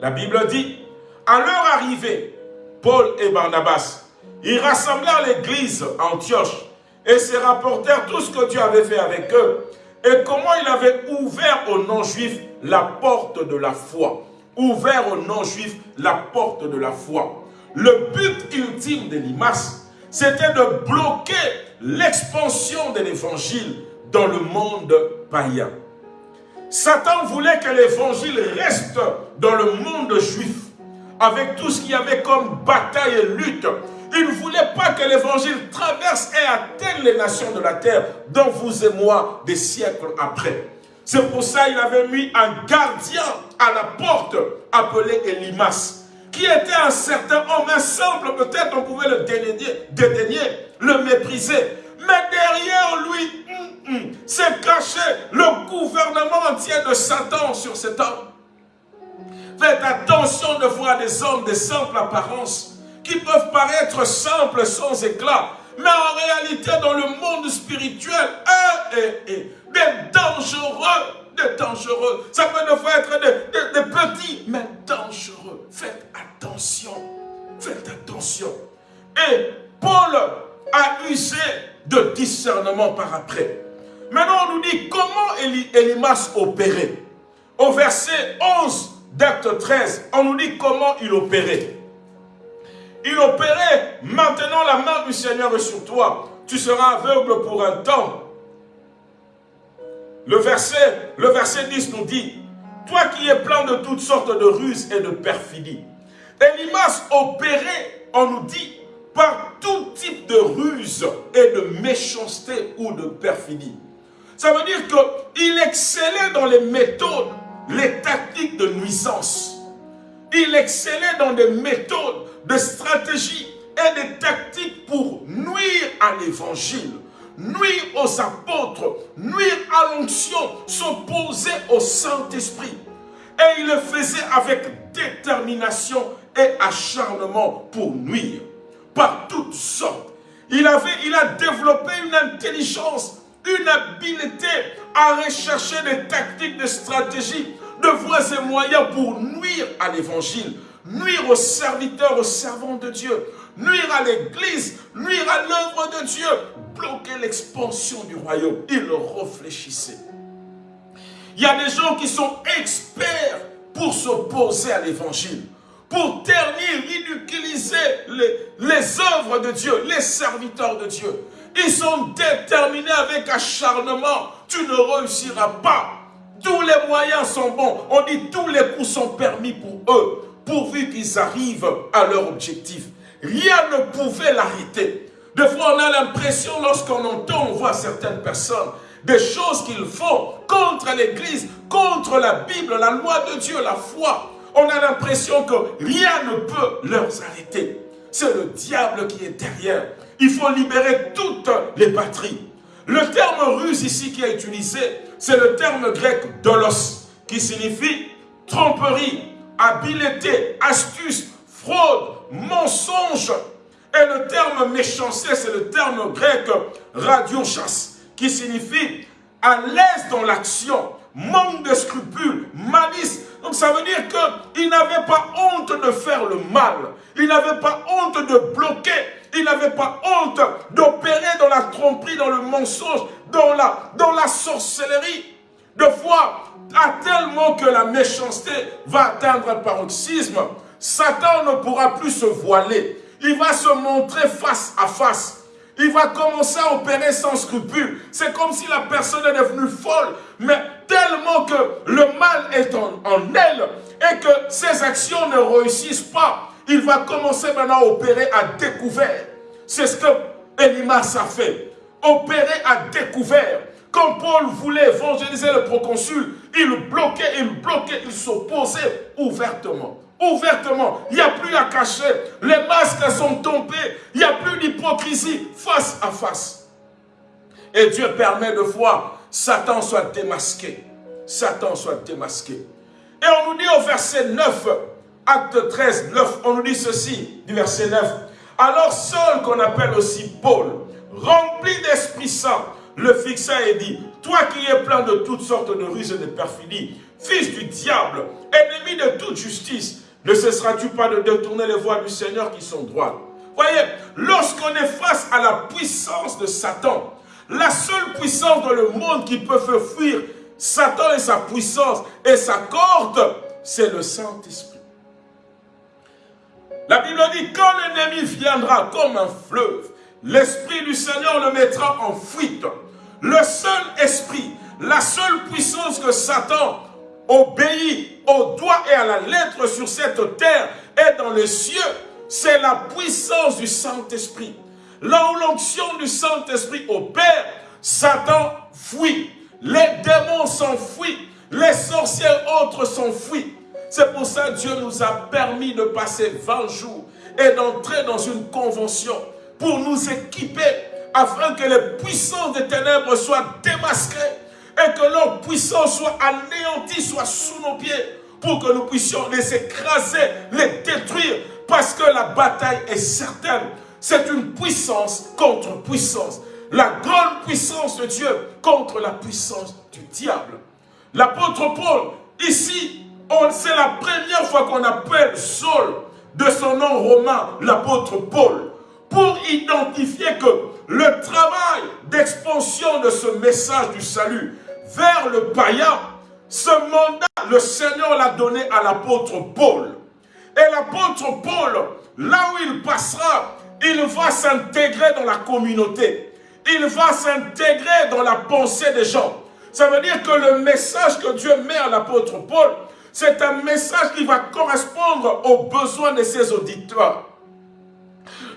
La Bible dit, à leur arrivée, Paul et Barnabas, ils rassemblèrent l'église Antioche et se rapportèrent tout ce que Dieu avait fait avec eux et comment il avait ouvert aux non-juifs la porte de la foi. Ouvert aux non-juifs la porte de la foi. Le but ultime de l'IMAS, c'était de bloquer l'expansion de l'évangile dans le monde païen. Satan voulait que l'évangile reste dans le monde juif, avec tout ce qu'il y avait comme bataille et lutte il ne voulait pas que l'évangile traverse et atteigne les nations de la terre, dont vous et moi, des siècles après. C'est pour ça qu'il avait mis un gardien à la porte, appelé Elimas, qui était un certain homme, un simple, peut-être on pouvait le dédaigner, le mépriser. Mais derrière lui, hum, hum, s'est caché le gouvernement entier de Satan sur cet homme. Faites attention de voir des hommes de simple apparence qui peuvent paraître simples, sans éclat, mais en réalité, dans le monde spirituel, eux, et, et, des dangereux, des dangereux. Ça peut ne pas être des, des, petits, mais dangereux. Faites attention, faites attention. Et Paul a usé de discernement par après. Maintenant, on nous dit comment Elimas opérait. Au verset 11 d'acte 13, on nous dit comment il opérait. Il opérait, maintenant la main du Seigneur est sur toi. Tu seras aveugle pour un temps. Le verset, le verset 10 nous dit, toi qui es plein de toutes sortes de ruses et de perfidies. Elimas opérait, on nous dit, par tout type de ruse et de méchanceté ou de perfidie. Ça veut dire qu'il excellait dans les méthodes, les tactiques de nuisance. Il excellait dans des méthodes de stratégies et des tactiques pour nuire à l'évangile, nuire aux apôtres, nuire à l'onction, s'opposer au Saint-Esprit. Et il le faisait avec détermination et acharnement pour nuire, par toutes sortes. Il, il a développé une intelligence, une habileté à rechercher des tactiques, des stratégies, de voies et moyens pour nuire à l'évangile, nuire aux serviteurs, aux servants de Dieu, nuire à l'église, nuire à l'œuvre de Dieu, bloquer l'expansion du royaume. Il réfléchissait. Il y a des gens qui sont experts pour s'opposer à l'évangile, pour ternir, ridiculiser les, les œuvres de Dieu, les serviteurs de Dieu. Ils sont déterminés avec acharnement. Tu ne réussiras pas. Tous les moyens sont bons. On dit tous les coups sont permis pour eux pourvu qu'ils arrivent à leur objectif. Rien ne pouvait l'arrêter. Des fois, on a l'impression, lorsqu'on entend, on voit certaines personnes, des choses qu'ils font contre l'Église, contre la Bible, la loi de Dieu, la foi. On a l'impression que rien ne peut leur arrêter. C'est le diable qui est derrière. Il faut libérer toutes les patries. Le terme russe ici qui est utilisé, c'est le terme grec dolos, qui signifie tromperie, habileté, astuce, fraude, mensonge. Et le terme méchanceté, c'est le terme grec radiochas, qui signifie à l'aise dans l'action, manque de scrupules, malice. Donc ça veut dire qu'il n'avait pas honte de faire le mal. Il n'avait pas honte de bloquer. Il n'avait pas honte d'opérer dans la tromperie, dans le mensonge, dans la, dans la sorcellerie. De fois, à tellement que la méchanceté va atteindre un paroxysme, Satan ne pourra plus se voiler. Il va se montrer face à face. Il va commencer à opérer sans scrupule. C'est comme si la personne est devenue folle, mais tellement que le mal est en, elle et que ses actions ne réussissent pas, il va commencer maintenant à opérer à découvert. C'est ce que Elimas a fait. Opérer à découvert. Quand Paul voulait évangéliser le proconsul, il bloquait, il bloquait, il s'opposait ouvertement. Ouvertement. Il n'y a plus à cacher. Les masques sont tombés. Il n'y a plus d'hypocrisie face à face. Et Dieu permet de voir Satan soit démasqué. Satan soit démasqué. Et on nous dit au verset 9, acte 13, 9, on nous dit ceci, du verset 9. Alors Saul, qu'on appelle aussi Paul, rempli d'Esprit Saint, le fixa et dit, toi qui es plein de toutes sortes de ruses et de perfidies, fils du diable, ennemi de toute justice, ne cesseras-tu pas de détourner les voies du Seigneur qui sont droites? Voyez, lorsqu'on est face à la puissance de Satan, la seule puissance dans le monde qui peut faire fuir Satan et sa puissance et sa corde, c'est le Saint-Esprit. La Bible dit, quand l'ennemi viendra comme un fleuve, l'Esprit du Seigneur le mettra en fuite. Le seul esprit, la seule puissance que Satan obéit au doigt et à la lettre sur cette terre et dans les cieux, c'est la puissance du Saint-Esprit. Là où l'onction du Saint-Esprit opère, Satan fuit. Les démons s'enfuient. Les sorciers autres s'enfuient. C'est pour ça que Dieu nous a permis de passer 20 jours et d'entrer dans une convention pour nous équiper afin que les puissances des ténèbres soient démasquées et que leur puissance soit anéantie, soit sous nos pieds pour que nous puissions les écraser, les détruire parce que la bataille est certaine. C'est une puissance contre puissance. La grande puissance de Dieu contre la puissance du diable. L'apôtre Paul, ici, c'est la première fois qu'on appelle Saul de son nom romain, l'apôtre Paul, pour identifier que le travail d'expansion de ce message du salut vers le païen, ce mandat, le Seigneur l'a donné à l'apôtre Paul. Et l'apôtre Paul, là où il passera, il va s'intégrer dans la communauté. Il va s'intégrer dans la pensée des gens. Ça veut dire que le message que Dieu met à l'apôtre Paul, c'est un message qui va correspondre aux besoins de ses auditeurs.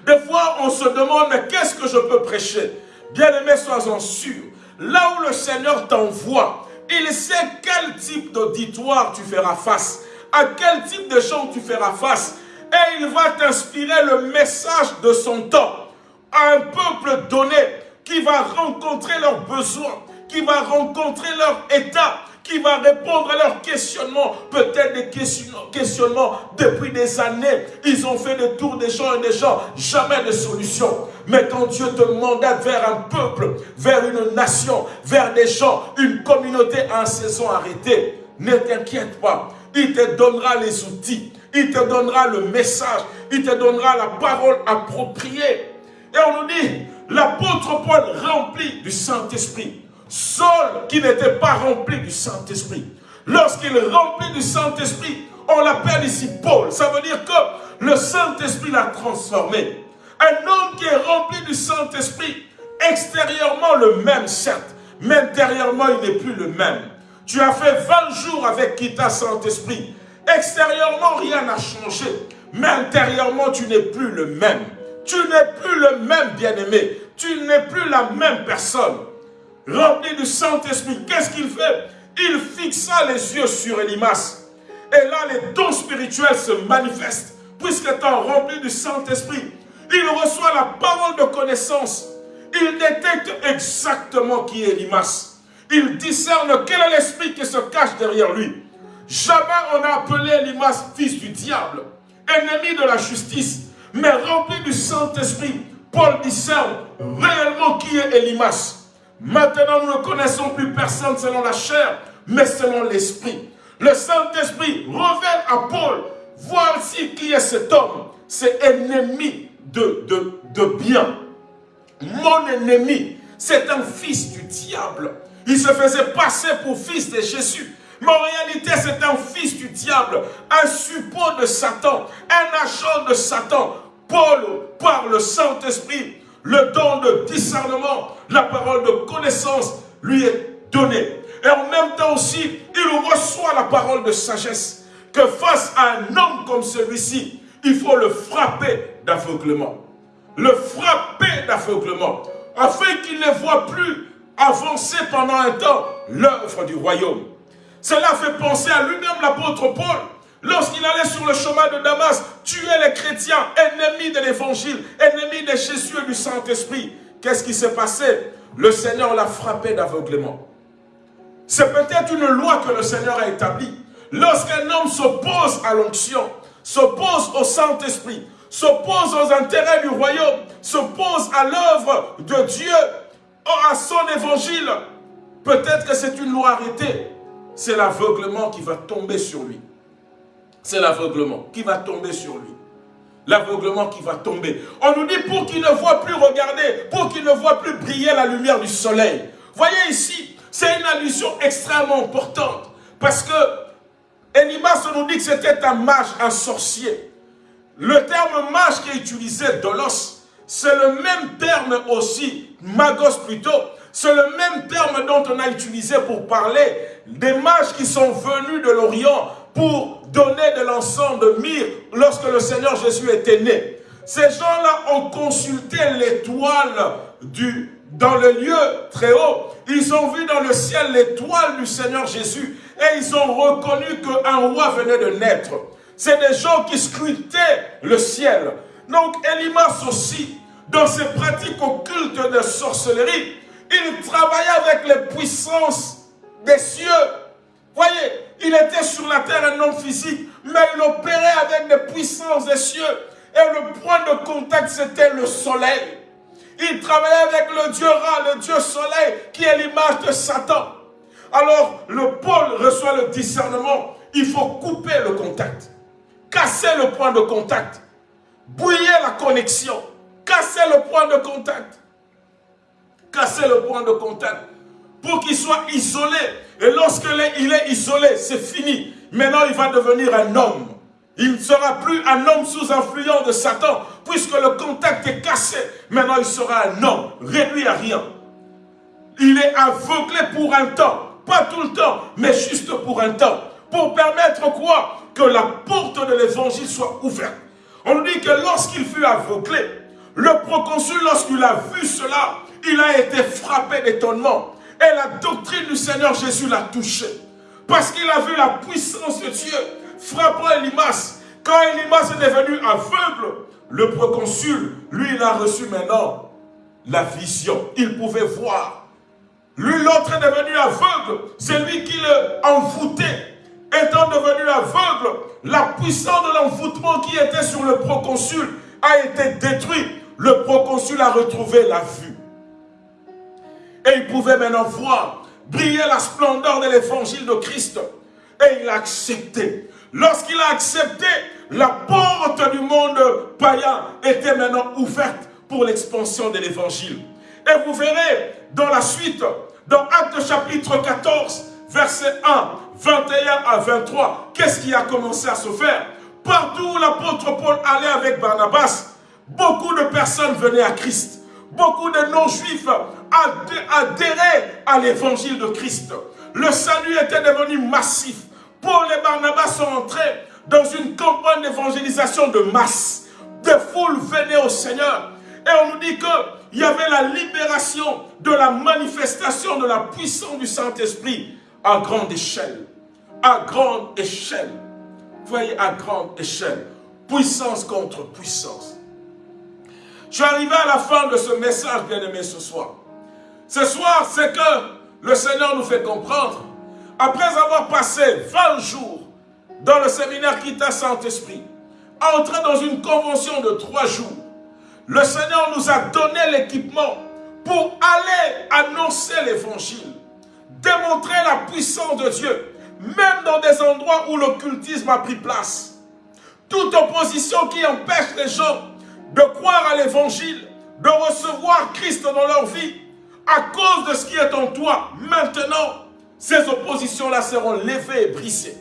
Des fois, on se demande, qu'est-ce que je peux prêcher? Bien-aimé, sois-en sûr. Là où le Seigneur t'envoie, il sait quel type d'auditoire tu feras face, à quel type de gens tu feras face. Et il va t'inspirer le message de son temps à un peuple donné qui va rencontrer leurs besoins, qui va rencontrer leur état, qui va répondre à leurs questionnements, peut-être des questionnements depuis des années. Ils ont fait le tour des gens et des gens, jamais de solution. Mais quand Dieu te mandate vers un peuple, vers une nation, vers des gens, une communauté à saison arrêtée, ne t'inquiète pas. Il te donnera les outils, il te donnera le message, il te donnera la parole appropriée. Et on nous dit, l'apôtre Paul rempli du Saint-Esprit. Saul qui n'était pas rempli du Saint-Esprit. Lorsqu'il est rempli du Saint-Esprit, on l'appelle ici Paul. Ça veut dire que le Saint-Esprit l'a transformé. Un homme qui est rempli du Saint-Esprit, extérieurement le même certes, mais intérieurement il n'est plus le même. Tu as fait 20 jours avec qui ta Saint-Esprit. Extérieurement rien n'a changé, mais intérieurement tu n'es plus le même. Tu n'es plus le même bien-aimé. Tu n'es plus la même personne rempli du Saint-Esprit, qu'est-ce qu'il fait? Il fixa les yeux sur Elimas. Et là, les dons spirituels se manifestent. Puisqu'étant rempli du Saint-Esprit, il reçoit la parole de connaissance. Il détecte exactement qui est Elimas. Il discerne quel est l'esprit qui se cache derrière lui. Jamais on a appelé Elimas fils du diable, ennemi de la justice, mais rempli du Saint-Esprit. Paul discerne réellement qui est Elimas. Maintenant, nous ne connaissons plus personne selon la chair, mais selon l'Esprit. Le Saint-Esprit révèle à Paul, voici qui est cet homme, c'est ennemi de, de, de bien. Mon ennemi, c'est un fils du diable. Il se faisait passer pour fils de Jésus. Mais en réalité, c'est un fils du diable, un suppôt de Satan, un agent de Satan. Paul, par le Saint-Esprit, le don de discernement, la parole de connaissance lui est donnée. Et en même temps aussi, il reçoit la parole de sagesse. Que face à un homme comme celui-ci, il faut le frapper d'aveuglement. Le frapper d'aveuglement. Afin qu'il ne voit plus avancer pendant un temps l'œuvre du royaume. Cela fait penser à lui-même l'apôtre Paul Lorsqu'il allait sur le chemin de Damas, tuer les chrétiens, ennemis de l'évangile, ennemis de Jésus et du Saint-Esprit. Qu'est-ce qui s'est passé? Le Seigneur l'a frappé d'aveuglement. C'est peut-être une loi que le Seigneur a établie. Lorsqu'un homme s'oppose à l'onction, s'oppose au Saint-Esprit, s'oppose aux intérêts du royaume, s'oppose à l'œuvre de Dieu, à son évangile, peut-être que c'est une loi arrêtée. C'est l'aveuglement qui va tomber sur lui. C'est l'aveuglement qui va tomber sur lui. L'aveuglement qui va tomber. On nous dit pour qu'il ne voit plus regarder, pour qu'il ne voit plus briller la lumière du soleil. Voyez ici, c'est une allusion extrêmement importante. Parce que Elimas nous dit que c'était un mage, un sorcier. Le terme mage qui est utilisé, dolos, c'est le même terme aussi, magos plutôt, c'est le même terme dont on a utilisé pour parler des mages qui sont venus de l'Orient pour donner de l'encens de myrrhe lorsque le Seigneur Jésus était né. Ces gens-là ont consulté l'étoile du dans le lieu très haut. Ils ont vu dans le ciel l'étoile du Seigneur Jésus et ils ont reconnu qu'un roi venait de naître. C'est des gens qui scrutaient le ciel. Donc Elimas aussi, dans ses pratiques occultes de sorcellerie, il travaillait avec les puissances des cieux. Voyez, il était sur la terre un homme physique, mais il opérait avec les puissances des cieux. Et le point de contact, c'était le soleil. Il travaillait avec le Dieu Ra, le Dieu soleil, qui est l'image de Satan. Alors, le Paul reçoit le discernement. Il faut couper le contact. Casser le point de contact. Bouiller la connexion. Casser le point de contact. Casser le point de contact. Pour qu'il soit isolé. Et lorsqu'il est isolé, c'est fini. Maintenant, il va devenir un homme. Il ne sera plus un homme sous influence de Satan, puisque le contact est cassé. Maintenant, il sera un homme, réduit à rien. Il est aveuglé pour un temps. Pas tout le temps, mais juste pour un temps. Pour permettre quoi? Que la porte de l'évangile soit ouverte. On dit que lorsqu'il fut aveuglé, le proconsul, lorsqu'il a vu cela, il a été frappé d'étonnement. Et la doctrine du Seigneur Jésus l'a touché. Parce qu'il a vu la puissance de Dieu frappant Elimas. Quand Elimas est devenu aveugle, le proconsul, lui, il a reçu maintenant la vision. Il pouvait voir. Lui, l'autre est devenu aveugle. C'est lui qui le envoûtait. Étant devenu aveugle, la puissance de l'envoûtement qui était sur le proconsul a été détruite. Le proconsul a retrouvé la vue. Et il pouvait maintenant voir briller la splendeur de l'évangile de Christ. Et il a accepté. Lorsqu'il a accepté, la porte du monde païen était maintenant ouverte pour l'expansion de l'évangile. Et vous verrez dans la suite, dans Acte chapitre 14, verset 1, 21 à 23, qu'est-ce qui a commencé à se faire? Partout où l'apôtre Paul allait avec Barnabas, beaucoup de personnes venaient à Christ. Beaucoup de non-juifs adhéraient à l'évangile de Christ. Le salut était devenu massif. Paul et Barnabas sont entrés dans une campagne d'évangélisation de masse. Des foules venaient au Seigneur. Et on nous dit qu'il y avait la libération de la manifestation de la puissance du Saint-Esprit à grande échelle. À grande échelle. Vous voyez, à grande échelle. Puissance contre puissance. Je suis arrivé à la fin de ce message, bien-aimé, ce soir. Ce soir, c'est que le Seigneur nous fait comprendre après avoir passé 20 jours dans le séminaire Kita Saint-Esprit, entrer dans une convention de trois jours, le Seigneur nous a donné l'équipement pour aller annoncer l'évangile, démontrer la puissance de Dieu, même dans des endroits où l'occultisme a pris place. Toute opposition qui empêche les gens de croire à l'évangile, de recevoir Christ dans leur vie, à cause de ce qui est en toi, maintenant, ces oppositions-là seront levées et brisées.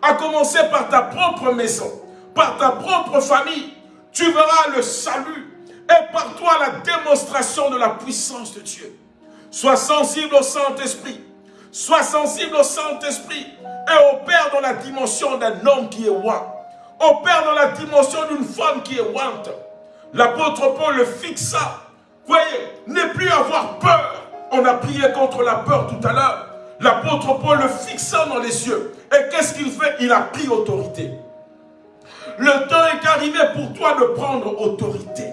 À commencer par ta propre maison, par ta propre famille, tu verras le salut et par toi la démonstration de la puissance de Dieu. Sois sensible au Saint-Esprit. Sois sensible au Saint-Esprit et opère dans la dimension d'un homme qui est ouin. Opère dans la dimension d'une femme qui est ouante. L'apôtre Paul le fixa. Voyez, ne plus avoir peur. On a prié contre la peur tout à l'heure. L'apôtre Paul le fixa dans les yeux. Et qu'est-ce qu'il fait? Il a pris autorité. Le temps est arrivé pour toi de prendre autorité.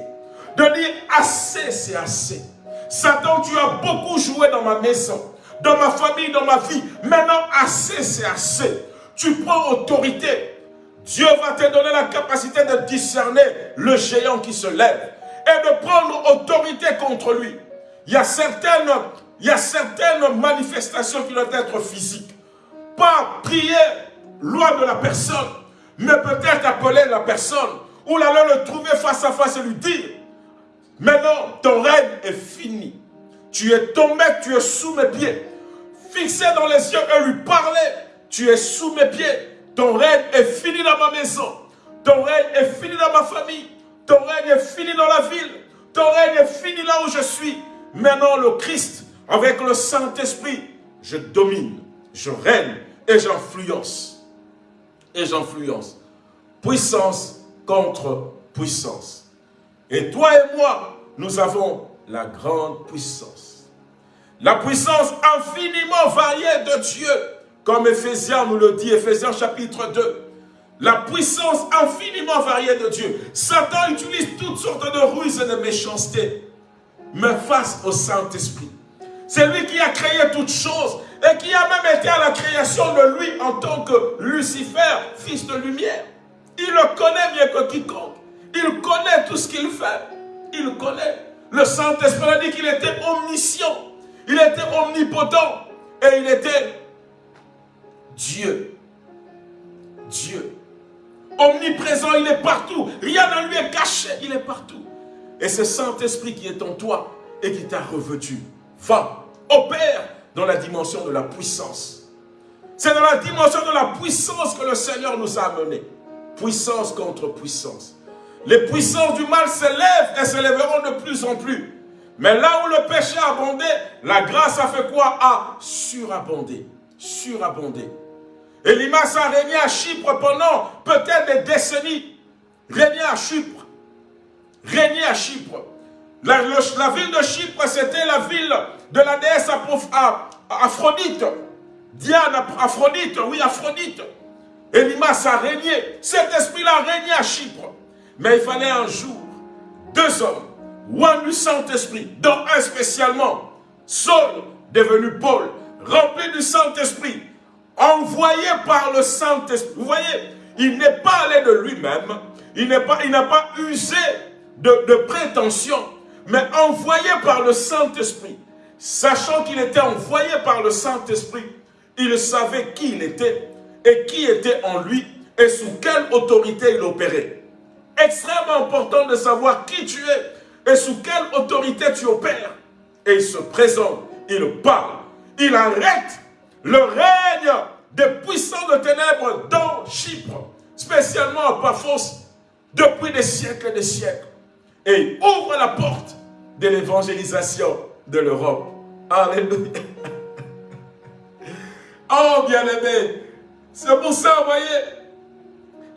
De dire assez, c'est assez. Satan, tu as beaucoup joué dans ma maison, dans ma famille, dans ma vie. Maintenant, assez, c'est assez. Tu prends autorité. Dieu va te donner la capacité de discerner le géant qui se lève et de prendre autorité contre lui. Il y a certaines, manifestations qui doivent être physiques. Pas prier loin de la personne, mais peut-être appeler la personne ou aller le trouver face à face et lui dire Maintenant, ton règne est fini. Tu es tombé, tu es sous mes pieds. Fixé dans les yeux et lui parler. Tu es sous mes pieds. Ton règne est fini dans ma maison. Ton règne est fini dans ma famille. Ton règne est fini dans la ville. Ton règne est fini là où je suis. Maintenant, le Christ, avec le Saint-Esprit, je domine, je règne et j'influence. Et j'influence. Puissance contre puissance. Et toi et moi, nous avons la grande puissance. La puissance infiniment variée de Dieu, comme Ephésiens nous le dit, Ephésiens chapitre 2. La puissance infiniment variée de Dieu. Satan utilise toutes sortes de ruses et de méchanceté. Mais face au Saint-Esprit. C'est lui qui a créé toutes choses et qui a même été à la création de lui en tant que Lucifer, fils de lumière. Il le connaît mieux que quiconque. Il connaît tout ce qu'il fait. Il connaît. Le Saint-Esprit a dit qu'il était omniscient. Il était omnipotent. Et il était Dieu. Dieu. Omniprésent, il est partout. Rien ne lui est caché, il est partout. Et ce Saint-Esprit qui est en toi et qui t'a revêtu, va, opère dans la dimension de la puissance. C'est dans la dimension de la puissance que le Seigneur nous a amenés. Puissance contre puissance. Les puissances du mal s'élèvent et s'élèveront de plus en plus. Mais là où le péché a abondé, la grâce a fait quoi? A surabondé. Surabondé. Elimas a régné à Chypre pendant peut-être des décennies. Régné à Chypre. Régné à Chypre. La, ville de Chypre, c'était la ville de la déesse Aphrodite. Diane, Aphrodite, oui, Aphrodite. Elimas a régné. Cet esprit-là a régné à Chypre. Mais il fallait un jour deux hommes, un du Saint-Esprit, dont un spécialement, Saul, devenu Paul, rempli du Saint-Esprit, envoyé par le Saint-Esprit. Vous voyez, il n'est pas allé de lui-même, il n'a pas, usé de, de prétention, mais envoyé par le Saint-Esprit. Sachant qu'il était envoyé par le Saint-Esprit, il savait qui il était et qui était en lui et sous quelle autorité il opérait extrêmement important de savoir qui tu es et sous quelle autorité tu opères. Et il se présente, il parle, il arrête le règne des puissants de ténèbres dans Chypre, spécialement à Paphos, depuis des siècles et des siècles. Et ouvre la porte de l'évangélisation de l'Europe. Alléluia. Oh, bien-aimé, c'est pour ça, vous voyez,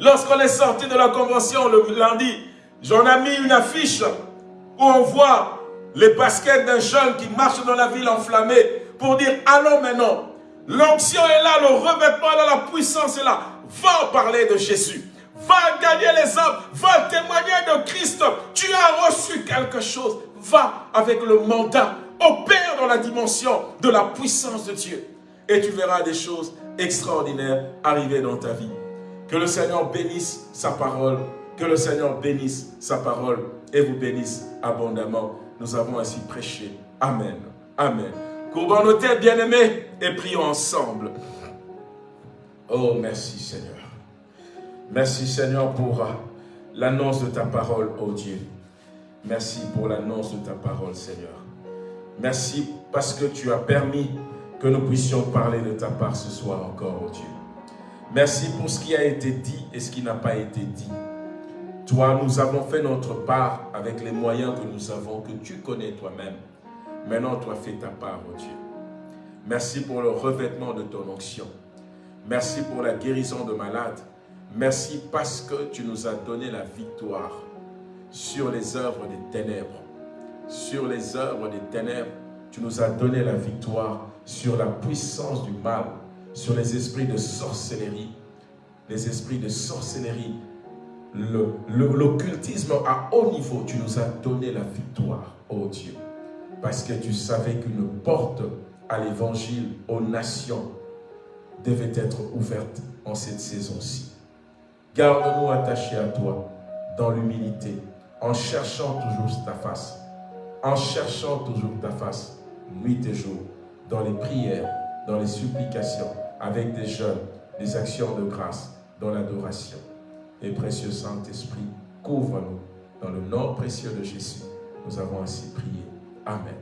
Lorsqu'on est sorti de la convention le lundi, j'en ai mis une affiche où on voit les baskets d'un jeune qui marche dans la ville enflammée pour dire allons maintenant. L'onction est là, le revêtement est là, la puissance est là. Va parler de Jésus. Va gagner les hommes. Va témoigner de Christ. Tu as reçu quelque chose. Va avec le mandat. Opère dans la dimension de la puissance de Dieu. Et tu verras des choses extraordinaires arriver dans ta vie. Que le Seigneur bénisse sa parole. Que le Seigneur bénisse sa parole et vous bénisse abondamment. Nous avons ainsi prêché. Amen. Amen. Courbons bien-aimés, et prions ensemble. Oh, merci Seigneur. Merci Seigneur pour l'annonce de ta parole, oh Dieu. Merci pour l'annonce de ta parole, Seigneur. Merci parce que tu as permis que nous puissions parler de ta part ce soir encore, oh Dieu. Merci pour ce qui a été dit et ce qui n'a pas été dit. Toi, nous avons fait notre part avec les moyens que nous avons, que tu connais toi-même. Maintenant, toi, fais ta part, oh Dieu. Merci pour le revêtement de ton onction. Merci pour la guérison de malades. Merci parce que tu nous as donné la victoire sur les œuvres des ténèbres. Sur les œuvres des ténèbres, tu nous as donné la victoire sur la puissance du mal sur les esprits de sorcellerie. Les esprits de sorcellerie, l'occultisme à haut niveau, tu nous as donné la victoire, oh Dieu. Parce que tu savais qu'une porte à l'évangile aux nations devait être ouverte en cette saison-ci. Garde-nous attachés à toi dans l'humilité, en cherchant toujours ta face, en cherchant toujours ta face, nuit et jour, dans les prières, dans les supplications, avec des jeunes, des actions de grâce, dans l'adoration. Et précieux Saint-Esprit, couvre-nous dans le nom précieux de Jésus. Nous avons ainsi prié. Amen.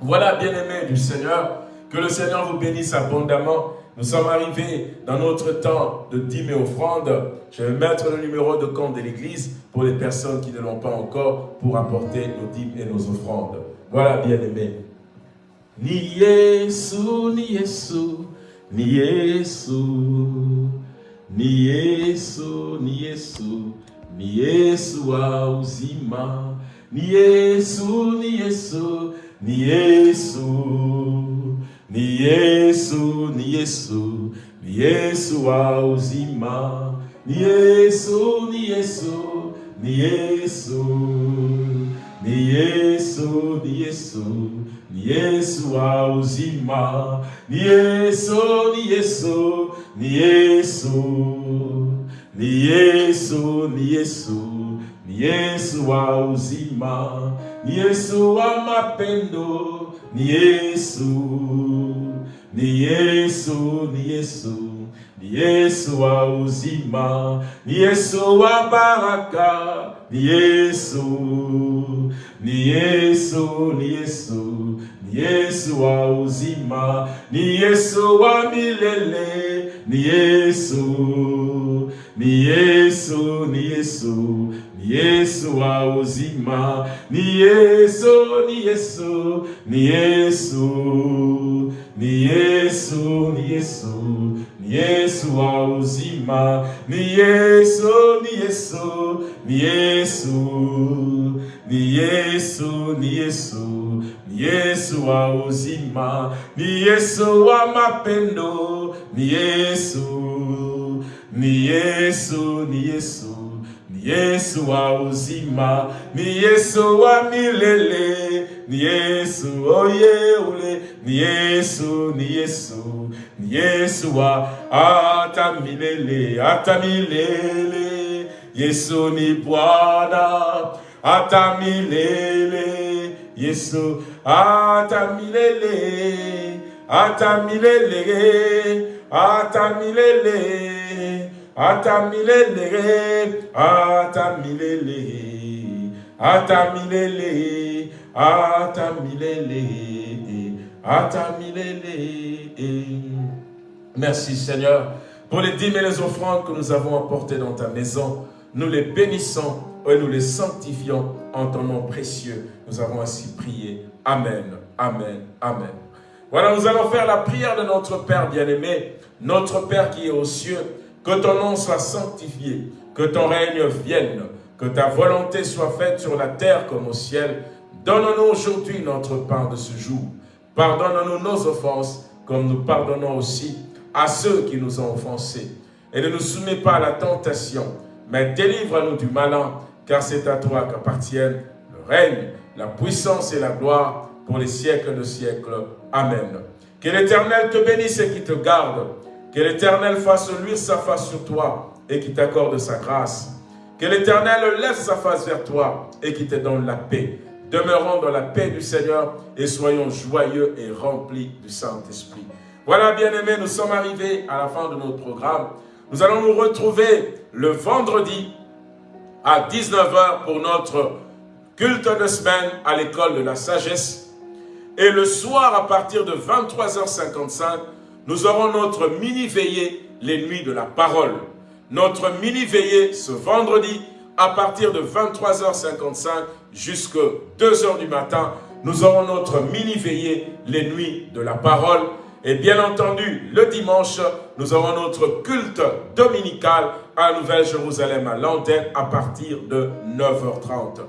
Voilà, bien-aimés du Seigneur, que le Seigneur vous bénisse abondamment. Nous sommes arrivés dans notre temps de dîmes et offrandes. Je vais mettre le numéro de compte de l'Église pour les personnes qui ne l'ont pas encore pour apporter nos dîmes et nos offrandes. Voilà, bien-aimés. Ni Yesu, ni Yesu, ni Yesu, ni Yesu, ni Yesu, ni Yesu wa uzima, ni Yesu, ni Yesu, ni Yesu, ni Yesu, ni Yesu, ni Yesu wa uzima, ni Yesu, ni Yesu, ni Yesu, ni Yesu, ni Yesu, ni Yesu wa uzima, ni Yesu, ni Yesu, ni Yesu, ni Yesu, ni Yesu, ni Yesu wa uzima, ni Yesu wa mapendo, ni Yesu, ni Yesu, ni Yesu, ni Yesu wa uzima, ni Yesu wa baraka, ni Yesu, ni Yesu, ni Yesu, ni Yesu wa uzima, ni Yesu wa milele, ni Yesu, ni Yesu, ni Yesu, ni Yesu wa uzima, ni Yesu, ni Yesu, ni Yesu, ni Yesu, ni Yesu, ni Yesu wa uzima, ni Yesu, ni Yesu, ni Yesu, ni Yesu, ni Yesu, ni Yesu wa uzima, ni Yesu wa mapendo, ni Yesu, ni Yesu, ni Yesu, Yesu wa uzima, ni Yesu wa milele, ni Yesu oye ule, ni Yesu, ni Yesu, ni Yesu wa milele, hata milele. Yesu ni Bwana hata milele. Yesu milele, hata milele, hata milele, hata milele, hata milele, hata milele, hata milele, hata milele. Merci Seigneur pour les dîmes et les offrandes que nous avons apportées dans ta maison. Nous les bénissons et nous les sanctifions en ton nom précieux. Nous avons ainsi prié. Amen, Amen, Amen. Voilà, nous allons faire la prière de notre Père bien-aimé, notre Père qui est aux cieux. Que ton nom soit sanctifié, que ton règne vienne, que ta volonté soit faite sur la terre comme au ciel. Donne-nous aujourd'hui notre pain de ce jour. Pardonne-nous nos offenses, comme nous pardonnons aussi à ceux qui nous ont offensés. Et ne nous soumets pas à la tentation, mais délivre-nous du malin, car c'est à toi qu'appartiennent le règne, la puissance et la gloire pour les siècles de siècles. Amen. Que l'Éternel te bénisse et qui te garde. Que l'Éternel fasse luire sa face sur toi et qui t'accorde sa grâce. Que l'Éternel lève sa face vers toi et qui te donne la paix. Demeurons dans la paix du Seigneur et soyons joyeux et remplis du Saint-Esprit. Voilà, bien-aimés, nous sommes arrivés à la fin de notre programme. Nous allons nous retrouver le vendredi à 19h pour notre culte de semaine à l'école de la sagesse. Et le soir, à partir de 23h55, nous aurons notre mini-veillée, les nuits de la parole. Notre mini-veillée ce vendredi, à partir de 23h55 jusqu'à 2h du matin, nous aurons notre mini-veillée, les nuits de la parole. Et bien entendu, le dimanche, nous aurons notre culte dominical à Nouvelle-Jérusalem, à l'antenne, à partir de 9h30.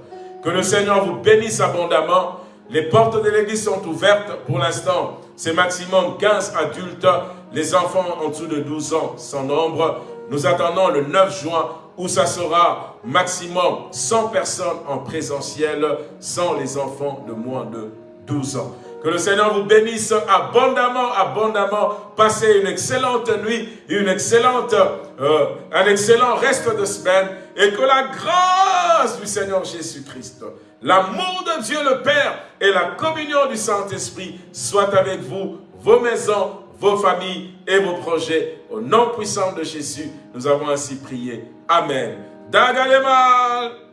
Que le Seigneur vous bénisse abondamment. Les portes de l'église sont ouvertes pour l'instant. C'est maximum 15 adultes. Les enfants en dessous de 12 ans sans nombre. Nous attendons le 9 juin où ça sera maximum 100 personnes en présentiel sans les enfants de moins de 12 ans. Que le Seigneur vous bénisse abondamment, abondamment. Passez une excellente nuit, une excellente, euh, un excellent reste de semaine. Et que la grâce du Seigneur Jésus-Christ, l'amour de Dieu le Père et la communion du Saint-Esprit soient avec vous, vos maisons, vos familles et vos projets. Au nom puissant de Jésus, nous avons ainsi prié. Amen. Dagalemal